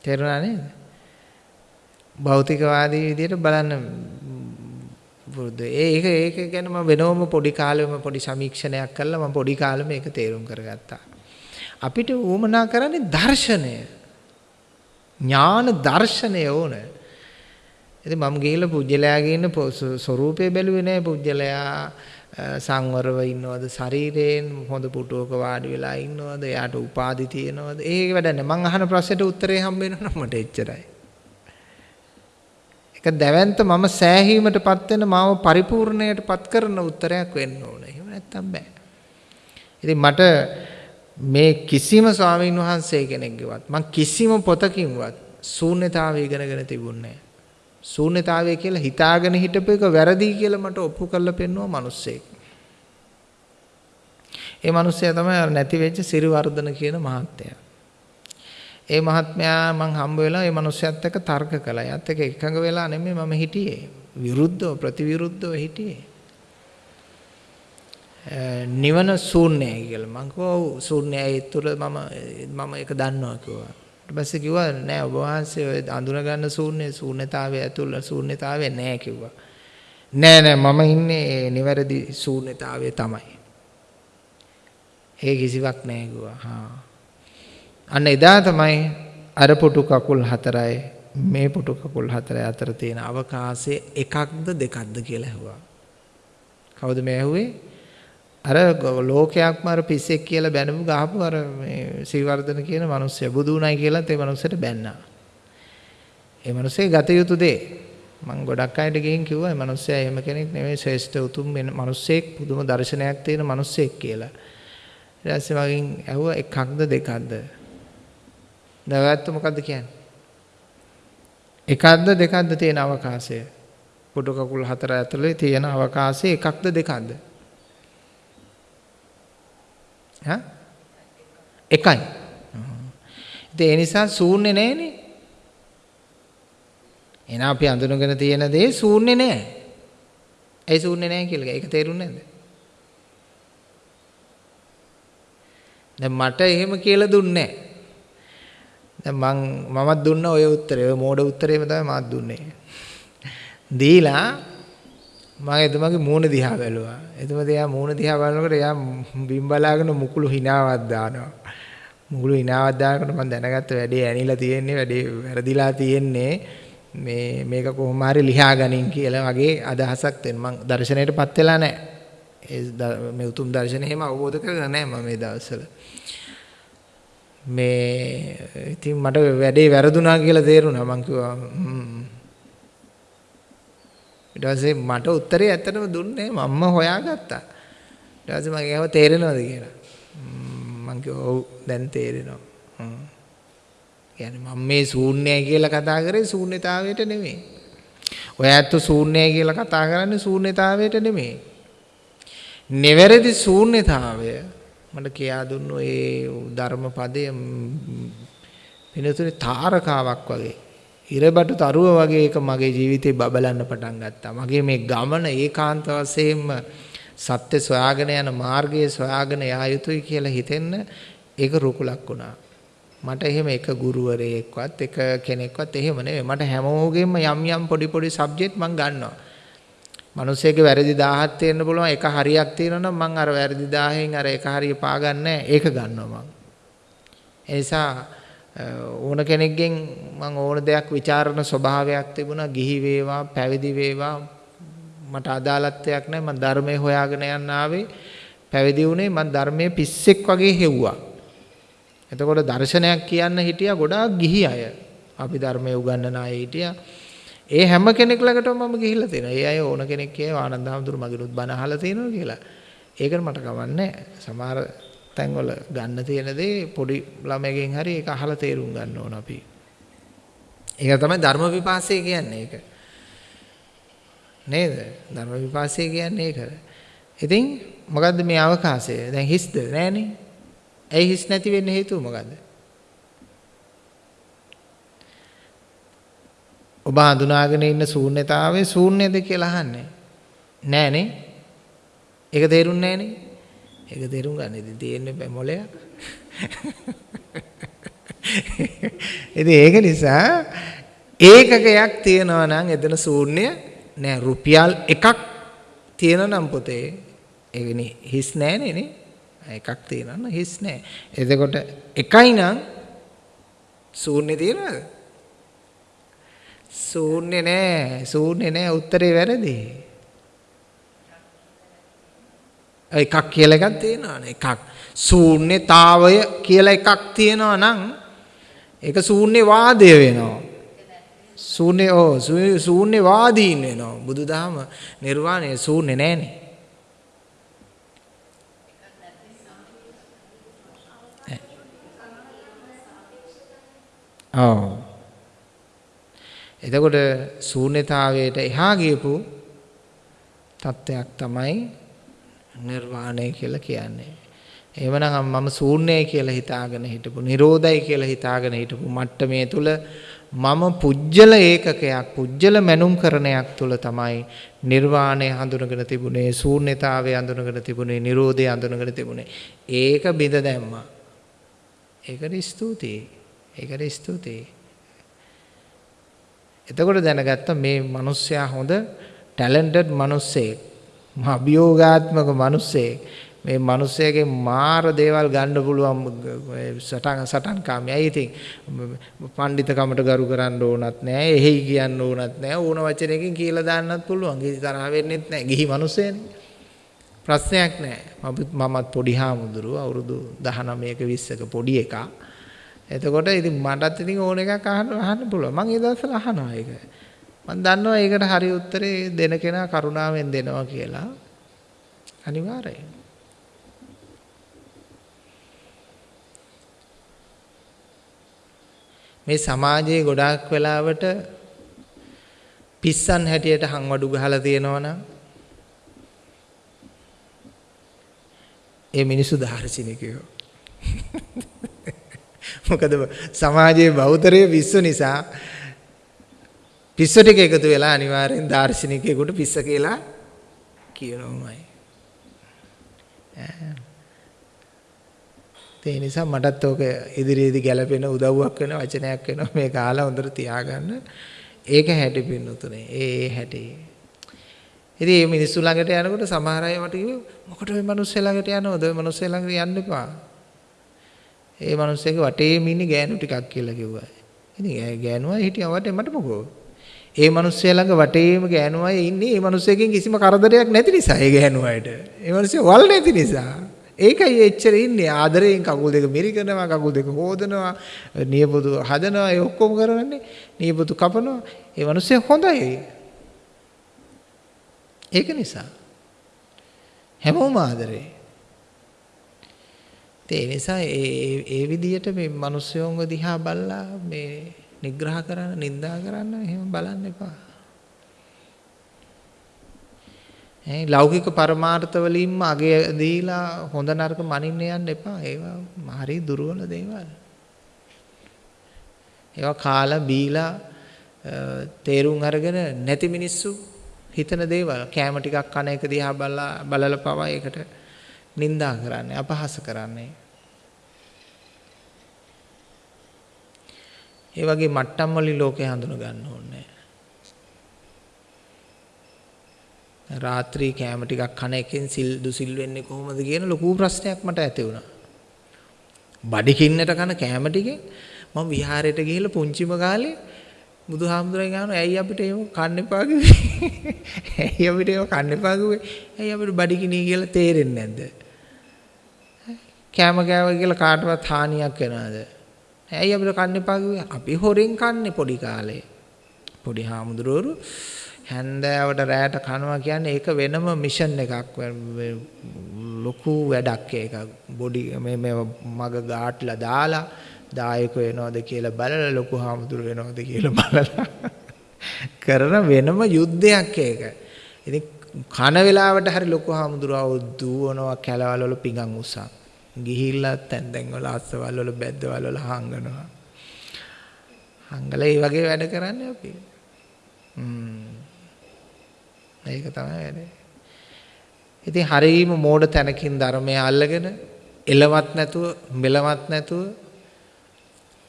තේරුණා නේද? භෞතිකවාදී විදිහට බලන්න පුරුදු. ඒක ඒක ගැන මම වෙනවම පොඩි කාලෙම පොඩි සමීක්ෂණයක් කළා මම පොඩි කාලෙම ඒක තේරුම් කරගත්තා. අපිට උවමනා කරන්නේ දර්ශනය. ඥාන දර්ශනය ඕන. ඉතින් මම ගිහිල්ලා පුජ්‍යලයාගේ ඉන්න ස්වරූපය බැලුවේ නෑ පුජ්‍යලයා සංවරව ඉන්නවද ශරීරයෙන් හොඳ පුටුවක වාඩි වෙලා ඉන්නවද එයාට උපාදි තියෙනවද ඒක වැඩ නැහැ මං අහන ප්‍රශ්නෙට උත්තරේ හම්බ වෙනවා මට එච්චරයි ඒක දැවැන්ත මම සෑහීමටපත් වෙන මාව පරිපූර්ණයටපත් කරන උත්තරයක් වෙන්න ඕන. එහෙම නැත්තම් බෑ. ඉතින් මට මේ කිසිම ස්වාමීන් වහන්සේ කෙනෙක්ගේවත් මං කිසිම පොතකින්වත් ශූන්‍යතාවය ඉගෙනගෙන තිබුණේ ශූන්‍යතාවය කියලා හිතාගෙන හිටපු එක වැරදි කියලා මට ඔප්පු කරලා පෙන්නුවා මිනිස්සෙක්. ඒ මිනිස්සයා තමයි අර නැති වෙච්ච සිරිවර්ධන කියන මහත්තයා. ඒ මහත්මයා මං හම්බ වෙලා ඒ මිනිස්සයාත් එක්ක තර්ක කළා. එයාත් එක්ක එකඟ වෙලා නෙමෙයි මම හිටියේ. විරුද්ධව ප්‍රතිවිරුද්ධව හිටියේ. නිවන ශූන්‍යයි කියලා. මං කිව්වා ඔව් ශූන්‍යයි. ඒ තුල මම මම ඒක දන්නවා කිව්වා. ඊට පස්සේ කිව්වා නෑ ඔබ වහන්සේ ඔය අඳුන ගන්න ශූන්‍ය ශූන්‍යතාවය ඇතුළ ශූන්‍යතාවය නෑ කිව්වා. නෑ නෑ මම ඉන්නේ නිවැරදි ශූන්‍යතාවය තමයි. ඒ කිසිවක් නෑ කිව්වා. හා. අන්න එදා තමයි අර පුටු කකුල් හතරයි මේ පුටු කකුල් හතරයි අතර තියෙන අවකාශය එකක්ද දෙකක්ද කියලා ඇහුවා. කවුද මේ ඇහුවේ? අර ලෝකයක්ම අර පිස්සෙක් කියලා බැනපු ගහපු අර මේ සීවර්ධන කියන මිනිස්සයා බුදු උණයි කියලාත් ඒ මිනිස්සට බැන්නා. ඒ මිනිස්සේ ගත යුතු දේ මම ගොඩක් අයට ගිහින් කිව්වා මේ මිනිස්සයා එහෙම කෙනෙක් නෙමෙයි ශ්‍රේෂ්ඨ උතුම් මිනිස්සෙක් පුදුම දර්ශනයක් තියෙන මිනිස්සෙක් කියලා. ඊට පස්සේ මගෙන් ඇහුවා එකක්ද දෙකක්ද? නැවැත්ත මොකද්ද කියන්නේ? එකක්ද දෙකක්ද තියෙන අවකාශය? පොඩු කකුල් හතර ඇතුලේ තියෙන අවකාශය එකක්ද දෙකක්ද? හා එකයි. ඉතින් ඒ නිසා ශූන්‍ය නෑනේ. එහෙනම් අපි අඳුනගෙන තියෙන දේ ශූන්‍ය නෑ. ඒ ශූන්‍ය නෑ කියලා. ඒක තේරුන්නේ නැද්ද? දැන් මට එහෙම කියලා දුන්නේ දැන් මං මමත් දුන්න ඔය උත්තරේ ඔය මෝඩ උත්තරේම තමයි මාත් දුන්නේ. දීලා මම එතුමාගේ මූණ දිහා බැලුවා. එතුමා දිහා මූණ දිහා බලනකොට එයා බිම් බලාගෙන මුකුළු හිනාවක් දානවා. මුකුළු හිනාවක් දානකොට මම දැනගත්ත වැඩේ ඇනිලා තියෙන්නේ වැඩේ වැරදිලා තියෙන්නේ මේ මේක කොහොම හරි ලියා ගනින් කියලා වගේ අදහසක් දෙන්න මම දර්ශනයටපත් වෙලා නැහැ. ඒ මේ උතුම් දර්ශනය එහෙම අවබෝධ කරගෙන නැහැ මම මේ දවස්වල. මේ ඉතින් මට වැඩේ වැරදුනා කියලා තේරුණා මං කිව්වා ඊට පස්සේ මට උත්තරේ ඇත්තටම දුන්නේ මම්ම හොයාගත්තා. ඊට පස්සේ මම කියව තේරෙනවද කියලා. මං කිව්වා ඔව් දැන් තේරෙනවා. කියන්නේ මම මේ ශූන්‍යයි කියලා කතා කරේ ශූන්‍යතාවයට නෙමෙයි. ඔය ඇත්ත ශූන්‍යයි කියලා කතා කරන්නේ ශූන්‍යතාවයට නෙමෙයි. නිවැරදි ශූන්‍යතාවය මට කියා දුන්නු ඒ ධර්මපදයේ වෙනතුනේ තාරකාවක් වගේ. ඉරබටු තරුව වගේ එක මගේ ජීවිතේ බබලන්න පටන් ගත්තා. මගේ මේ ගමන ඒකාන්ත වශයෙන්ම සත්‍ය සොයාගෙන යන මාර්ගයේ සොයාගෙන යා යුතුයි කියලා හිතෙන්න ඒක රුකුලක් වුණා. මට එහෙම එක ගුරුවරයෙක්වත් එක කෙනෙක්වත් එහෙම නෙවෙයි. මට හැමෝගෙම යම් යම් පොඩි පොඩි සබ්ජෙක්ට් මම ගන්නවා. මිනිස්සෙගේ වැරදි 1000ක් තියෙන්න පුළුවන් එක හරියක් තියෙනවා නම් මම අර වැරදි 1000න් අර එක හරිය පාගන්නේ ඒක ගන්නවා මම. ඒ නිසා ඕන කෙනෙක්ගෙන් මම ඕන දෙයක් ਵਿਚාරන ස්වභාවයක් තිබුණා ගිහි වේවා පැවිදි වේවා. මට අදාළත්වයක් නැහැ. මම ධර්මයේ හොයාගෙන යන්න ආවේ. පැවිදි වුණේ මම ධර්මයේ පිස්සෙක් වගේ හෙව්වා. එතකොට දර්ශනයක් කියන්න හිටියා ගොඩාක් ගිහි අය. අපි ධර්මයේ උගන්වන අය හිටියා. ඒ හැම කෙනෙක් ළඟටම මම ගිහිල්ලා තියෙනවා ඒ අය ඕන කෙනෙක් කියව ආනන්ද හැමතුරු මගිනුත් බණ අහලා තියෙනවා කියලා ඒකට මට කවන්නේ සමහර තැන්වල ගන්න තියෙන දේ පොඩි ළමයකින් හරි ඒක අහලා තේරුම් ගන්න ඕන අපි. ඒක තමයි ධර්ම විපාසය කියන්නේ ඒක. නේද? ධර්ම විපාසය කියන්නේ ඒක. ඉතින් මොකද්ද මේ අවකාශය? දැන් හිස්ද නෑනේ. ඇයි හිස් නැති වෙන්න හේතුව මොකද්ද? ඔබ හඳුනාගෙන ඉන්න ශූන්‍යතාවයේ ශූන්‍යද කියලා අහන්නේ. නෑනේ. ඒක තේරුන්නේ නෑනේ. ඒක තේරුම් ගන්න ඉතින් තියෙන්නේ මොලයක්. ඉතින් ඒක නිසා ඒකකයක් තියෙනවා නම් එතන ශූන්‍ය නෑ රුපියල් එකක් තියෙනවා නම් පොතේ ඒකනේ හිස් නෑනේ නේ. එකක් තියෙනවා නම් හිස් නෑ. එතකොට එකයි නම් ශූන්‍ය තියනවද? ශූන්‍ය නෑ ශූන්‍ය නෑ උත්තරේ වැරදි. එකක් කියලා එකක් තියෙනවනේ එකක් ශූන්‍යතාවය කියලා එකක් තියෙනවා නම් ඒක ශූන්‍යවාදය වෙනවා. ශූන්‍ය ඕ ශූන්‍යවාදීන් වෙනවා. බුදුදහම නිර්වාණය ශූන්‍ය නෑනේ. ඔව් එතකොට ශූන්‍යතාවයට එහා ගියපු තත්ත්වයක් තමයි නිර්වාණය කියලා කියන්නේ. එහෙමනම් මම ශූන්‍යයි කියලා හිතාගෙන හිටපු, නිරෝධයි කියලා හිතාගෙන හිටපු මට්ටමේ තුල මම පුජ්‍යල ඒකකයක්, පුජ්‍යල මැනුම් කරණයක් තුල තමයි නිර්වාණය හඳුනගෙන තිබුණේ, ශූන්‍යතාවය හඳුනගෙන තිබුණේ, නිරෝධය හඳුනගෙන තිබුණේ. ඒක බිඳ දැම්මා. ඒකට ස්තුතියි. ඒකට ස්තුතියි. එතකොට දැනගත්ත මේ මිනිස්සයා හොඳ ටැලන්ටඩ් මිනිස්සෙක්. අභියෝගාත්මක මිනිස්සෙක්. මේ මිනිස්සයාගේ මාර දේවල් ගන්න පුළුවන් සටන් සටන් කාමයි. ඉතින් පඬිතකමට ගරු කරන්න ඕනත් නෑ. එහෙයි කියන්න ඕනත් නෑ. ඕන වචනයකින් කියලා දාන්නත් පුළුවන්. කිසි තරහ වෙන්නෙත් නෑ. ගිහි මිනිස්සයනේ. ප්‍රශ්නයක් නෑ. මමත් පොඩි හාමුදුරුවෝ අවුරුදු 19ක 20ක පොඩි එකා. එතකොට ඉතින් මටත් ඉතින් ඕන එකක් අහන්න අහන්න පුළුවන්. මම ඒ දවස්වල අහනවා ඒක. මම දන්නවා ඒකට හරි උත්තරේ දෙන කෙනා කරුණාවෙන් දෙනවා කියලා. අනිවාර්යයෙන්. මේ සමාජයේ ගොඩාක් වෙලාවට පිස්සන් හැටියට හංවඩු ගහලා තියෙනවනම් ඒ මිනිස්සු දාර්ශනිකයෝ <laughs> මොකද සමාජයේ බෞතරයේ පිස්සු නිසා පිස්සු ටික එකතු වෙලා අනිවාර්යෙන් දාර්ශනිකයෙකුට පිස්ස කියලා කියනවාමයි. ඒ නිසා මටත් ඕක ඉදිරියේදී ගැලපෙන උදව්වක් වෙන වචනයක් වෙනවා මේ කාලා හොඳට තියාගන්න. ඒක හැටි පින්නතුනේ. ඒ ඒ හැටි. ඉතින් මේ මිනිස්සු ළඟට යනකොට සමහර අය මට කිව්වේ මොකට ඔය මිනිස්සු ළඟට යනවද? ඔය මිනිස්සු ළඟට යන්න එපා. ඒ මිනිස්සෙක් වටේම ඉන්නේ ගෑනු ටිකක් කියලා කිව්වා. ඉතින් ගෑනුවා හිටියා වටේ මට මොකෝ. ඒ මිනිස්සයා ළඟ වටේම ගෑනු අය ඉන්නේ ඒ මිනිස්සෙකින් කිසිම කරදරයක් නැති නිසා ඒ ගෑනු අයට. ඒ මිනිස්සයා වල් නැති නිසා. ඒකයි එච්චර ඉන්නේ ආදරයෙන් කකුල් දෙක මිරිකනවා කකුල් දෙක හොදනවා නියපොතු හදනවා ඒ ඔක්කොම කරන්නේ නියපොතු කපනවා ඒ මිනිස්සයා හොඳයි. ඒක නිසා හැමෝම ආදරේ. ඒ නිසා ඒ ඒ විදියට මේ මිනිස්සුන්ව දිහා බලලා මේ නිග්‍රහ කරන්න, නිඳා කරන්න එහෙම බලන්න එපා. ඒ ලෞකික පරමාර්ථ වලින්ම අගය දීලා හොඳ නරක මනින්න යන්න එපා. ඒවා හරි දුර්වල දේවල්. ඒවා කාලා බීලා තේරුම් අරගෙන නැති මිනිස්සු හිතන දේවල් කැම ටිකක් කන එක දිහා බලලා බලලා පවා ඒකට නිඳා කරන්නේ අපහාස කරන්නේ ඒ වගේ මට්ටම් වලින් ලෝකේ හඳුන ගන්න ඕනේ රාත්‍රී කෑම ටිකක් කන එකෙන් සිල් දුසිල් වෙන්නේ කොහොමද කියන ලොකු ප්‍රශ්නයක් මට ඇති වුණා. බඩිකින්නට කන කෑම ටිකෙන් මම විහාරයට ගිහිල්ලා පුංචිම කාලේ බුදුහාමුදුරන් ගාන <laughs> ඇයි අපිට එහෙම කන්න එපා කිව්වේ? ඇයි අපිට එහෙම කන්න එපා කිව්වේ? ඇයි අපිට බඩිකිනී කියලා තේරෙන්නේ නැද්ද? කෑම කෑවා කියලා කාටවත් හානියක් වෙනවද? ඇයි අපිට කන්න එපා කිව්වේ? අපි හොරෙන් කන්නේ පොඩි කාලේ. පොඩි හාමුදුරුවරු හැන්දෑවට රැයට කනවා කියන්නේ ඒක වෙනම මිෂන් එකක් ලොකු වැඩක් ඒක බොඩි මේ මේ මග ගාට්ලා දාලා දායක වෙනවද කියලා බලලා ලොකු හාමුදුරු වෙනවද කියලා බලලා <laughs> කරන වෙනම යුද්ධයක් ඒක. ඉතින් කන වෙලාවට හරි ලොකු හාමුදුරුවෝ දුවනවා කැලවල වල පිඟන් උසන්. ගිහිල්ලා තැන් තැන් වල අස්සවල් වල බැද්දවල් වල හංගනවා. හංගලා ඒ වගේ වැඩ කරන්නේ අපි. හ්ම්. ඒක තමයි වැඩේ. ඉතින් හරීම මෝඩ තැනකින් ධර්මය අල්ලගෙන එලවත් නැතුව මෙලවත් නැතුව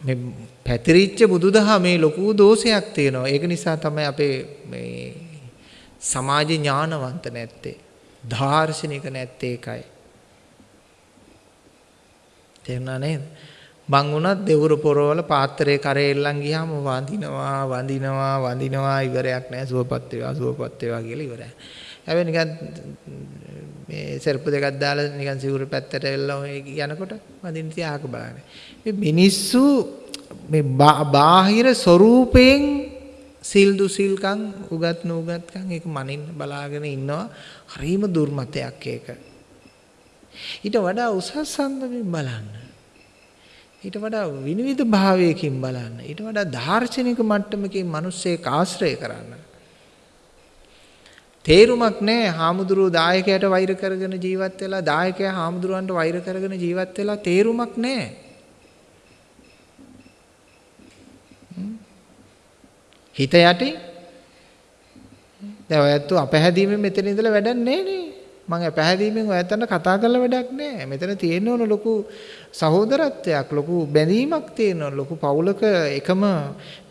මේ පැතිරිච්ච බුදුදහමේ ලොකු දෝෂයක් තියෙනවා. ඒක නිසා තමයි අපේ මේ සමාජ ඥානවන්ත නැත්තේ. දාර්ශනික නැත්තේ ඒකයි. තේරුණා නේද? මං උනත් දෙවුරු පොරවල පාත්‍රයේ කරේ එල්ලන් ගියාම වඳිනවා වඳිනවා වඳිනවා ඉවරයක් නැහැ සුවපත් වේවා සුවපත් වේවා කියලා ඉවරයි. හැබැයි නිකන් මේ සර්ප දෙකක් දාලා නිකන් සිවුරු පැත්තට එල්ලම යනකොට වඳින්න තියාක බලන්නේ. මේ මිනිස්සු මේ බාහිර ස්වરૂපයෙන් සිල් දුසිල්කම් උගත් නුගත්කම් ඒක මනින්න බලාගෙන ඉන්නවා. හරිම දුර්මතයක් ඒක. ඊට වඩා උසස් සම්දමින් බලන්න. ඊට වඩා විනිවිද භාවයකින් බලන්න. ඊට වඩා දාර්ශනික මට්ටමකින් මිනිස්සෙක් ආශ්‍රය කරන්න. තේරුමක් නැහැ හාමුදුරුවෝ දායකයට වෛර කරගෙන ජීවත් වෙලා දායකයා හාමුදුරුවන්ට වෛර කරගෙන ජීවත් වෙලා තේරුමක් නැහැ. හිත යටි දැන් ඔයත් අපහැදීමෙන් මෙතන ඉඳලා වැඩක් නැහැ නේ. මම පැහැදීමෙන් ඔයත්තන්ට කතා කරලා වැඩක් නැහැ. මෙතන තියෙන ඕන ලොකු සහෝදරත්වයක්, ලොකු බැඳීමක් තියෙන ඕන, ලොකු පවුලක එකම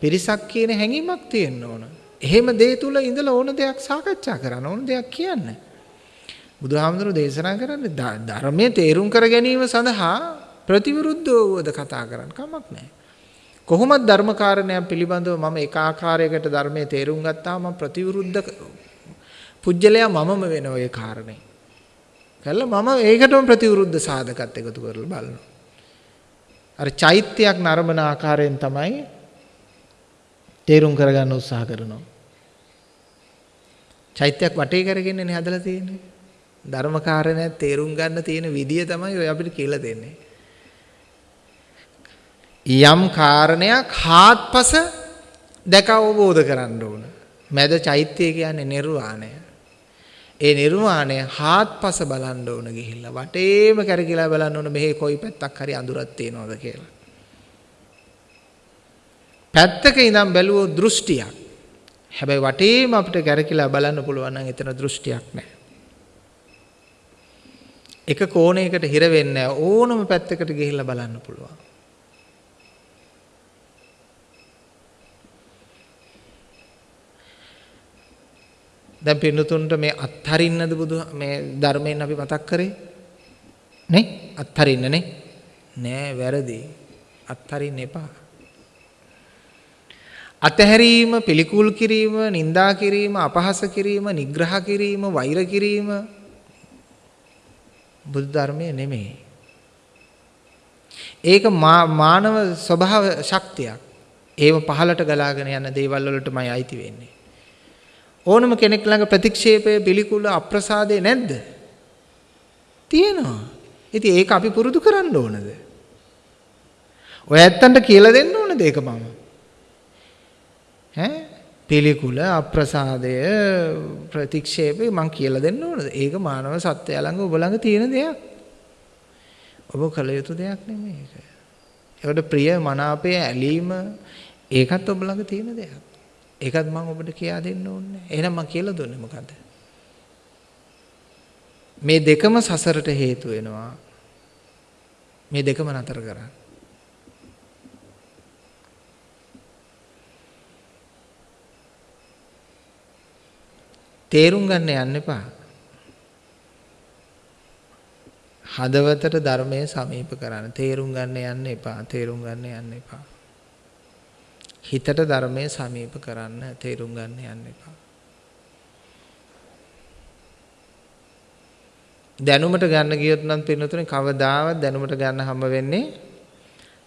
පිරිසක් කියන හැඟීමක් තියෙන්න ඕන. එහෙම දේ තුල ඉඳලා ඕන දෙයක් සාකච්ඡා කරන්න, ඕන දෙයක් කියන්න. බුදුහාමුදුරුවෝ දේශනා කරන්නේ ධර්මයේ තේරුම් කර ගැනීම සඳහා ප්‍රතිවිරුද්ධවද කතා කරන්න කමක් නැහැ. කොහොමද ධර්මකාරණයක් පිළිබඳව මම එක ආකාරයකට ධර්මයේ තේරුම් ගත්තාම මම ප්‍රතිවිරුද්ධ පුජ්‍යලයා මමම වෙන ඔය කාරණේ. කළා මම ඒකටම ප්‍රතිවිරුද්ධ සාධකත් එකතු කරලා බලනවා. අර චෛත්‍යයක් නරඹන ආකාරයෙන් තමයි තේරුම් කරගන්න උත්සාහ කරනවා. චෛත්‍යයක් වටේ කරගෙනනේ හදලා තියෙන්නේ. ධර්ම කාරණයක් තේරුම් ගන්න තියෙන විදිය තමයි ඔය අපිට කියලා දෙන්නේ. යම් කාරණයක් හාත්පස දැක අවබෝධ කරන්න ඕන. මැද චෛත්‍යය කියන්නේ නිර්වාණය. ඒ නිර්වාණය හාත්පස බලන්න ඕන ගිහිල්ලා වටේම කැරකිලා බලන්න ඕන මෙහි කොයි පැත්තක් හරි අඳුරක් තියෙනවද කියලා. පැත්තක ඉඳන් බැලුවොත් දෘෂ්ටියක්. හැබැයි වටේම අපිට කැරකිලා බලන්න පුළුවන් නම් එතන දෘෂ්ටියක් නැහැ. එක කෝණයකට හිර වෙන්නේ ඕනම පැත්තකට ගිහිල්ලා බලන්න පුළුවන්. දැන් පින්නතුන්ට මේ අත්හරින්නද බුදු මේ ධර්මයෙන් අපි මතක් කරේ? නේ? අත්හරින්න නේ? නෑ වැරදි. අත්හරින්න එපා. අතහැරීම පිළිකුල් කිරීම නිඳා කිරීම අපහාස කිරීම නිග්‍රහ කිරීම වෛර කිරීම බුදු ධර්මයේ නෙමෙයි. ඒක මානව ස්වභාව ශක්තියක්. ඒව පහලට ගලාගෙන යන දේවල් වලටමයි අයිති වෙන්නේ. ඕනම කෙනෙක් ළඟ ප්‍රතික්ෂේපය පිළිකුල අප්‍රසාදේ නැද්ද? තියෙනවා. ඉතින් ඒක අපි පුරුදු කරන්න ඕනද? ඔය ඇත්තන්ට කියලා දෙන්න ඕනද ඒක මම? ඈ පිළිකුල අප්‍රසාදය ප්‍රතික්ෂේපය මං කියලා දෙන්න ඕනද? ඒක මානව සත්වයා ළඟ ඔබ ළඟ තියෙන දෙයක්. ඔබ කළ යුතු දෙයක් නෙමෙයි ඒක. ඒකට ප්‍රිය මනාපය ඇලීම ඒකත් ඔබ ළඟ තියෙන දෙයක්. ඒකත් මම ඔබට කියා දෙන්න ඕනේ. එහෙනම් මම කියලා දුන්නේ මොකද්ද? මේ දෙකම සසරට හේතු වෙනවා. මේ දෙකම නතර කරන්න. තේරුම් ගන්න යන්න එපා. හදවතට ධර්මයේ සමීප කරන්න. තේරුම් ගන්න යන්න එපා. තේරුම් ගන්න යන්න එපා. හිතට ධර්මයේ සමීප කරන්න තේරුම් ගන්න යන්න එපා. දැනුමට ගන්න ගියොත් නම් පින්නතුනේ කවදාවත් දැනුමට ගන්න හම්බ වෙන්නේ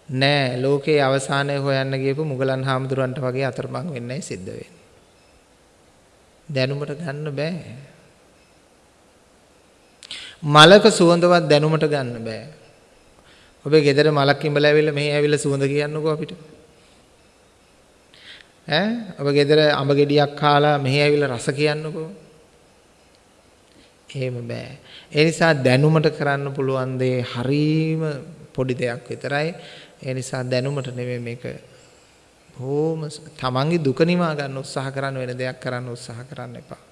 නෑ. ලෝකේ අවසානයේ හොයන්න ගියපු මුගලන් හාමුදුරන්ට වගේ අතරමං වෙන්නයි සිද්ධ වෙන්නේ. දැනුමට ගන්න බෑ. මලක සුවඳවත් දැනුමට ගන්න බෑ. ඔබේ ගෙදර මලක් ඉඹලා ඇවිල්ලා මෙහි ඇවිල්ලා සුවඳ කියන්නකෝ අපිට. ඈ ඔබ ගෙදර අඹ ගෙඩියක් කාලා මෙහි ඇවිල්ලා රස කියන්නකෝ. එහෙම බෑ. ඒ නිසා දැනුමට කරන්න පුළුවන් දේ හරීම පොඩි දෙයක් විතරයි. ඒ නිසා දැනුමට නෙමෙයි මේක බොහොම තමන්ගේ දුක නිවා ගන්න උත්සාහ කරන්න වෙන දෙයක් කරන්න උත්සාහ කරන්න එපා.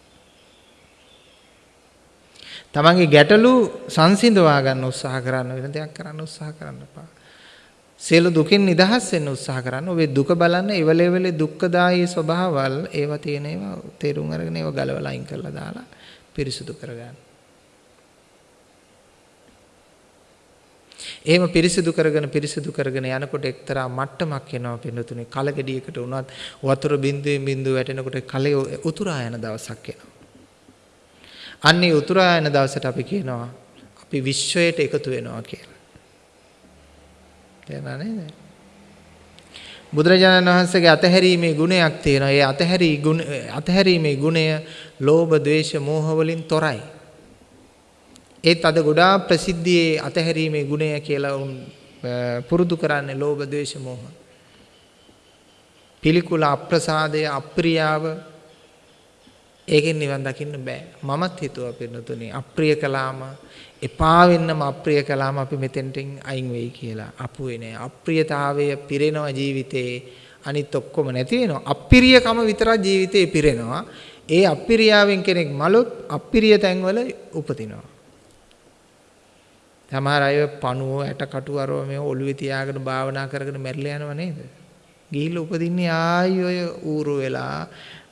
තමන්ගේ ගැටලු සංසිඳවා ගන්න උත්සාහ කරන්න වෙන දෙයක් කරන්න උත්සාහ කරන්න එපා. සියලු දුකින් නිදහස් වෙන්න උත්සාහ කරන්න. ඔබේ දුක බලන්න ඉවලෙවලේ දුක්ඛදායී ස්වභාවල් ඒවා තියෙන ඒවා තේරුම් අරගෙන ඒවා ගලවලා අයින් කරලා දාලා පිරිසුදු කරගන්න. එහෙම පිරිසිදු කරගෙන පිරිසිදු කරගෙන යනකොට එක්තරා මට්ටමක් එනවා පින්නතුනේ කලගෙඩියකට උනත් වතුර බින්දුවෙන් බින්දුව වැටෙනකොට කලේ උතුරා යන දවසක් එනවා. අන්නේ උතුරා යන දවසට අපි කියනවා අපි විශ්වයට එකතු වෙනවා කියලා. තේරුණා නේද? බුදුරජාණන් වහන්සේගේ අතහැරීමේ ගුණයක් තියෙනවා. ඒ අතහැරී ගුණ අතහැරීමේ ගුණය ලෝභ, ද්වේෂ, මෝහ වලින් තොරයි. ඒත් අද ගොඩාක් ප්‍රසිද්ධියේ අතහැරීමේ ගුණය කියලා උන් පුරුදු කරන්නේ ලෝභ ද්වේෂ මෝහ. පිළිකුල අප්‍රසාදය අප්‍රියාව ඒකෙන් නිවන් දකින්න බෑ. මමත් හිතුවා පින්නතුනේ අප්‍රිය කළාම එපා වෙන්නම අප්‍රිය කළාම අපි මෙතෙන්ට අයින් වෙයි කියලා. අපුවේ නෑ. අප්‍රියතාවය පිරෙනවා ජීවිතේ. අනිත් ඔක්කොම නැති වෙනවා. අප්‍රියකම විතරක් ජීවිතේ පිරෙනවා. ඒ අප්‍රියාවෙන් කෙනෙක් මලොත් අප්‍රිය තැන්වල උපදිනවා. සමහර අය පණුව ඇට කටු අරව මේ ඔළුවේ තියාගෙන භාවනා කරගෙන මැරිලා යනව නේද? ගිහිල්ලා උපදින්නේ ආයි ඔය ඌරු වෙලා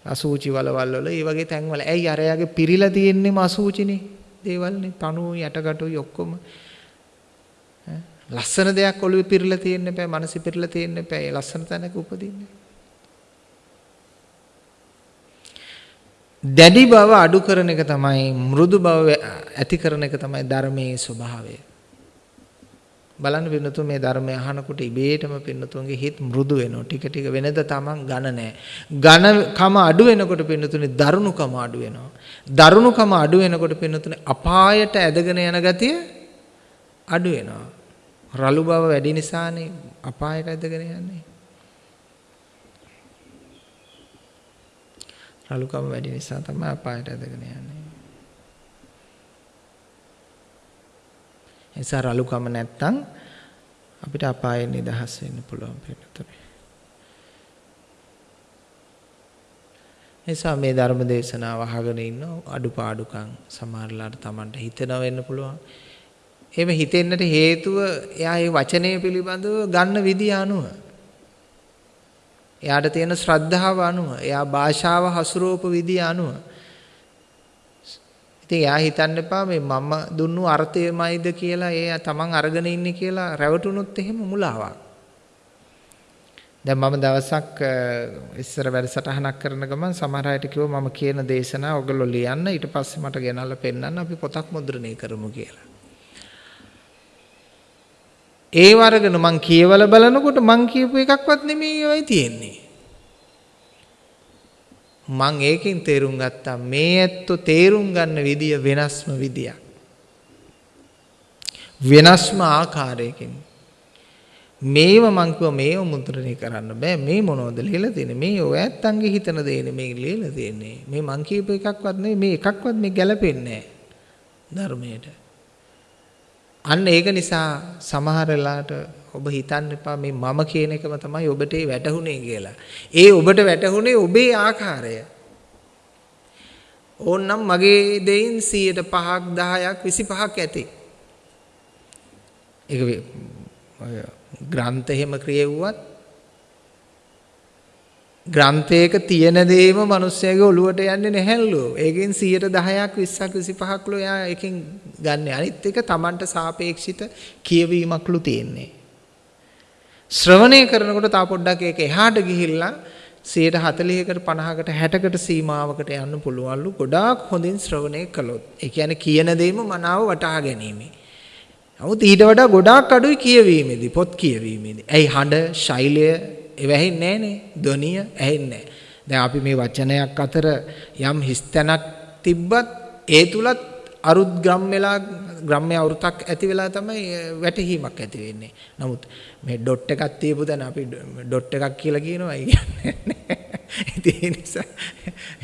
අසූචි වලවල් වල ඒ වගේ තැන්වල. ඇයි අරයාගේ පිරිලා තියෙන්නේම අසූචිනේ දේවල්නේ. පණුව යටකටුයි ඔක්කොම. ලස්සන දෙයක් ඔළුවේ පිරලා තියෙන්න එපා, මනසේ පිරලා තියෙන්න එපා. ඒ ලස්සන තැනක උපදින්නේ. දැඩි බව අඩු කරන එක තමයි මෘදු බව ඇති කරන එක තමයි ධර්මයේ ස්වභාවය. බලන්න පින්නතු මේ ධර්මය අහනකොට ඉබේටම පින්නතුන්ගේ හිත මෘදු වෙනවා. ටික ටික වෙනද තමන් ඝන නැහැ. ඝනකම අඩු වෙනකොට පින්නතුනේ දරුණුකම අඩු වෙනවා. දරුණුකම අඩු වෙනකොට පින්නතුනේ අපායට ඇදගෙන යන ගතිය අඩු වෙනවා. රළු බව වැඩි නිසානේ අපායට ඇදගෙන යන්නේ. රළුකම වැඩි නිසා තමයි අපායට ඇදගෙන යන්නේ. නිසා රළුකම නැත්තම් අපිට අපායෙන් නිදහස් වෙන්න පුළුවන් පිටුතුනේ. නිසා මේ ධර්ම දේශනාව අහගෙන ඉන්න අඩුපාඩුකම් සමහරලාට Tamanට හිතෙනව වෙන්න පුළුවන්. එහෙම හිතෙන්නට හේතුව එයා මේ වචනය පිළිබඳව ගන්න විදිය අනුව. එයාට තියෙන ශ්‍රද්ධාව අනුව, එයා භාෂාව හසුරවපු විදිය අනුව. ඉතින් එයා හිතන්න එපා මේ මම දුන්නු අර්ථයමයිද කියලා ඒ තමන් අරගෙන ඉන්නේ කියලා රැවටුනොත් එහෙම මුලාවක්. දැන් මම දවසක් ඉස්සර වැඩසටහනක් කරන ගමන් සමහර අයට කිව්වා මම කියන දේශනා ඔයගොල්ලෝ ලියන්න ඊට පස්සේ මට ගෙනල්ලා පෙන්නන්න අපි පොතක් මුද්‍රණය කරමු කියලා. ඒ වරගෙන මං කියවල බලනකොට මං කියපු එකක්වත් නෙමෙයි ඔය තියෙන්නේ. මං ඒකෙන් තේරුම් ගත්තා. මේ ඇත්තෝ තේරුම් ගන්න විදිය වෙනස්ම විදියක්. වෙනස්ම ආකාරයකින්. මේව මං කිව්ව මේව මුද්‍රණය කරන්න බෑ. මේ මොනවද ලියලා තියෙන්නේ? මේ ඔය ඇත්තන්ගේ හිතන දේ නෙමේ ලියලා තියෙන්නේ. මේ මං කියපු එකක්වත් නෙමෙයි මේ එකක්වත් මේ ගැලපෙන්නේ නැහැ ධර්මයට. අන්න ඒක නිසා සමහර වෙලාවට ඔබ හිතන්න එපා මේ මම කියන එකම තමයි ඔබට වැටහුනේ කියලා. ඒ ඔබට වැටහුනේ ඔබේ ආකාරය. ඕන්නම් මගේ දෙයින් 105ක් 10ක් 25ක් ඇති. ඒක ග්‍රන්ථ එහෙම ක්‍රියෙව්වත් ග්‍රන්ථයක තියෙන දේම මිනිස්සයාගේ ඔළුවට යන්නේ නැහැලු. ඒකෙන් 10%ක් 20ක් 25ක් ලෝ එයා එකෙන් ගන්න. අනිත් එක Tamanට සාපේක්ෂිත කියවීමක්ලු තියෙන්නේ. ශ්‍රවණය කරනකොට තා පොඩ්ඩක් ඒක එහාට ගිහිල්ලා 140කට 50කට 60කට සීමාවකට යන්න පුළුවන්ලු. ගොඩාක් හොඳින් ශ්‍රවණය කළොත්. ඒ කියන්නේ කියන දේම මනාව වටහා ගැනීම. නමුත් ඊට වඩා ගොඩාක් අඩුයි කියවීමේදී පොත් කියවීමේදී. ඇයි හඬ, ශෛලය ඒව ඇහෙන්නේ නැහනේ. ධ්වනිය ඇහෙන්නේ නැහැ. දැන් අපි මේ වචනයක් අතර යම් හිස්තැනක් තිබ්බත් ඒ තුලත් අරුත් ග්‍රම් වෙලා ග්‍රාම්‍ය වෘතක් ඇති වෙලා තමයි වැටහීමක් ඇති වෙන්නේ. නමුත් මේ ඩොට් එකක් තියපු දැන අපි ඩොට් එකක් කියලා කියනවා. ඒ කියන්නේ ඉතින් ඒ නිසා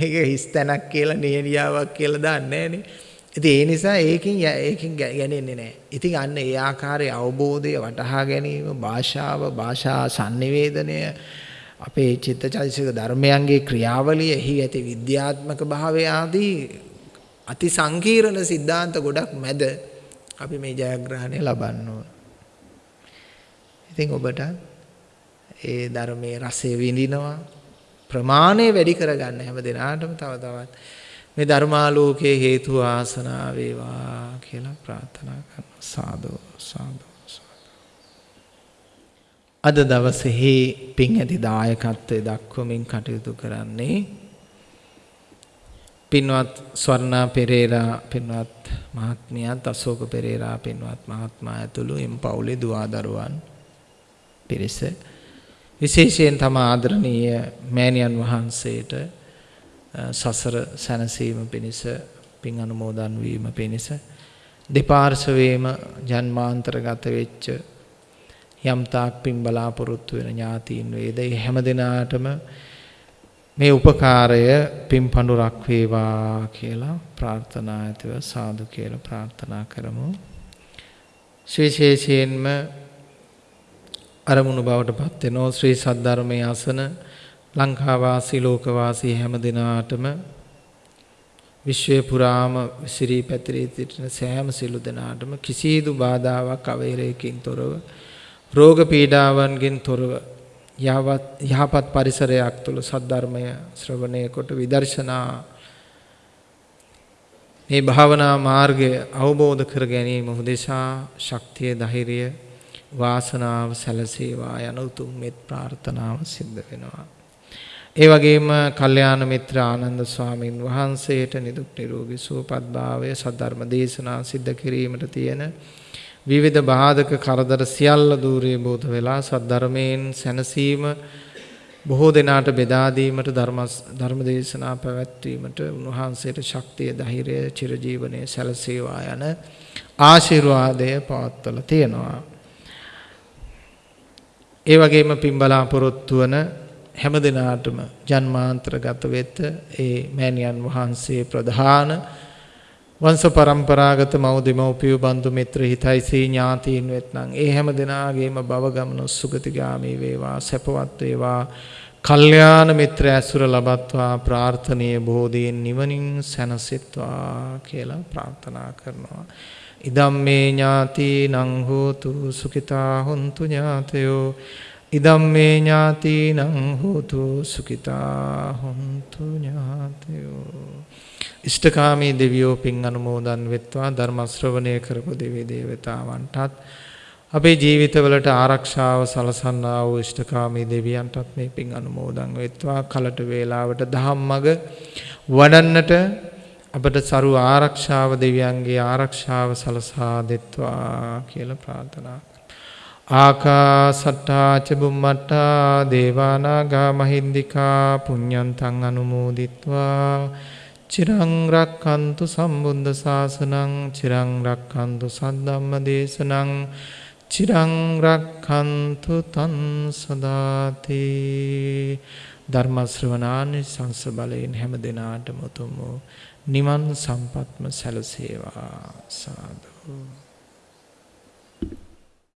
ඒක හිස් තැනක් කියලා නිහඬියාවක් කියලා දාන්නේ නෑනේ. ඉතින් ඒ නිසා ඒකින් ඒකින් ගැනෙන්නේ නෑ. ඉතින් අන්න ඒ ආකාරයේ අවබෝධය වටහා ගැනීම, භාෂාව, භාෂා sannivedanaya අපේ චිත්තචෛතසික ධර්මයන්ගේ ක්‍රියාවලිය එහි ඇති විද්‍යාත්මක භාවය ආදී අති සංකීර්ණ સિદ્ધාන්ත ගොඩක් මැද අපි මේ ජයග්‍රහණය ලබන්න ඕන. ඉතින් ඔබට ඒ ධර්මයේ රසය විඳිනවා ප්‍රමාණය වැඩි කරගන්න හැම දිනාටම තව තවත් මේ ධර්මාලෝකයේ හේතු ආසනා වේවා කියලා ප්‍රාර්ථනා කරනවා සාදු සාදු අද දවසේ පින් ඇති දායකත්වයේ දක්වමින් කටයුතු කරන්නේ පින්වත් ස්වර්ණා පෙරේරා පින්වත් මහත්මියත් අශෝක පෙරේරා පින්වත් මහත්මයා ඇතුළු එම් පවුලේ දුවදරුවන් පිරිස. විශේෂයෙන් තම ආදරණීය මෑණියන් වහන්සේට සසර සැනසීම පිණිස පින් අනුමෝදන් වීම පිණිස දෙපාර්ශවයේම ජන්මාන්තරගත වෙච්ච යම් තාක් පින් බලාපොරොත්තු වෙන ඥාතීන් වේද ඒ හැම දිනාටම මේ උපකාරය පින් පඳුරක් වේවා කියලා ප්‍රාර්ථනා ඇතිව සාදු කියලා ප්‍රාර්ථනා කරමු. විශේෂයෙන්ම අරමුණු බවට පත් වෙනෝ ශ්‍රී සද්ධර්මයේ අසන ලංකාවාසී ලෝකවාසී හැම දිනාටම විශ්වය පුරාම විසිරී පැතිරී සිටින සෑම සිළු දෙනාටම කිසිදු බාධාවක් අවහිරයකින් තොරව රෝග පීඩාවන්ගෙන් තොරව යහපත් පරිසරයක් තුළ සද්ධර්මය ශ්‍රවණය කොට විදර්ශනා මේ භාවනා මාර්ගය අවබෝධ කර ගැනීම උදෙසා ශක්තිය ධෛර්යය වාසනාව සැලසේවා යන උතුම් මෙත් ප්‍රාර්ථනාව සිද්ධ වෙනවා. ඒ වගේම කල්යාණ මිත්‍ර ආනන්ද ස්වාමින් වහන්සේට නිදුක් නිරෝගී සුවපත් භාවය සද්ධර්ම දේශනා සිද්ධ කිරීමට තියෙන විවිධ බාධක කරදර සියල්ල দূරේ බෝධ වෙලා සද්ධර්මයෙන් සැනසීම බොහෝ දෙනාට බෙදා දීමට ධර්ම ධර්ම දේශනා පැවැත්වීමට උන්වහන්සේට ශක්තිය ධෛර්යය චිරජීවනයේ සැලසේවා යන ආශිර්වාදය පවත්වලා තියෙනවා. ඒ වගේම පින් බලාපොරොත්තු වන හැම දිනාටම ජන්මාන්තරගත වෙත ඒ මෑණියන් වහන්සේ ප්‍රධාන වංශ પરම්පරාගත මව් දෙමව්පිය බන්දු මිත්‍ර හිතයිසී ඥාතීන් වෙත්නම් ඒ හැම දිනාගේම භව ගමන සුගතිගාමී වේවා සැපවත් වේවා. කල්යාණ මිත්‍ර ඇසුර ලබත්වා ප්‍රාර්ථනීය බෝධියෙන් නිවනින් සැනසෙත්වා කියලා ප්‍රාර්ථනා කරනවා. ඉදම්මේ ඥාති නං හෝතු සුඛිතා හොන්තු ඥාතයෝ. ඉදම්මේ ඥාතිනං හෝතු සුඛිතා හොන්තු ඥාතයෝ. ඉෂ්ඨකාමී දෙවියෝ පින් අනුමෝදන් වෙත්වා. ධර්ම ශ්‍රවණය කරපු දෙවි දේවතාවන්ටත් අපේ ජීවිතවලට ආරක්ෂාව සලසන්නා වූ ඉෂ්ඨකාමී දෙවියන්ටත් මේ පින් අනුමෝදන් වෙත්වා. කලට වේලාවට දහම්මග වඩන්නට අපට සරු ආරක්ෂාව දෙවියන්ගේ ආරක්ෂාව සලසා දෙත්වා කියලා ප්‍රාර්ථනා ආකාසට්ටා චබුම්මට්ටා දේවානාගා මහින්దికා පුඤ්ඤන්තං අනුමෝදිත්වා. චිරංරක්කන්තු සම්බුද්ධ ශාසනං චිරංරක්කන්තු සද්ධම්ම දේශනං චිරංරක්කන්තු තන් සදාති ධර්මශ්‍රවනානි සංස බලයෙන් හැම දෙනාට මුතුම් වූ නිවන් සම්පත්ම සැලසේවා සාධූ.